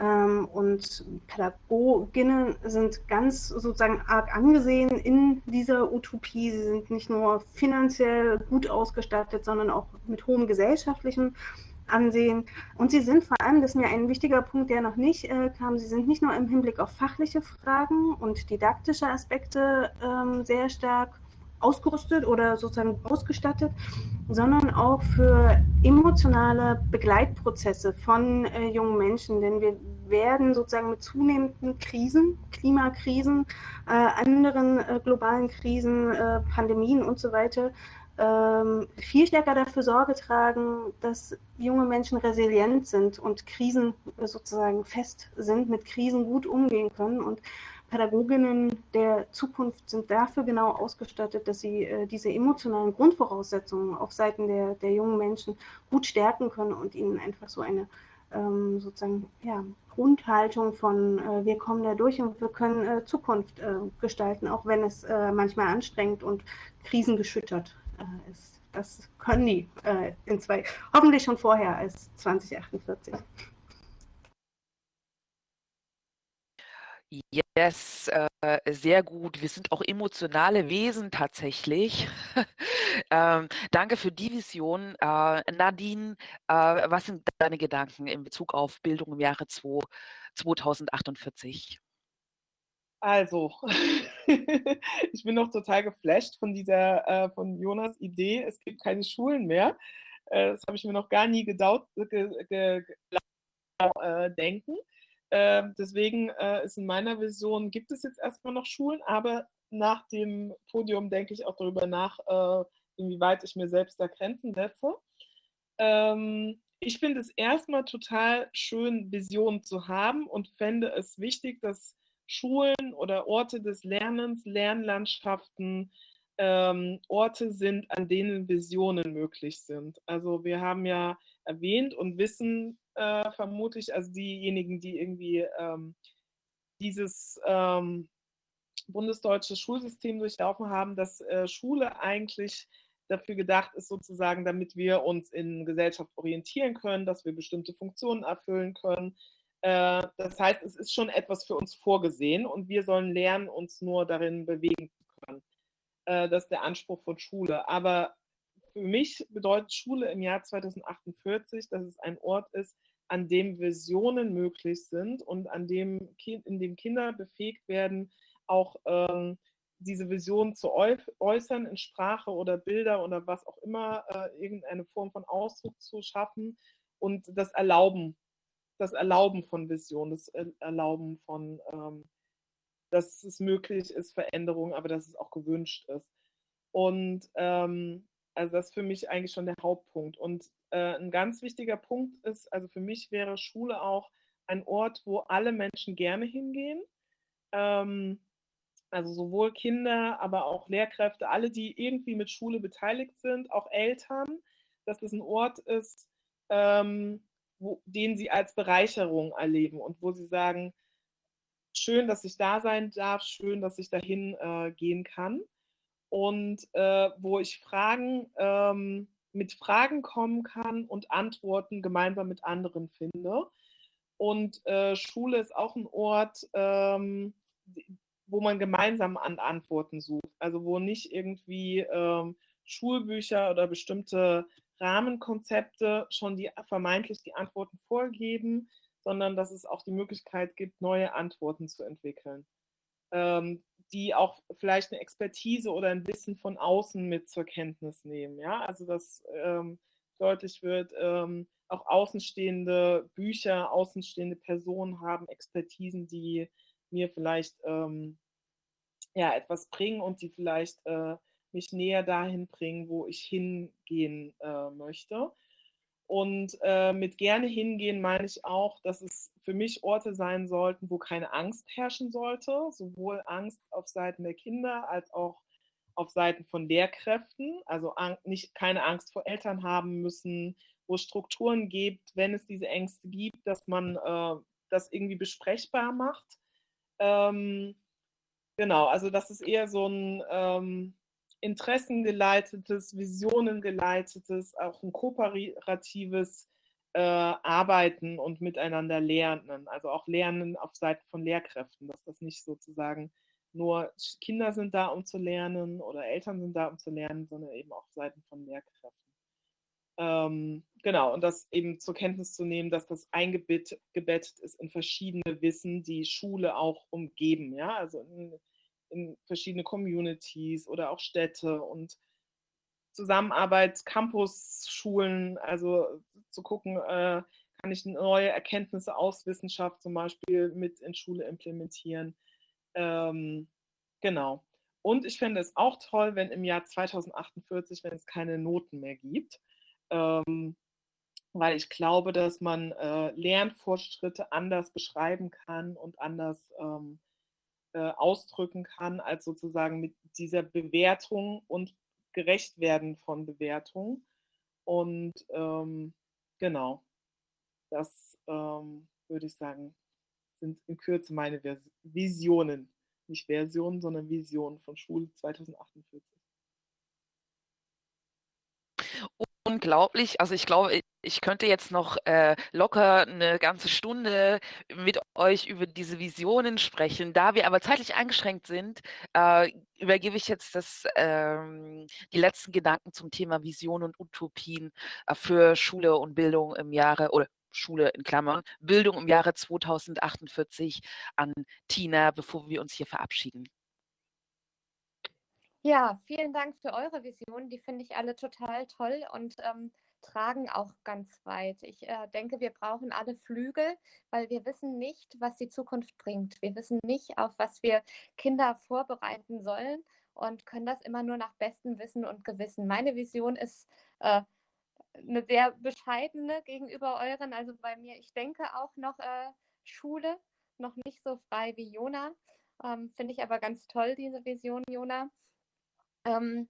Speaker 4: Ähm, und Pädagoginnen sind ganz sozusagen arg angesehen in dieser Utopie. Sie sind nicht nur finanziell gut ausgestattet, sondern auch mit hohem gesellschaftlichen Ansehen. Und sie sind vor allem, das ist mir ein wichtiger Punkt, der noch nicht äh, kam, sie sind nicht nur im Hinblick auf fachliche Fragen und didaktische Aspekte ähm, sehr stark ausgerüstet oder sozusagen ausgestattet, sondern auch für emotionale Begleitprozesse von äh, jungen Menschen. Denn wir werden sozusagen mit zunehmenden Krisen, Klimakrisen, äh, anderen äh, globalen Krisen, äh, Pandemien und so weiter ähm, viel stärker dafür Sorge tragen, dass junge Menschen resilient sind und Krisen sozusagen fest sind, mit Krisen gut umgehen können. Und Pädagoginnen der Zukunft sind dafür genau ausgestattet, dass sie äh, diese emotionalen Grundvoraussetzungen auf Seiten der, der jungen Menschen gut stärken können und ihnen einfach so eine ähm, sozusagen ja, Grundhaltung von äh, wir kommen da durch und wir können äh, Zukunft äh, gestalten, auch wenn es äh, manchmal anstrengend und krisengeschüttert äh, ist. Das können die in zwei, hoffentlich schon vorher als 2048.
Speaker 1: Yes, äh, sehr gut. Wir sind auch emotionale Wesen tatsächlich. ähm, danke für die Vision. Äh, Nadine, äh, was sind deine Gedanken in Bezug auf Bildung im Jahre 2, 2048?
Speaker 3: Also, ich bin noch total geflasht von dieser, äh, von Jonas Idee, es gibt keine Schulen mehr. Äh, das habe ich mir noch gar nie gedaut, ge, ge, äh, denken. Ähm, deswegen äh, ist in meiner Vision, gibt es jetzt erstmal noch Schulen, aber nach dem Podium denke ich auch darüber nach, äh, inwieweit ich mir selbst da Grenzen setze. Ähm, ich finde es erstmal total schön, Visionen zu haben und fände es wichtig, dass Schulen oder Orte des Lernens, Lernlandschaften, ähm, Orte sind, an denen Visionen möglich sind. Also wir haben ja erwähnt und wissen, äh, vermutlich, also diejenigen, die irgendwie ähm, dieses ähm, bundesdeutsche Schulsystem durchlaufen haben, dass äh, Schule eigentlich dafür gedacht ist, sozusagen, damit wir uns in Gesellschaft orientieren können, dass wir bestimmte Funktionen erfüllen können. Äh, das heißt, es ist schon etwas für uns vorgesehen und wir sollen lernen, uns nur darin bewegen zu können. Äh, das ist der Anspruch von Schule. Aber für mich bedeutet Schule im Jahr 2048, dass es ein Ort ist, an dem Visionen möglich sind und an dem, in dem Kinder befähigt werden, auch ähm, diese Visionen zu äußern in Sprache oder Bilder oder was auch immer, äh, irgendeine Form von Ausdruck zu schaffen und das Erlauben, das Erlauben von Visionen, das Erlauben von, ähm, dass es möglich ist, Veränderung, aber dass es auch gewünscht ist. Und ähm, also das ist für mich eigentlich schon der Hauptpunkt. Und äh, ein ganz wichtiger Punkt ist, also für mich wäre Schule auch ein Ort, wo alle Menschen gerne hingehen. Ähm, also sowohl Kinder, aber auch Lehrkräfte, alle, die irgendwie mit Schule beteiligt sind, auch Eltern, dass es ein Ort ist, ähm, wo, den sie als Bereicherung erleben und wo sie sagen, schön, dass ich da sein darf, schön, dass ich dahin äh, gehen kann und äh, wo ich Fragen ähm, mit Fragen kommen kann und Antworten gemeinsam mit anderen finde. Und äh, Schule ist auch ein Ort, ähm, wo man gemeinsam an Antworten sucht. Also wo nicht irgendwie ähm, Schulbücher oder bestimmte Rahmenkonzepte schon die vermeintlich die Antworten vorgeben, sondern dass es auch die Möglichkeit gibt, neue Antworten zu entwickeln. Ähm, die auch vielleicht eine Expertise oder ein Wissen von außen mit zur Kenntnis nehmen. Ja, also dass ähm, deutlich wird, ähm, auch außenstehende Bücher, außenstehende Personen haben Expertisen, die mir vielleicht ähm, ja, etwas bringen und die vielleicht äh, mich näher dahin bringen, wo ich hingehen äh, möchte. Und äh, mit gerne hingehen meine ich auch, dass es für mich Orte sein sollten, wo keine Angst herrschen sollte, sowohl Angst auf Seiten der Kinder als auch auf Seiten von Lehrkräften, also nicht keine Angst vor Eltern haben müssen, wo es Strukturen gibt, wenn es diese Ängste gibt, dass man äh, das irgendwie besprechbar macht. Ähm, genau, also das ist eher so ein ähm, interessengeleitetes, visionengeleitetes, auch ein kooperatives äh, Arbeiten und miteinander lernen. Also auch Lernen auf Seiten von Lehrkräften, dass das nicht sozusagen nur Kinder sind da, um zu lernen oder Eltern sind da, um zu lernen, sondern eben auch Seiten von Lehrkräften. Ähm, genau, und das eben zur Kenntnis zu nehmen, dass das eingebettet ist in verschiedene Wissen, die Schule auch umgeben. Ja, also in, in verschiedene Communities oder auch Städte und Zusammenarbeit, Campus-Schulen, also zu gucken, äh, kann ich neue Erkenntnisse aus Wissenschaft zum Beispiel mit in Schule implementieren. Ähm, genau. Und ich fände es auch toll, wenn im Jahr 2048, wenn es keine Noten mehr gibt, ähm, weil ich glaube, dass man äh, Lernfortschritte anders beschreiben kann und anders ähm, äh, ausdrücken kann, als sozusagen mit dieser Bewertung und gerecht werden von Bewertung. Und ähm, genau, das ähm, würde ich sagen, sind in Kürze meine Visionen. Nicht Versionen, sondern Visionen von Schule 2048
Speaker 1: unglaublich. Also ich glaube, ich könnte jetzt noch äh, locker eine ganze Stunde mit euch über diese Visionen sprechen. Da wir aber zeitlich eingeschränkt sind, äh, übergebe ich jetzt das, ähm, die letzten Gedanken zum Thema Vision und Utopien äh, für Schule und Bildung im Jahre oder Schule in Klammern, Bildung im Jahre 2048 an Tina, bevor wir uns hier verabschieden.
Speaker 2: Ja, vielen Dank für eure Visionen. Die finde ich alle total toll und ähm, tragen auch ganz weit. Ich äh, denke, wir brauchen alle Flügel, weil wir wissen nicht, was die Zukunft bringt. Wir wissen nicht, auf was wir Kinder vorbereiten sollen und können das immer nur nach bestem Wissen und Gewissen. Meine Vision ist äh, eine sehr bescheidene gegenüber euren. Also bei mir, ich denke auch noch äh, Schule, noch nicht so frei wie Jona. Ähm, Finde ich aber ganz toll, diese Vision, Jona. Ähm,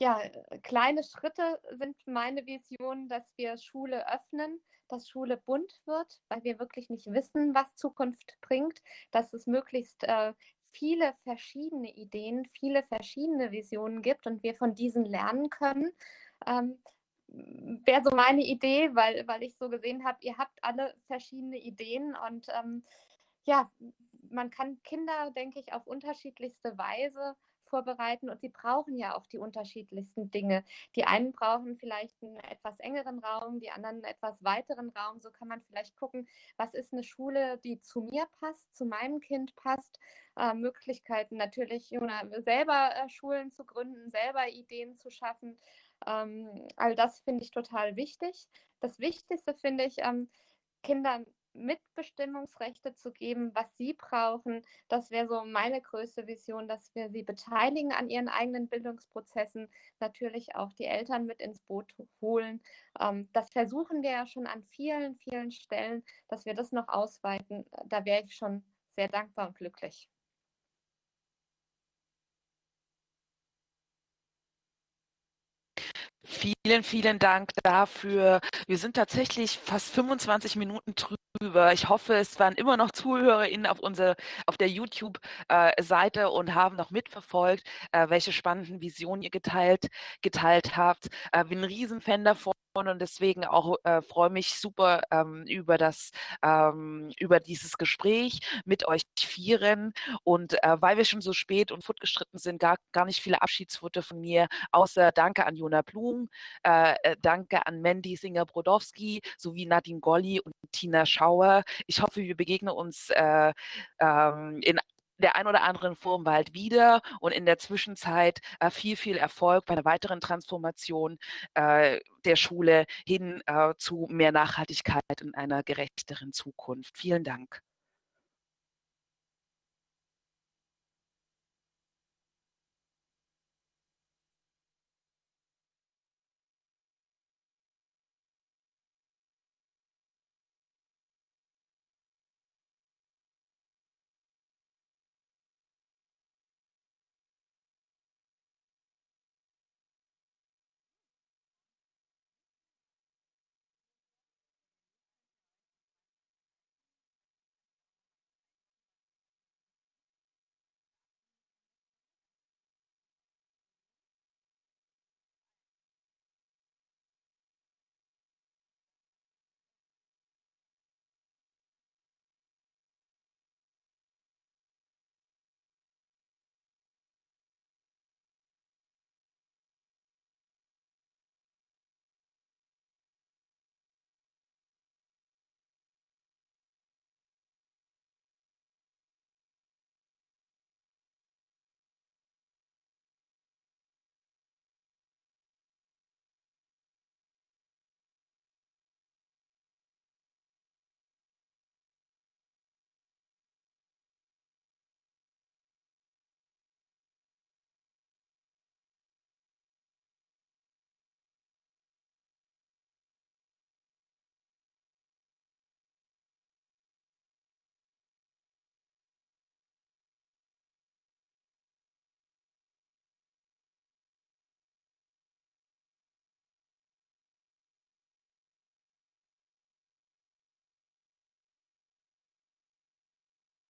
Speaker 2: ja, kleine Schritte sind meine Vision, dass wir Schule öffnen, dass Schule bunt wird, weil wir wirklich nicht wissen, was Zukunft bringt, dass es möglichst äh, viele verschiedene Ideen, viele verschiedene Visionen gibt und wir von diesen lernen können. Ähm, Wäre so meine Idee, weil, weil ich so gesehen habe, ihr habt alle verschiedene Ideen und ähm, ja, man kann Kinder, denke ich, auf unterschiedlichste Weise vorbereiten und sie brauchen ja auch die unterschiedlichsten Dinge. Die einen brauchen vielleicht einen etwas engeren Raum, die anderen einen etwas weiteren Raum. So kann man vielleicht gucken, was ist eine Schule, die zu mir passt, zu meinem Kind passt. Äh, Möglichkeiten natürlich, selber äh, Schulen zu gründen, selber Ideen zu schaffen. Ähm, all das finde ich total wichtig. Das Wichtigste finde ich, ähm, Kindern Mitbestimmungsrechte zu geben, was sie brauchen. Das wäre so meine größte Vision, dass wir sie beteiligen an ihren eigenen Bildungsprozessen, natürlich auch die Eltern mit ins Boot holen. Ähm, das versuchen wir ja schon an vielen, vielen Stellen, dass wir das noch ausweiten. Da wäre ich schon sehr dankbar und glücklich.
Speaker 1: Vielen, vielen Dank dafür. Wir sind tatsächlich fast 25 Minuten drüber. Ich hoffe, es waren immer noch ZuhörerInnen auf, unsere, auf der YouTube-Seite und haben noch mitverfolgt, äh, welche spannenden Visionen ihr geteilt, geteilt habt. Äh, bin ein Riesenfan davon und deswegen auch äh, freue mich super ähm, über das ähm, über dieses Gespräch mit euch vieren. Und äh, weil wir schon so spät und fortgeschritten sind gar, gar nicht viele Abschiedsworte von mir außer Danke an Jona Blum äh, äh, Danke an Mandy Singer Brodowski sowie Nadine Golli und Tina Schauer. Ich hoffe wir begegnen uns äh, ähm, in der ein oder anderen Form bald wieder und in der Zwischenzeit äh, viel, viel Erfolg bei einer weiteren Transformation äh, der Schule hin äh, zu mehr Nachhaltigkeit in einer gerechteren Zukunft. Vielen Dank.